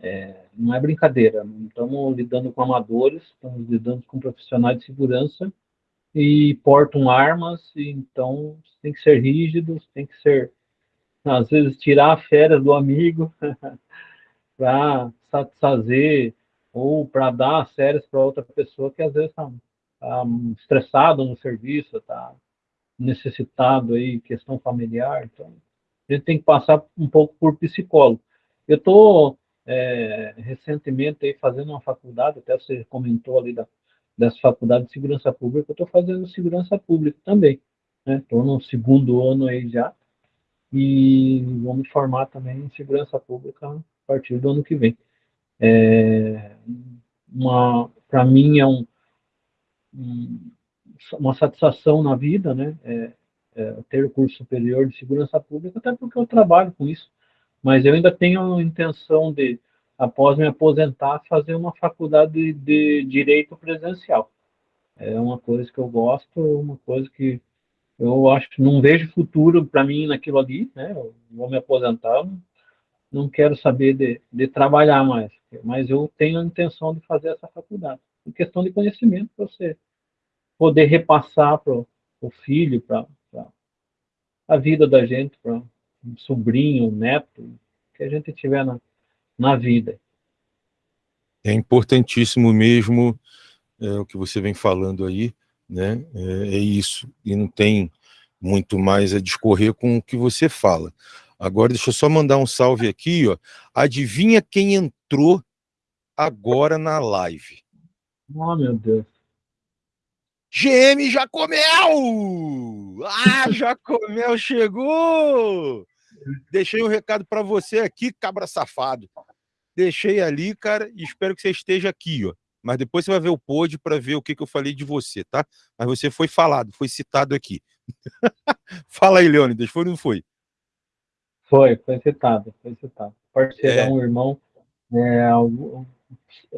é, não é brincadeira. Não estamos lidando com amadores, estamos lidando com profissionais de segurança e portam armas, então tem que ser rígidos, tem que ser, às vezes, tirar a férias do amigo para satisfazer ou para dar as férias para outra pessoa que às vezes está tá estressado no serviço, está necessitado aí, questão familiar, então a gente tem que passar um pouco por psicólogo. Eu estou é, recentemente aí fazendo uma faculdade, até você comentou ali da, dessa faculdade de segurança pública, eu estou fazendo segurança pública também. Estou né? no segundo ano aí já e vou me formar também em segurança pública a partir do ano que vem. É, para mim é um, um, uma satisfação na vida, né? É, é, ter o curso superior de segurança pública, até porque eu trabalho com isso. Mas eu ainda tenho a intenção de, após me aposentar, fazer uma faculdade de, direito presencial. É uma coisa que eu gosto, uma coisa que eu acho não vejo futuro para mim naquilo ali, né? Eu vou me aposentar, não quero saber de, de trabalhar mais, mas eu tenho a intenção de fazer essa faculdade. Em questão de conhecimento, para você poder repassar para o filho, para a vida da gente, para um sobrinho, um neto, que a gente tiver na, na vida. É importantíssimo mesmo é, o que você vem falando aí, né? É, é, isso, e não tem muito mais a discorrer com o que você fala. Agora, deixa eu só mandar um salve aqui, ó. Adivinha quem entrou agora na live? Oh, meu Deus. GM Jacomel! Ah, Jacomel chegou! Deixei um recado para você aqui, cabra safado. Deixei ali, cara, e espero que você esteja aqui, ó. Mas depois você vai ver o pod para ver o que, que eu falei de você, tá? Mas você foi falado, foi citado aqui. Fala aí, Leônidas, foi ou não foi? Foi, foi citado, foi citado. Parceirão, é. irmão. É,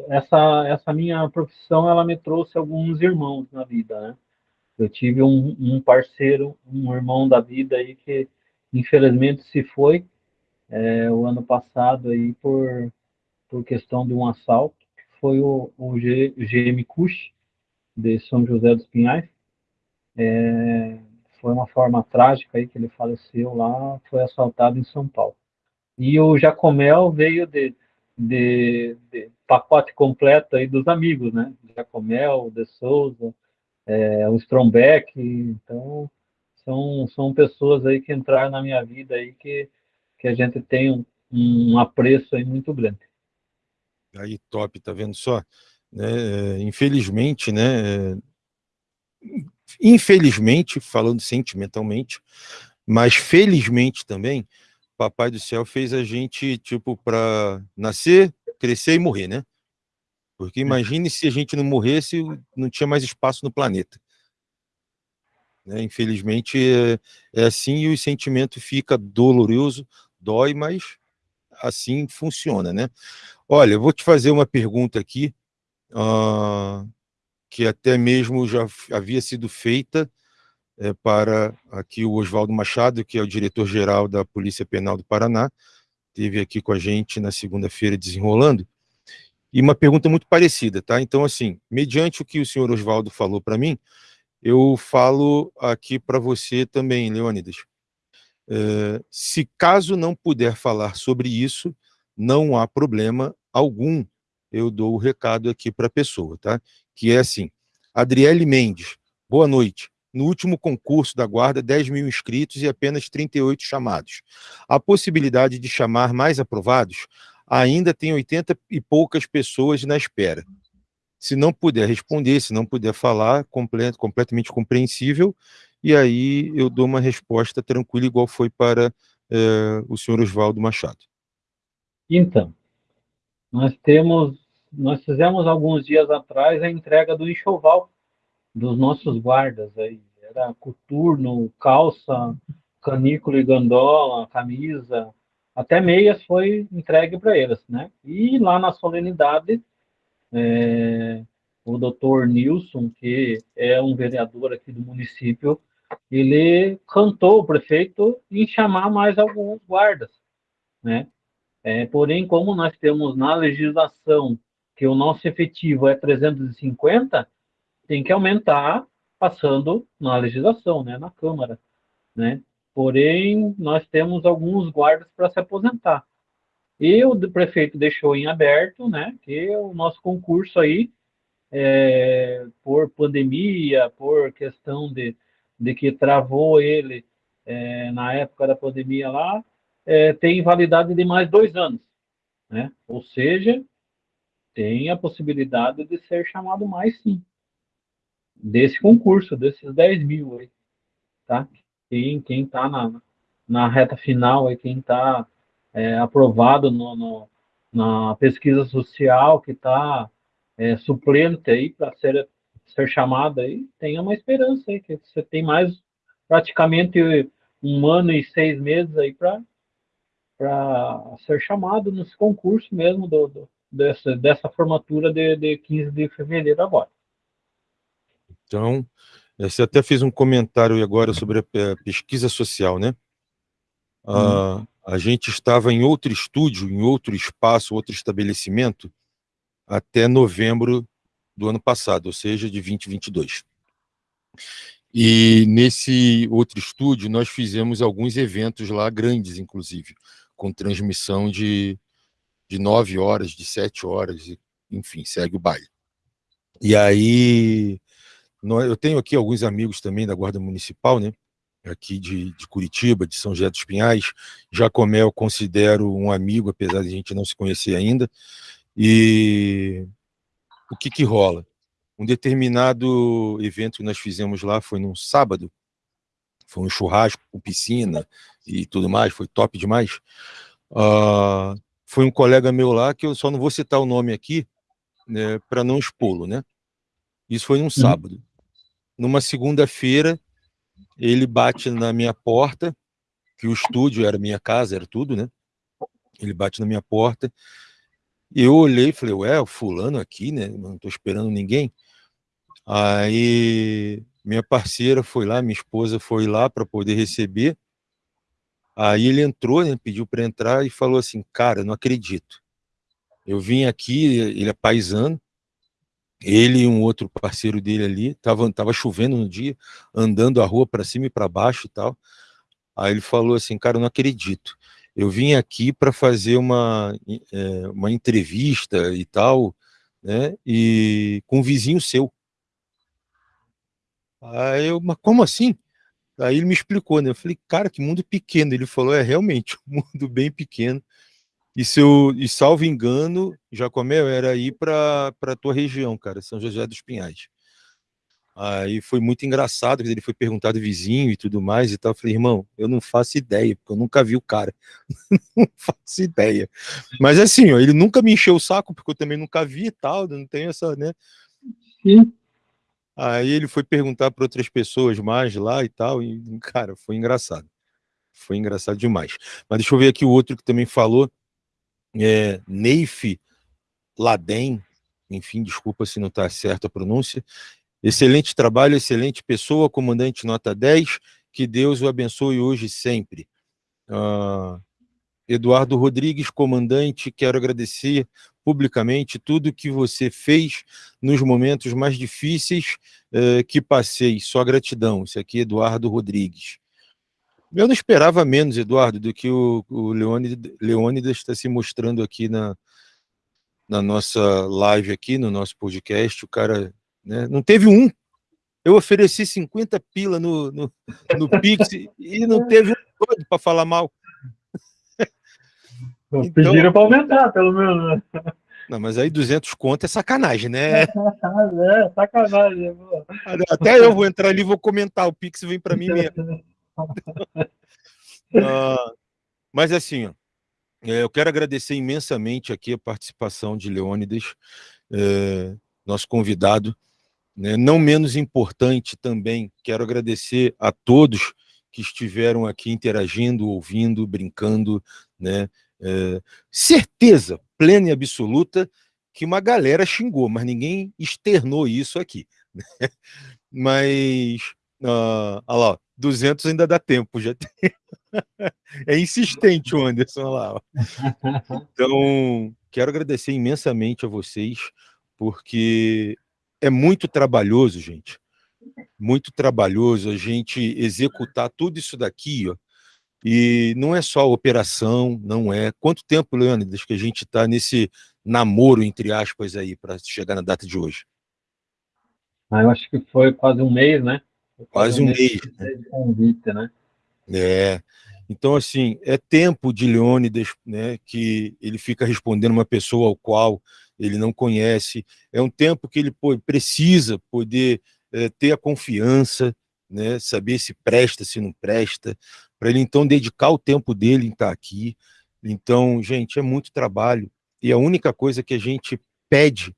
essa, essa minha profissão ela me trouxe alguns irmãos na vida, né? Eu tive um, um parceiro, um irmão da vida aí que infelizmente se foi é, o ano passado aí por, por questão de um assalto, que foi o, o G, GM Cush, de São José dos Pinhais. É, foi uma forma trágica aí que ele faleceu lá, foi assaltado em São Paulo. E o Jacomel veio de, de, de pacote completo aí dos amigos, né? Jacomel, De Souza, é, o Strombeck, então são, são pessoas aí que entraram na minha vida aí que, que a gente tem um, um apreço aí muito grande. Aí, top, tá vendo só? Né, infelizmente, né, infelizmente, falando sentimentalmente, mas felizmente também, Papai do Céu fez a gente, tipo, para nascer, crescer e morrer, né? Porque imagine se a gente não morresse, não tinha mais espaço no planeta. Né? Infelizmente é, é, assim e o sentimento fica doloroso, dói, mas assim funciona, né? Olha, eu vou te fazer uma pergunta aqui, uh, que até mesmo já havia sido feita é, para aqui o Oswaldo Machado, que é o diretor-geral da Polícia Penal do Paraná, esteve aqui com a gente na segunda-feira desenrolando, e uma pergunta muito parecida, tá? Então, assim, mediante o que o senhor Oswaldo falou para mim, eu falo aqui para você também, Leônidas. É, se caso não puder falar sobre isso, não há problema algum, eu dou o recado aqui para a pessoa, tá? Que é assim, Adriele Mendes, boa noite no último concurso da Guarda, 10 mil inscritos e apenas 38 chamados. A possibilidade de chamar mais aprovados ainda tem 80 e poucas pessoas na espera. Se não puder responder, se não puder falar, complet, completamente compreensível, e aí eu dou uma resposta tranquila, igual foi para é, o senhor Oswaldo Machado. Então, nós temos, nós fizemos alguns dias atrás a entrega do enxoval dos nossos guardas aí. Era coturno, calça, canícula e gandola, camisa, até meias foi entregue para eles, né? E lá na solenidade, é, o doutor Nilson, que é um vereador aqui do município, ele cantou o prefeito em chamar mais alguns guardas, né? É, porém, como nós temos na legislação que o nosso efetivo é 350, tem que aumentar passando na legislação, né, na Câmara, né? Porém, nós temos alguns guardas para se aposentar. E o prefeito deixou em aberto, né, que o nosso concurso aí, é, por pandemia, por questão de, de que travou ele é, na época da pandemia lá, é, tem validade de mais dois anos, né? Ou seja, tem a possibilidade de ser chamado mais sim desse concurso, desses 10 mil aí, tá? Quem, quem tá na, na reta final aí, quem tá é, aprovado no, no, na pesquisa social, que tá é, suplente aí para ser, ser chamado aí, tenha uma esperança aí, que você tem mais praticamente um ano e seis meses aí para ser chamado nesse concurso mesmo do, do, dessa, dessa formatura de, de 15 de fevereiro agora. Então, você até fez um comentário agora sobre a pesquisa social, né? Uh, a gente estava em outro estúdio, em outro espaço, outro estabelecimento, até novembro do ano passado, ou seja, de 2022. E nesse outro estúdio, nós fizemos alguns eventos lá, grandes, inclusive, com transmissão de, de nove horas, de sete horas, enfim, segue o baile. E aí, eu tenho aqui alguns amigos também da Guarda Municipal, né? Aqui de, de Curitiba, de São José dos Pinhais. Jacomé eu considero um amigo, apesar de a gente não se conhecer ainda. E o que que rola? Um determinado evento que nós fizemos lá foi num sábado, foi um churrasco com piscina e tudo mais, foi top demais. Uh, foi um colega meu lá, que eu só não vou citar o nome aqui, né, para não expô-lo, né? Isso foi num uhum. sábado. Numa segunda-feira, ele bate na minha porta, que o estúdio era minha casa, era tudo, né? Ele bate na minha porta, eu olhei e falei, ué, o fulano aqui, né? Não tô esperando ninguém. Aí minha parceira foi lá, minha esposa foi lá para poder receber. Aí ele entrou, né, pediu para entrar e falou assim, cara, não acredito. Eu vim aqui, ele é paisano, ele e um outro parceiro dele ali, tava, tava chovendo no dia, andando a rua para cima e para baixo e tal. Aí ele falou assim, cara, eu não acredito. Eu vim aqui para fazer uma, é, uma entrevista e tal, né, e com um vizinho seu. Aí eu, mas como assim? Aí ele me explicou, né? Eu falei, cara, que mundo pequeno. Ele falou, é realmente um mundo bem pequeno. E, se eu, e salvo engano, Jacomel, era ir para a tua região, cara, São José dos Pinhais. Aí foi muito engraçado, ele foi perguntado vizinho e tudo mais e tal. Eu falei, irmão, eu não faço ideia, porque eu nunca vi o cara. não faço ideia. Mas assim, ó, ele nunca me encheu o saco, porque eu também nunca vi e tal, não tenho essa, né? Sim. Aí ele foi perguntar para outras pessoas mais lá e tal, e, cara, foi engraçado. Foi engraçado demais. Mas deixa eu ver aqui o outro que também falou, é, Neif Laden, enfim, desculpa se não está certa a pronúncia. Excelente trabalho, excelente pessoa, comandante nota 10, que Deus o abençoe hoje e sempre. Uh, Eduardo Rodrigues, comandante, quero agradecer publicamente tudo que você fez nos momentos mais difíceis uh, que passei. Só gratidão. Isso aqui é Eduardo Rodrigues. Eu não esperava menos, Eduardo, do que o, o Leônidas está se mostrando aqui na, na nossa live aqui, no nosso podcast. O cara né, não teve um. Eu ofereci 50 pila no, no, no Pix e não teve um todo para falar mal. Então, Pediram para aumentar, pelo menos. Né? Não, mas aí 200 conto é sacanagem, né? é, sacanagem. Pô. Até eu vou entrar ali e vou comentar, o Pix vem para mim mesmo. uh, mas assim, é, eu quero agradecer imensamente aqui a participação de Leônidas, é, nosso convidado. Né, não menos importante também, quero agradecer a todos que estiveram aqui interagindo, ouvindo, brincando, né? É, certeza plena e absoluta que uma galera xingou, mas ninguém externou isso aqui. Né? Mas, uh, olha lá, 200 ainda dá tempo, já tem. é insistente o Anderson lá. Então, quero agradecer imensamente a vocês, porque é muito trabalhoso, gente. Muito trabalhoso a gente executar tudo isso daqui, ó. E não é só operação, não é. Quanto tempo, Leônidas, que a gente está nesse namoro, entre aspas, aí, para chegar na data de hoje? Ah, eu acho que foi quase um mês, né? Quase um mês. Né? Convite, né? É. Então, assim, é tempo de Leônidas, né, que ele fica respondendo uma pessoa ao qual ele não conhece. É um tempo que ele pô, precisa poder é, ter a confiança, né, saber se presta, se não presta, para ele então dedicar o tempo dele em estar aqui. Então, gente, é muito trabalho. E a única coisa que a gente pede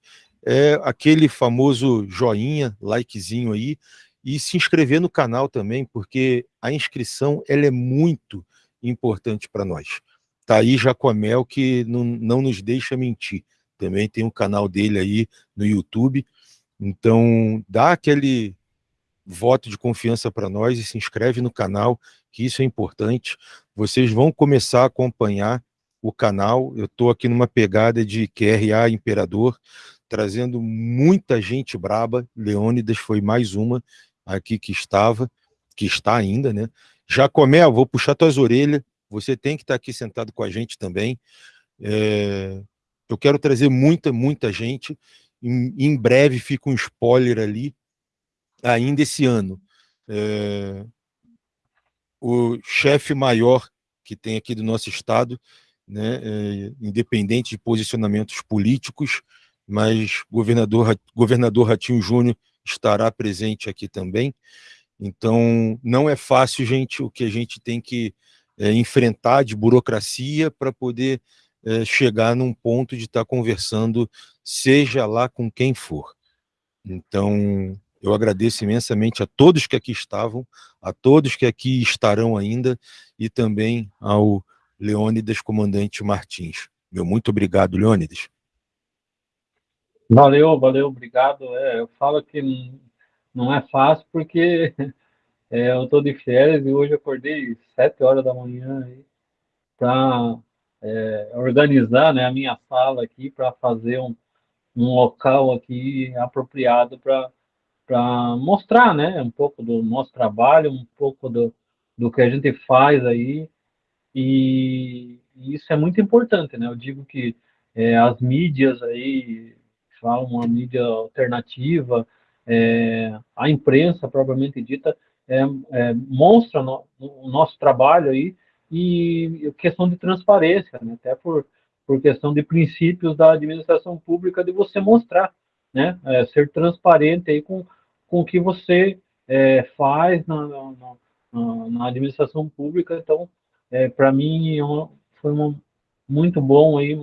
é aquele famoso joinha, likezinho aí, e se inscrever no canal também, porque a inscrição ela é muito importante para nós. Tá aí Jacomel que não, não nos deixa mentir. Também tem um canal dele aí no YouTube. Então, dá aquele voto de confiança para nós e se inscreve no canal, que isso é importante. Vocês vão começar a acompanhar o canal. Eu estou aqui numa pegada de QRA Imperador, trazendo muita gente braba. Leônidas foi mais uma aqui que estava, que está ainda, né? Jacomé, vou puxar tuas orelhas. Você tem que estar aqui sentado com a gente também. É... Eu quero trazer muita, muita gente. Em, em breve fica um spoiler ali ainda esse ano. É, o chefe maior que tem aqui do nosso estado, né, é, independente de posicionamentos políticos, mas governador, governador Ratinho Júnior estará presente aqui também. Então, não é fácil, gente, o que a gente tem que é, enfrentar de burocracia para poder é, chegar num ponto de estar tá conversando, seja lá com quem for. Então, eu agradeço imensamente a todos que aqui estavam, a todos que aqui estarão ainda, e também ao Leônidas Comandante Martins. Meu muito obrigado, Leônidas. Valeu, valeu, obrigado. É, eu falo que não é fácil porque é, eu estou de férias e hoje acordei sete horas da manhã para é, organizar né, a minha sala aqui para fazer um, um local aqui apropriado para mostrar, né, um pouco do nosso trabalho, um pouco do, do que a gente faz aí, e, e isso é muito importante, né, eu digo que é, as mídias aí, falam uma mídia alternativa, é, a imprensa propriamente dita, é, é, mostra no, o nosso trabalho aí, e questão de transparência, né, até por, por questão de princípios da administração pública, de você mostrar, né, é, ser transparente aí com com o que você é, faz na, na, na, administração pública. Então, é, para mim, foi uma, muito bom, aí,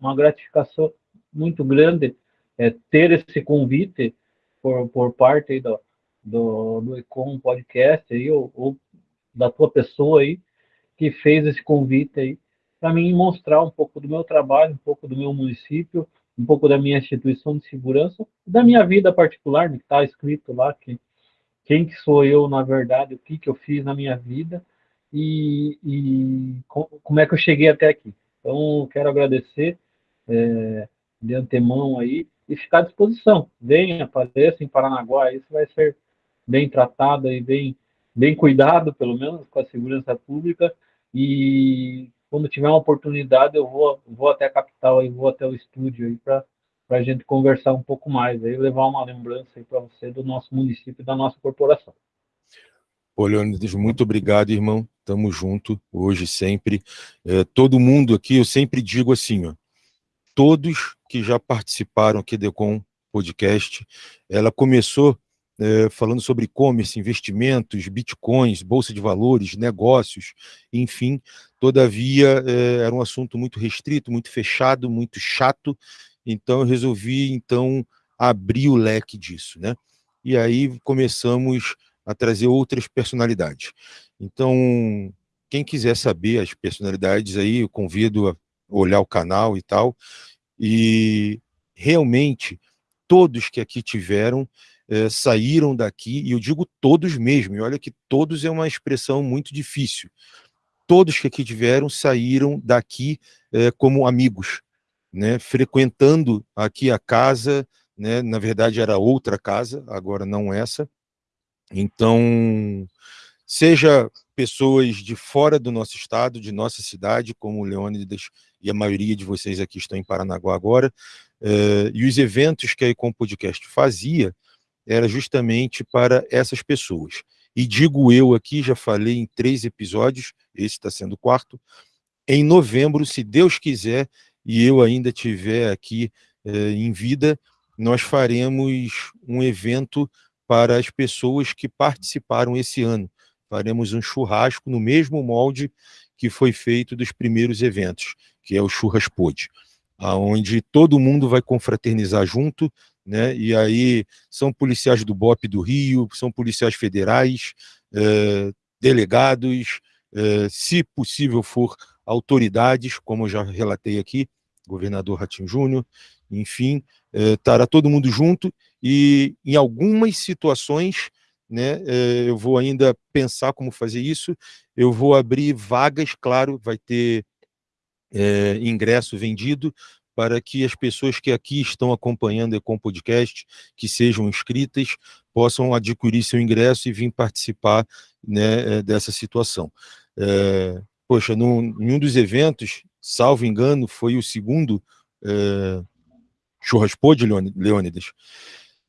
uma gratificação muito grande é, ter esse convite por, por parte aí do, do, do Econ Podcast, aí, ou, ou da tua pessoa aí, que fez esse convite aí, para mim mostrar um pouco do meu trabalho, um pouco do meu município, um pouco da minha instituição de segurança, da minha vida particular, né, que está escrito lá que quem que sou eu na verdade, o que que eu fiz na minha vida e, e como é que eu cheguei até aqui. Então, quero agradecer é, de antemão aí e ficar à disposição. Venha, apareça em Paranaguá, isso vai ser bem tratado e bem, bem cuidado, pelo menos, com a segurança pública e quando tiver uma oportunidade, eu vou, vou até a capital e vou até o estúdio aí para a gente conversar um pouco mais, aí levar uma lembrança aí para você do nosso município e da nossa corporação. Ô, Leônidas, muito obrigado, irmão. Tamo junto, hoje, sempre. É, todo mundo aqui, eu sempre digo assim, ó, todos que já participaram aqui do Econ Podcast, ela começou é, falando sobre e-commerce, investimentos, bitcoins, bolsa de valores, negócios, enfim. Todavia, é, era um assunto muito restrito, muito fechado, muito chato, então eu resolvi, então, abrir o leque disso, né? E aí começamos a trazer outras personalidades. Então, quem quiser saber as personalidades aí, eu convido a olhar o canal e tal, e realmente, todos que aqui tiveram, é, saíram daqui, e eu digo todos mesmo, e olha que todos é uma expressão muito difícil. Todos que aqui tiveram saíram daqui é, como amigos, né, frequentando aqui a casa, né, na verdade era outra casa, agora não essa. Então, seja pessoas de fora do nosso estado, de nossa cidade, como o Leônidas e a maioria de vocês aqui estão em Paranaguá agora, eh, e os eventos que a Ecom Podcast fazia, era justamente para essas pessoas. E digo eu aqui, já falei em três episódios, esse está sendo o quarto, em novembro, se Deus quiser, e eu ainda tiver aqui eh, em vida, nós faremos um evento para as pessoas que participaram esse ano. Faremos um churrasco no mesmo molde que foi feito dos primeiros eventos, que é o Churras Pod, aonde todo mundo vai confraternizar junto, né? E aí são policiais do BOP do Rio, são policiais federais, eh, delegados, eh, se possível for autoridades, como eu já relatei aqui, governador Ratinho Júnior, enfim, eh, estará todo mundo junto e em algumas situações, né, eh, eu vou ainda pensar como fazer isso, eu vou abrir vagas, claro, vai ter é, ingresso vendido para que as pessoas que aqui estão acompanhando o Ecom Podcast, que sejam inscritas, possam adquirir seu ingresso e vir participar né, dessa situação. É, poxa, num, em um dos eventos, salvo engano, foi o segundo é, de Leônidas,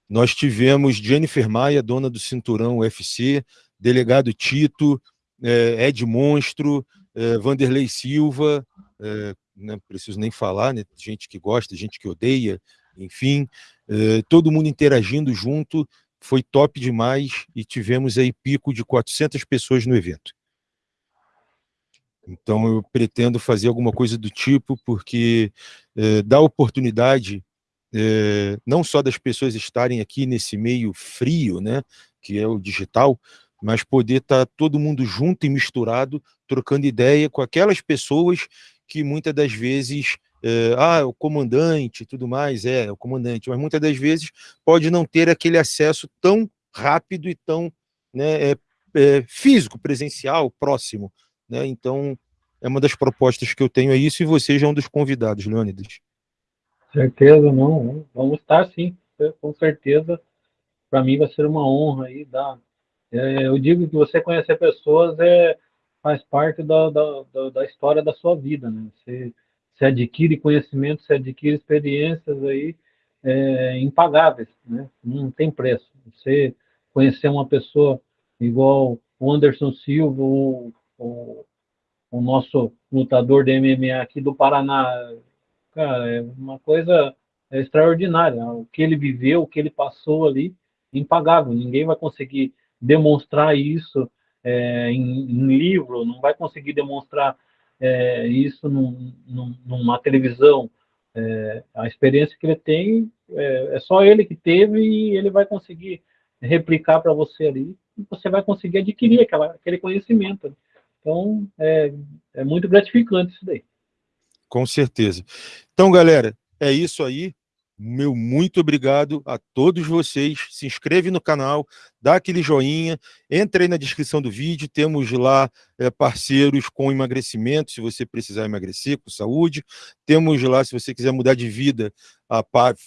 nós tivemos Jennifer Maia, dona do Cinturão UFC, delegado Tito, é, Ed Monstro, é, Vanderlei Silva, é, não preciso nem falar, né, gente que gosta, gente que odeia, enfim, é, todo mundo interagindo junto, foi top demais e tivemos aí pico de 400 pessoas no evento. Então eu pretendo fazer alguma coisa do tipo, porque é, dá oportunidade é, não só das pessoas estarem aqui nesse meio frio, né, que é o digital, mas poder estar tá todo mundo junto e misturado, trocando ideia com aquelas pessoas que muitas das vezes, é, ah, o comandante tudo mais, é, o comandante, mas muitas das vezes pode não ter aquele acesso tão rápido e tão né, é, é, físico, presencial, próximo. Né? Então, é uma das propostas que eu tenho, é isso, e você já é um dos convidados, Leônidas. Certeza, não. Vamos estar sim, com certeza. Para mim vai ser uma honra aí dar. É, eu digo que você conhecer pessoas é, faz parte da, da, da, história da sua vida, né? Você, você adquire conhecimento, você adquire experiências aí é, impagáveis, né? Não tem preço. Você conhecer uma pessoa igual o Anderson Silva, o, o, o nosso lutador de MMA aqui do Paraná, cara, é uma coisa extraordinária. O que ele viveu, o que ele passou ali, impagável. Ninguém vai conseguir demonstrar isso é, em, em, livro, não vai conseguir demonstrar é, isso num, num, numa televisão. É, a experiência que ele tem é, é, só ele que teve e ele vai conseguir replicar para você ali. E você vai conseguir adquirir aquela, aquele conhecimento. Então, é, é muito gratificante isso daí. Com certeza. Então, galera, é isso aí. Meu muito obrigado a todos vocês. Se inscreve no canal, dá aquele joinha, entra aí na descrição do vídeo. Temos lá é, parceiros com emagrecimento, se você precisar emagrecer, com saúde. Temos lá, se você quiser mudar de vida, a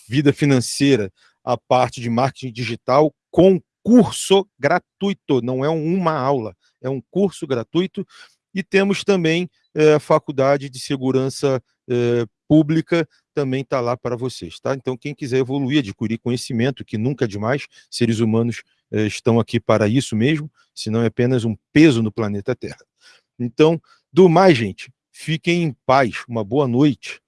vida financeira, a parte de marketing digital, com curso gratuito. Não é uma aula, é um curso gratuito. E temos também é, a Faculdade de Segurança é, Pública, também está lá para vocês. Tá? Então, quem quiser evoluir, adquirir conhecimento, que nunca é demais, seres humanos é, estão aqui para isso mesmo, senão é apenas um peso no planeta Terra. Então, do mais, gente, fiquem em paz, uma boa noite.